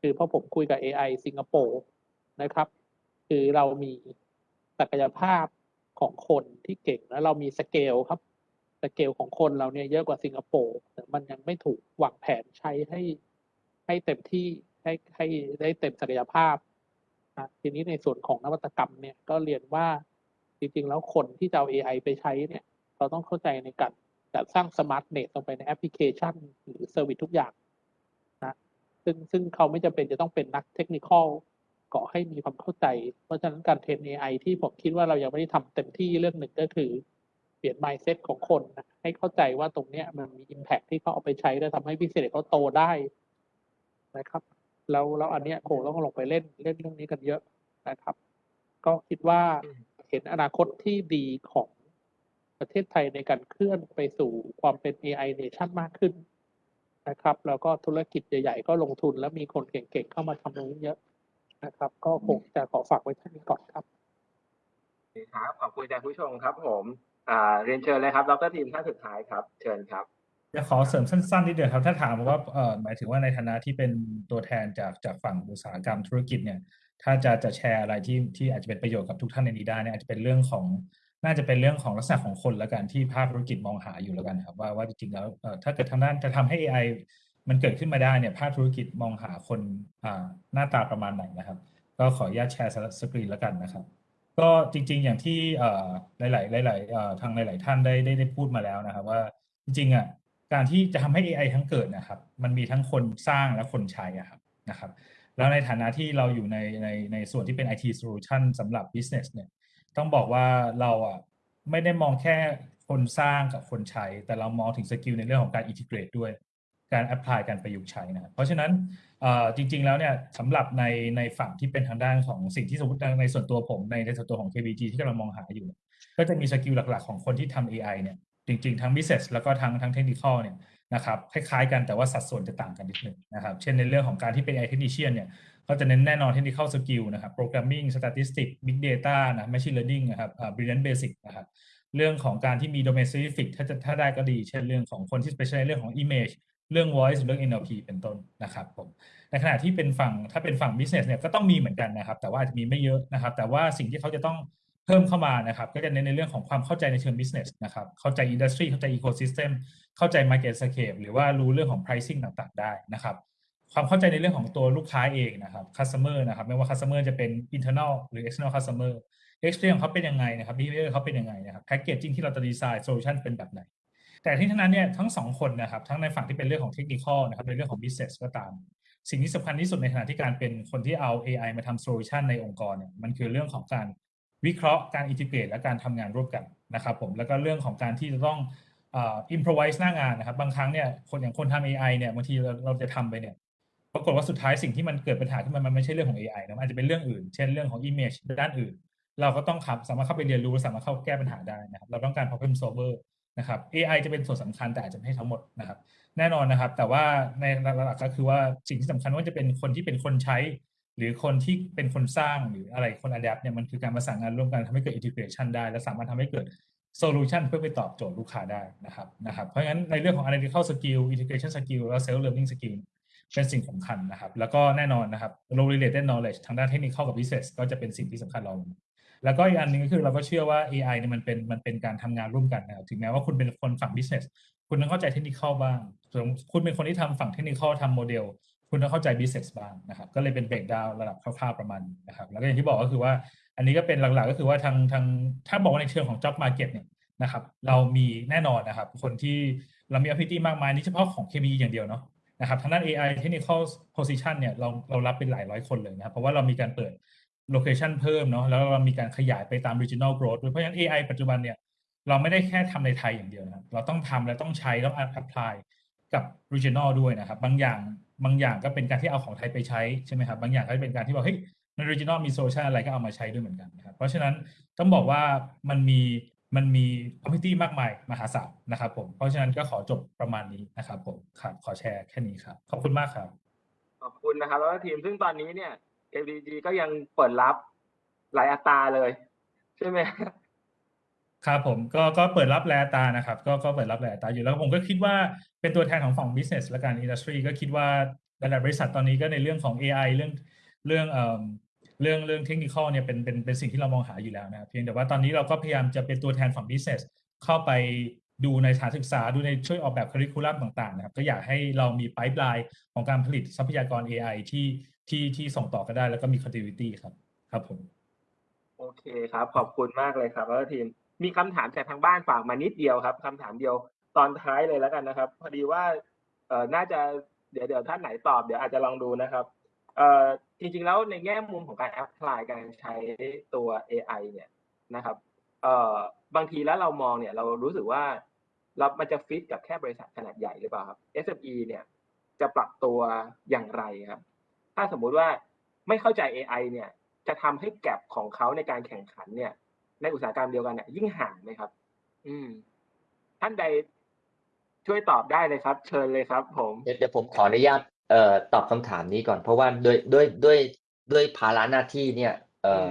คือพราะผมคุยกับ AI สิงคโปร์นะครับ คือเรามีศักยภาพของคนที่เก่งแล้วเรามีสเกลครับสเกลของคนเราเนี่ยเยอะกว่าสิงคโปร์แต่มันยังไม่ถูกวางแผนใช้ให้ให้เต็มที่ ให้ให้ได้เต็มศักยภาพนะทีนี้ในส่วนของนวัตกรรมเนี่ยก็เรียนว่าจริงๆ แล้วคนที่จะเอา AI ไปใช้เนี่ยเราต้องเข้าใจในการจัดสร้าง smartness ลงไปในแอปพลิเคชัน หรือ service ทุกอย่างนะซึ่งซึ่งเขาไม่จำเป็นจะต้องเป็นนักเทคนิคอลเกาะให้มีความเข้าใจ เพราะฉะนั้นการเทรน AI ที่ผมคิดว่าเรายังไม่ได้ทำเต็มที่เรื่องหนึ่งก็คือ เปลี่ยน mindset ของคนนะให้เข้าใจว่าตรงเนี้ยมันมี impact ที่เขาเอาไปใช้แล้วทำให้พิเศษเขาโตได้นะครับ แล้วแล้วอันเนี้ยโหต้องลงไปเล่นเล่นเรื่องนี้กันเยอะนะครับ ก็คิดว่าเห็นอนาคตที่ดีของประเทศไทยในการเคลื่อนไปสู่ความเป็น AI nation มากขึ้นนะครับ แล้วก็ธุรกิจใหญ่ๆ ก็ลงทุนแล้วมีคนเก่งๆ เข้ามาทำตรงนี้เยอะนะครับ ก็คงจะขอฝากไว้เท่านี้ก่อนครับครับขอบคุณอาจารย์ผู้ชมครับ ผมอ่าเรียนเชิญเลยครับดรทีมท่านสุดท้ายครับ เชิญครับ จะขอเสริมสั้นๆนิดเดียวครับ ถ้าถามว่าเอ่อหมายถึงว่าในฐานะที่เป็นตัวแทนจากจากฝั่งอุตสาหกรรมธุรกิจเนี่ย ถ้าจะจะแชร์อะไรที่ที่อาจจะเป็นประโยชน์กับทุกท่านในนี้ได้เนี่ยอาจจะเป็นเรื่องของน่าจะเป็นเรื่องของลักษณะของคนล้วกันที่ภาคธุรกิจมองหาอยู่แล้วกันครับว่าว่าจริงๆแล้วเอ่อถ้าเกิดทางด้านจะทำให้ AI มันเกิดขึ้นมาได้เนี่ยภาคธุรกิจมองหาคนอ่าหน้าตาประมาณไหนนะครับ ก็ขออนุญาตแชร์สกรีนแล้วกันนะครับก็จริง ๆ อย่างที่เอ่อหลาย ๆ หลายๆเอ่อทางหลาย ๆ ท่านได้ได้ได้พูดมาแล้วนะครับว่าจริงๆอะ การที่จะทำให้ AI ทั้งเกิดนะครับ มันมีทั้งคนสร้างและคนใช้อะครับนะครับ แล้วในฐานะที่เราอยู่ในในในส่วนที่เป็น IT solution สำหรับ business เนี่ยต้องบอกว่าเราอะไม่ได้มองแค่คนสร้างกับคนใช้ แต่เรามองถึง skill ในเรื่องของการ integrate ด้วย การ apply การประยุกต์ใช้นะเพราะฉะนั้นจริง ๆ แล้วเนี่ยสำหรับในในฝั่งที่เป็นทางด้านของสิ่งที่สมมติในส่วนตัวผมในในส่วนตัวของ KBTG ที่กำลังมองหาอยู่ ก็จะมี skill หลักๆ ของคนที่ทำ AI เนี่ย จริงๆ ทั้ง business แล้วก็ทั้งทั้ง technical เนี่ยนะครับคล้ายๆกันแต่ว่าสัดส่วนจะต่างกันนิดหนึ่งนะครับ เช่นในเรื่องของการที่เป็น AI technician เนี่ยก็จะเน้นแน่นอน technical skill นะครับ programming statistics big data นะ machine learning นะครับอ่า brilliant basic นะครับเรื่องของการที่มี domain specific ถ้าจะถ้าได้ก็ดี เช่นเรื่องของคนที่ specialize เรื่องของ image เรื่อง voice เรื่อง NLP เป็นต้นนะครับผมในขณะที่เป็นฝั่งถ้าเป็นฝั่ง business เนี่ยก็ต้องมีเหมือนกันนะครับ แต่ว่าอาจจะมีไม่เยอะนะครับ แต่ว่าสิ่งที่เขาจะต้อง พิ่มเข้ามานะครับ ก็จะเน้นในเรื่องของความเข้าใจในเชิง business นะครับ เข้าใจ industry เข้าใจ ecosystem เข้าใจ market scape หรือว่ารู้เรื่องของ pricing ต่างๆ ได้นะครับ ความเข้าใจในเรื่องของตัวลูกค้าเองนะครับ customer นะครับ ไม่ว่า customer จะเป็น internal หรือ external customer experience ของเขาเป็นยังไงนะครับ behavior เขาเป็นยังไงนะครับ packaging ที่เราจะดีไซน์ solution เป็นแบบไหน แต่ที่ทั้งนั้นเนี่ยทั้งสองคนนะครับทั้งในฝั่งที่เป็นเรื่องของเทคนิคนะครับในเรื่องของ business ก็ตามสิ่งที่สำคัญที่สุดในขณะที่การเป็นคนที่เอา AI มาทำ solution ในองค์กรเนี่ยมันคือเรื่องของการ วิเคราะห์การ integrate และการทำงานร่วมกันนะครับผมแล้วก็เรื่องของการที่จะต้องอ่อ improvise หน้างานนะครับ บางครั้งเนี่ยคนอย่างคนทำ AI เนี่ยบางทีเราเราจะทำไปเนี่ยปรากฏว่าสุดท้ายสิ่งที่มันเกิดปัญหาขึ้นมามันไม่ใช่เรื่องของ AI นะมันอาจจะเป็นเรื่องอื่น เช่นเรื่องของ image ด้านอื่น เราก็ต้องครับสามารถเข้าไปเรียนรู้และสามารถเข้าแก้ปัญหาได้นะครับ เราต้องการ problem solver นะครับ AI จะเป็นส่วนสำคัญแต่อาจจะไม่ใช่ทั้งหมดนะครับ แน่นอนนะครับ แต่ว่าในหลักๆก็คือว่าสิ่งที่สำคัญว่าจะเป็นคนที่เป็นคนใช้ หรือคนที่เป็นคนสร้างหรืออะไรคน adapt เนี่ยมันคือการประสานงานร่วมกันทำให้เกิด integration ได้ และสามารถทำให้เกิด solution เพื่อไปตอบโจทย์ลูกค้าได้นะครับนะครับเพราะงั้นในเรื่องของ analytical skill integration skill และ self learning skill เป็นสิ่งสำคัญนะครับ แล้วก็แน่นอนนะครับ low related knowledge ทางด้านเทคนิคเข้ากับ business ก็จะเป็นสิ่งที่สำคัญเรา แล้วก็อีกอันหนึงก็คือเราก็เชื่อว่า AI เนี่ยมันเป็นมันเป็นการทำงานร่วมกันนะครับถึงแม้ว่าคุณเป็นคนฝั่ง business คุณต้องเข้าใจเทคนิคบ้างส่วนคุณเป็นคนที่ทำฝั่งเทคนิคเข้าทำโมเดล คุณต้องเข้าใจ business บ้างนะครับ ก็เลยเป็น breakdown ระดับคร่าวๆประมาณนะครับ แล้วก็อย่างที่บอกก็คือว่า อันนี้ก็เป็นหลักๆก็คือว่าทางทางถ้าบอกว่าในเชิงของ job market เนี่ยนะครับ เรามีแน่นอนนะครับ คนที่เรามี opportunity มากมายนี่เฉพาะของ KBE อย่างเดียวเนาะนะครับทางด้าน AI technical position เนี่ยเราเรารับเป็นหลายร้อยคนเลยนะครับ เพราะว่าเรามีการเปิด location เพิ่มเนาะแล้วเรามีการขยายไปตาม regional growth ด้วยเพราะฉะนั้น AI ปัจจุบันเนี่ยเราไม่ได้แค่ทำในไทยอย่างเดียวนะครับเราต้องทำและต้องใช้ต้อง apply กับ regional ด้วยนะครับ บางอย่าง บางอย่างก็เป็นการที่เอาของไทยไปใช้ใช่ไหมครับบางอย่างก็เป็นการที่บอกเฮ้ยใน regional มี solution อะไรก็เอามาใช้ด้วยเหมือนกันนะครับเพราะฉะนั้นต้องบอกว่ามันมีมันมี opportunity มากมายมหาศาลนะครับผมเพราะฉะนั้นก็ขอจบประมาณนี้นะครับผมครับขอแชร์แค่นี้ครับ ขอบคุณมากครับ ขอบคุณนะครับ แล้วทีมซึ่งตอนนี้เนี่ย KBG ก็ยังเปิดรับหลายอัตราเลย ใช่ไหม ครับผมก็ก็เปิดรับแลตานะครับ ก็ก็เปิดรับแลตาอยู่แล้วผมก็คิดว่าเป็นตัวแทนของฝั่ง business และการ industry ก็คิดว่าหลายบริษัทตอนนี้ก็ในเรื่องของ AI เรื่องเรื่องเอ่อเรื่องเรื่องเทคนิคเนี่ยเป็นเป็นเป็นสิ่งที่เรามองหาอยู่แล้วนะครับเพียงแต่ว่าตอนนี้เราก็พยายามจะเป็นตัวแทนฝั่ง business เข้าไปดูในสถานศึกษาดูในช่วยออกแบบ curriculum ต่างๆนะครับก็อยากให้เรามี pipeline ของการผลิตทรัพยากร AI ที่ที่ที่ส่งต่อกันได้แล้วก็มี continuity ครับครับผมโอเคครับ ขอบคุณมากเลยครับแล้วทีม มีคำถามจากทางบ้านฝากมานิดเดียวครับคำถามเดียวตอนท้ายเลยแล้วกันนะครับ พอดีว่าเอ่อน่าจะเดี๋ยวเดี๋ยวท่านไหนตอบเดี๋ยวอาจจะลองดูนะครับเอ่อจริงๆแล้วในแง่มุมของการแอพพลายการใช้ตัว AI เนี่ยนะครับเอ่อบางทีแล้วเรามองเนี่ยเรารู้สึกว่าเรามันจะฟิตกับแค่บริษัทขนาดใหญ่หรือเปล่าครับ SME เนี่ยจะปรับตัวอย่างไรครับ ถ้าสมมุติว่าไม่เข้าใจ AI เนี่ยจะทำให้แกลบของเขาในการแข่งขันเนี่ย ในอุตสาหกรรมเดียวกันเนี่ยยิ่งห่างไหมครับ อืม ท่านใดช่วยตอบได้เลยครับ เชิญเลยครับ ผมเดี๋ยวเดี๋ยวผมขออนุญาตเอ่อตอบคำถามนี้ก่อน เพราะว่าด้วยด้วยด้วยด้วยภาระหน้าที่เนี่ย เอ่อ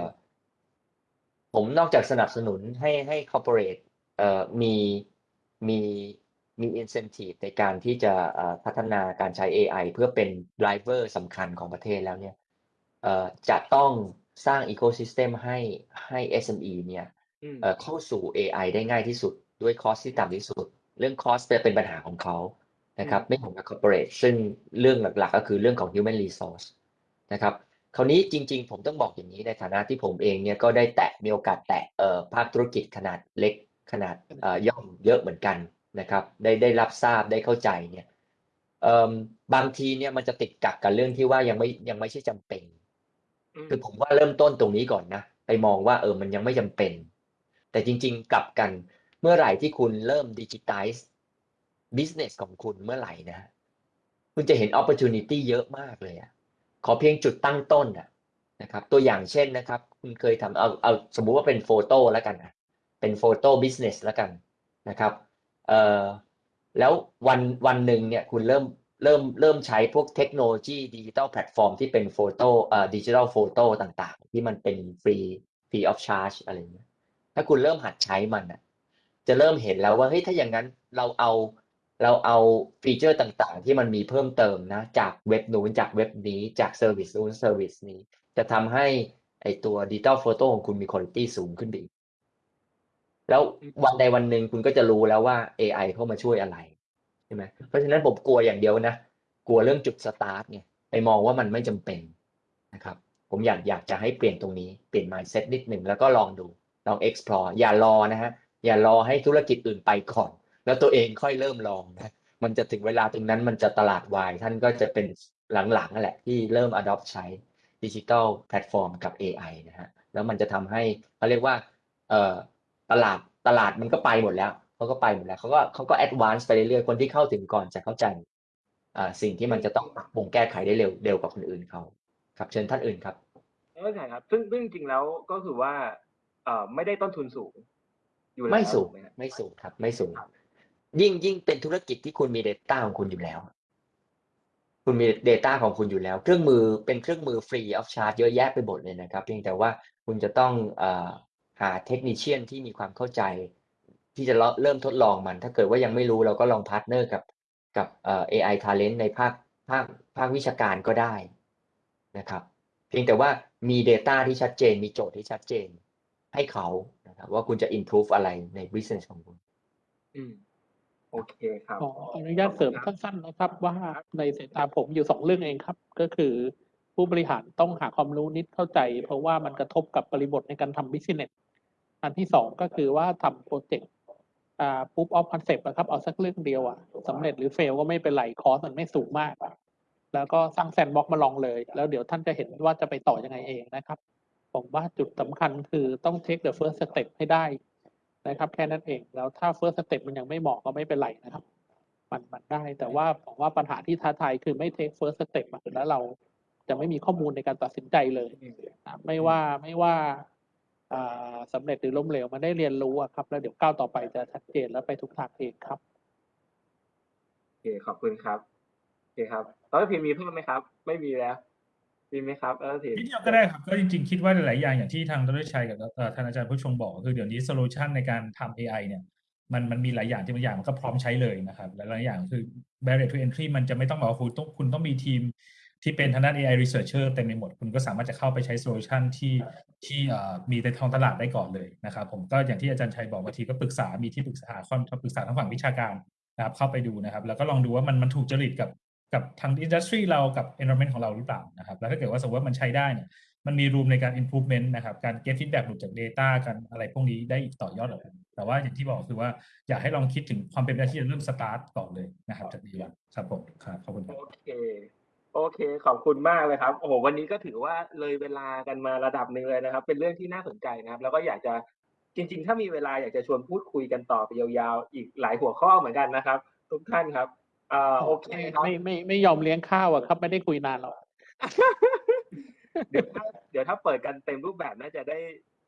อมผมนอกจากสนับสนุนให้ให้ corporate เอ่อมีมีมี incentive ในการที่จะเอ่อพัฒนาการใช้ AI เพื่อเป็น driver สำคัญของประเทศแล้วเนี่ยเอ่อจะต้อง สร้าง ecosystem ให้ให้ SME เนี่ยอืมเอ่อเข้าสู่ AI ได้ง่ายที่สุด ด้วยคอสที่ต่ำที่สุด เรื่องคอสจะเป็นปัญหาของเขานะครับอืมไม่เหมือนกับ corporate ซึ่งเรื่องหลักๆ ก็คือเรื่องของ human resource นะครับคราวนี้จริง ๆ ผมต้องบอกอย่างนี้ในฐานะที่ผมเองเนี่ยก็ได้แตะมีโอกาสแตะเอ่อภาคธุรกิจขนาดเล็กขนาดเอ่อย่อมเยอะเหมือนกันนะครับ ได้ได้รับทราบได้เข้าใจเนี่ยเอ่อบางทีเนี่ยมันจะติดกักกับเรื่องที่ว่ายังไม่ยังไม่ใช่จำเป็นอืม คือผมว่าเริ่มต้นตรงนี้ก่อนนะไปมองว่าเออมันยังไม่จำเป็น แต่จริง ๆ กลับกันเมื่อไหร่ที่คุณเริ่มดิจิทัล business ของคุณเมื่อไหร่นะ คุณจะเห็น opportunity เยอะมากเลยอะขอเพียงจุดตั้งต้นอะนะครับ ตัวอย่างเช่นนะครับ คุณเคยทำเอาเอาสมมุติว่าเป็นโฟโต้แล้วกันนะเป็น photo business แล้วกันนะครับเอ่อแล้ววันวันหนึ่งเนี่ยคุณเริ่ม เริ่มเริ่มใช้พวกเทคโนโลยีดิจิตอลแพลตฟอร์มที่เป็น photo เอ่อ digital photo ต่างๆ ที่มันเป็น free free of charge อะไรเงี้ยถ้าคุณเริ่มหัดใช้มันอะจะเริ่มเห็นแล้วว่าเฮ้ยถ้าอย่างนั้นเราเอาเราเอาฟีเจอร์ต่างๆ ที่มันมีเพิ่มเติมนะ จากเว็บนู้นจากเว็บนี้จาก service นู้น service นี้ จะทำให้ไอตัวดิจิตอลโฟโต้ของคุณมีคุณภาพสูงขึ้นไปอีกแล้ววันใดวันหนึ่งคุณก็จะรู้แล้วว่า AI เข้ามาช่วยอะไร ช่ไหมเพราะฉะนั้นผมกลัวอย่างเดียวนะ กลัวเรื่องจุดสตาร์ทเนี่ยไปมองว่ามันไม่จำเป็นนะครับ ผมอยากอยากจะให้เปลี่ยนตรงนี้ เปลี่ยน mindset นิดหนึ่งแล้วก็ลองดู ลอง explore อย่ารอนะฮะ อย่ารอให้ธุรกิจอื่นไปก่อน แล้วตัวเองค่อยเริ่มลองนะ มันจะถึงเวลาตรงนั้นมันจะตลาดวาย ท่านก็จะเป็นหลังๆนั่นแหละที่เริ่ม adopt ใช้ดิจิ t a ลแพลตฟอร์มกับ AI นะฮะ แล้วมันจะทำให้เขาเรียกว่าเอ่อตลาดตลาดมันก็ไปหมดแล้ว เขาก็ไปหมดแล้วเขาก็เขาก็ advance ไปเรื่อยๆคนที่เข้าถึงก่อนจะเข้าใจอ่าสิ่งที่มันจะต้องปรับปรุงแก้ไขได้เร็วเร็วกว่าคนอื่นเขาครับ เชิญท่านอื่นครับเข้าใจครับ ซึ่งซึ่งจริงๆแล้วก็คือว่าเอ่อไม่ได้ต้นทุนสูง อยู่แล้วไม่สูงถูกหครับไม่สูงครับ ไม่สูง ยิ่งยิ่งเป็นธุรกิจที่คุณมี Data ของคุณอยู่แล้ว คุณมี Data ของคุณอยู่แล้ว เครื่องมือเป็นเครื่องมือฟรี of charge เยอะแยะไปหมดเลยนะครับ เพียงแต่ว่าคุณจะต้องเอ่อหา technician ที่มีความเข้าใจ ที่จะเริ่มทดลองมัน ถ้าเกิดว่ายังไม่รู้เราก็ลอง partner กับกับเอ่อ AI talent ในภาคภาคภาควิชาการก็ได้นะครับ เพียงแต่ว่ามี Data ที่ชัดเจน มีโจทย์ที่ชัดเจน ให้เขานะครับ ว่าคุณจะ improve อะไรใน business ของคุณ อืมโอเคครับขออนุญาตเสริมสั้นๆนะครับ ว่าในสายตาผมอยู่สองเรื่องเองครับ ก็คือ ผู้บริหารต้องหาความรู้นิดเข้าใจ เพราะว่ามันกระทบกับบริบทในการทำ business อันที่สองก็คือว่าทำโปรเจกต์อ่า proof of concept นะครับ เอาสักเรื่องเดียวอะสำเร็จหรือ fail ก็ไม่เป็นไร cost มันไม่สูงมากแล้วก็สร้าง sandbox มาลองเลย แล้วเดี๋ยวท่านจะเห็นว่าจะไปต่อยังไงเองนะครับ ผมว่าจุดสำคัญคือต้อง take the first step ให้ได้นะครับ แค่นั้นเอง แล้วถ้า first step มันยังไม่เหมาะก็ไม่เป็นไรนะครับ มันมันได้ แต่ว่าผมว่าปัญหาที่ท้าทายคือไม่ take first step อะแล้วเราจะไม่มีข้อมูลในการตัดสินใจเลยอะไม่ว่าไม่ว่า อ่าสำเร็จหรือล้มเหลวมันได้เรียนรู้อะครับ แล้วเดี๋ยวก้าวต่อไปจะชัดเจนแล้วไปทุกทางเองครับโอเคขอบคุณครับโอเคครับแล้วพิมพ์มีเพิ่มไหมครับ ไม่มีแล้วมีไหมครับแล้วพิมพ์นิดเดียวก็ได้ครับก็จริงๆ คิดว่าหลายๆอย่างอย่างที่ทางดรชัยกับเอ่อท่านอาจารย์ภุชงค์บอกก็คือเดี๋ยวนี้โซลูชันในการทำ AI เนี่ยมันมันมีหลายอย่างที่บางอย่างมันก็พร้อมใช้เลยนะครับและหลายอย่างคือ barrier to entry มันจะไม่ต้องบอกว่าคุณต้องคุณต้องมีทีม ที่เป็นทางด้าน AI researcher เต็มไปหมด คุณก็สามารถจะเข้าไปใช้โซลูชันที่ที่มีในท้องตลาดได้ก่อนเลยนะครับ ผมก็อย่างที่อาจารย์ชัยบอกบางทีก็ปรึกษา มีที่ปรึกษาความปรึกษาทางฝั่งวิชาการนะครับ เข้าไปดูนะครับ แล้วก็ลองดูว่ามันมันถูกจริตกับกับทางอินดัสทรีเรากับ environment ของเราหรือเปล่านะครับ แล้วถ้าเกิดว่าสมมติว่ามันใช้ได้เนี่ย มันมีรูมในการ improvement นะครับ การ get feedback หลุดจาก data กันอะไรพวกนี้ได้อีกต่อยอดออกแต่ว่าอย่างที่บอกคือว่าอยากให้ลองคิดถึงความเป็นไปได้ที่จะเริ่ม start ก่อนเลยนะครับจากดีวันครับผมครับขอบคุณครับโอเค โอเค ขอบคุณมากเลยครับ โอ้โห วันนี้ก็ถือว่าเลยเวลากันมาระดับหนึ่งเลยนะครับ เป็นเรื่องที่น่าสนใจนะครับ แล้วก็อยากจะจริง ๆ ถ้ามีเวลาอยากจะชวนพูดคุยกันต่อไปยาวๆ อีกหลายหัวข้อเหมือนกันนะครับ ทุกท่านครับเอ่อโอเคครับ ไม่ไม่ไม่ยอมเลี้ยงข้าวอะครับ ไม่ได้คุยนานหรอก เดี๋ยวถ้าเดี๋ยวถ้าเปิดกันเต็มรูปแบบน่าจะได้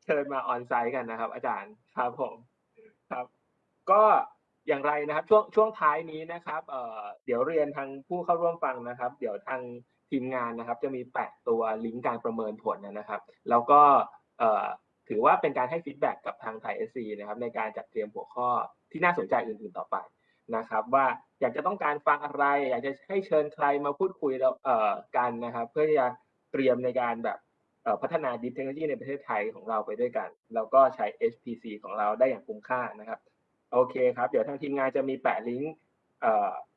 เชิญมาออนไซต์กันนะครับ อาจารย์ ครับผม ครับ ก็ อย่างไรนะครับช่วงช่วงท้ายนี้นะครับเอ่อเดี๋ยวเรียนทางผู้เข้าร่วมฟังนะครับ เดี๋ยวทางทีมงานนะครับ จะมีแปะตัวลิงก์การประเมินผลนะครับ แล้วก็เอ่อถือว่าเป็นการให้ feedback กับทาง ThaiSC นะครับในการจัดเตรียมหัวข้อที่น่าสนใจอื่นๆต่อไปนะครับ ว่าอยากจะต้องการฟังอะไร อยากจะให้เชิญใครมาพูดคุยแล้วเอ่อกันนะครับ เพื่อที่จะเตรียมในการแบบพัฒนาดิเทคโนโลยีในประเทศไทยของเราไปด้วยกัน แล้วก็ใช้ HPC ของเราได้อย่างคุ้มค่านะครับ โอเคครับ เดี๋ยวทางทีมงานจะมีแปะลิงก์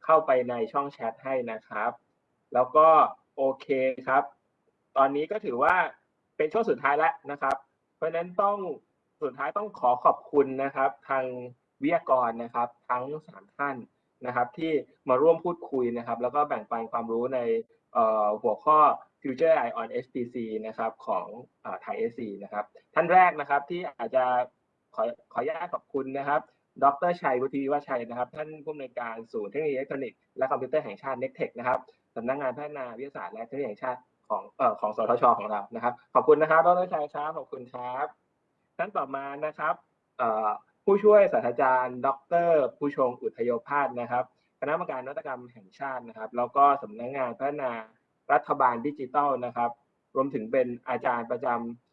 เข้าไปในช่องแชทให้นะครับ แล้วก็โอเคครับ ตอนนี้ก็ถือว่าเป็นช่วงสุดท้ายแล้วนะครับ เพราะฉะนั้นต้องสุดท้ายต้องขอขอบคุณนะครับ ทางวิทยากรนะครับ ทั้งสามท่านนะครับ ที่มาร่วมพูดคุยนะครับ แล้วก็แบ่งปันความรู้ในเอ่อหัวข้อ Future AI on HPC นะครับของ ThaiSC นะครับ ท่านแรกนะครับที่อาจจะขอขออนุญาตขอบคุณนะครับ ดรชัยวุฒิวิวัฒน์ชัยนะครับ ท่านผู้อำนวยการศูนย์เทคโนโลยีอิเล็กทรอนิกส์และคอมพิวเตอร์แห่งชาติ NECTEC นะครับสำนักงานพัฒนาวิทยาศาสตร์และเทคโนโลยีแห่งชาติของเอ่อของสวทชของเรานะครับ ขอบคุณนะครับดรชัยครับขอบคุณครับท่านต่อมานะครับเอ่อผู้ช่วยศาสตราจารย์ ดรภุชงค์อุทโยภาศนะครับคณะกรรมการนวัตกรรมแห่งชาตินะครับ แล้วก็สำนักงานพัฒนารัฐบาลดิจิทัลนะครับ รวมถึงเป็นอาจารย์ประจำเอ่อ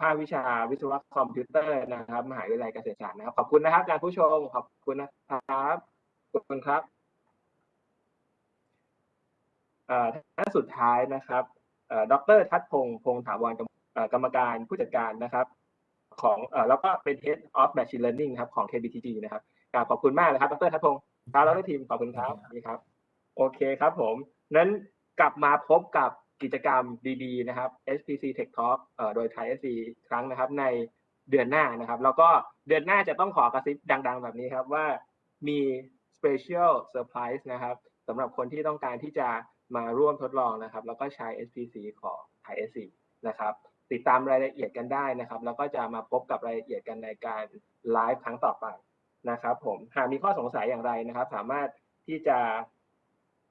ภาควิชาวิศวะคอมพิวเตอร์นะครับมหาวิทยาลัยเกษตรศาสตร์นะครับขอบคุณนะครับอาจารย์ภุชงค์ขอบคุณนะครับขอบคุณครับเอ่อท่านสุดท้ายนะครับเอ่อดรทัศพงศ์พงษ์ถาวรกรรมเอ่อกรรมการผู้จัดการนะครับ ของเอ่อแล้วก็เป็น Head of Machine Learning ครับของ KBTG นะครับกราบขอบคุณมากเลยครับดรทัศพงศ์ครับแล้วก็ทีมขอบคุณครับนี่ครับ โอเคครับผมนั้นกลับมาพบกับ กิจกรรมดีๆนะครับ SPC Tech Talk โดย Thai SC ครั้งนะครับในเดือนหน้านะครับ แล้วก็เดือนหน้าจะต้องขอกระซิบดัง ๆ แบบนี้ครับว่ามี Special Surprise นะครับสำหรับคนที่ต้องการที่จะมาร่วมทดลองนะครับ แล้วก็ใช้ SPC ของ Thai SC นะครับติดตามรายละเอียดกันได้นะครับ แล้วก็จะมาพบกับรายละเอียดกันในการไลฟ์ครั้งต่อไปนะครับ ผมหากมีข้อสงสัยอย่างไรนะครับ สามารถที่จะ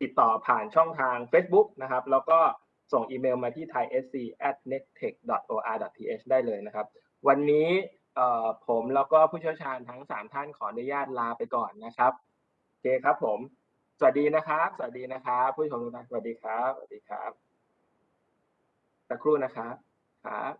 ติดต่อผ่านช่องทาง Facebook นะครับ แล้วก็ ส่งอีเมลมาที่ thaisc@nettech.or.th ได้เลยนะครับ วันนี้ผมแล้วก็ผู้เชี่ยวชาญทั้ง 3 ท่านขออนุญาตลาไปก่อนนะครับโอเคครับผม สวัสดีนะครับ สวัสดีนะครับ ผู้ชมทุกท่านสวัสดีครับ สวัสดีครับสักครู่นะครับครับ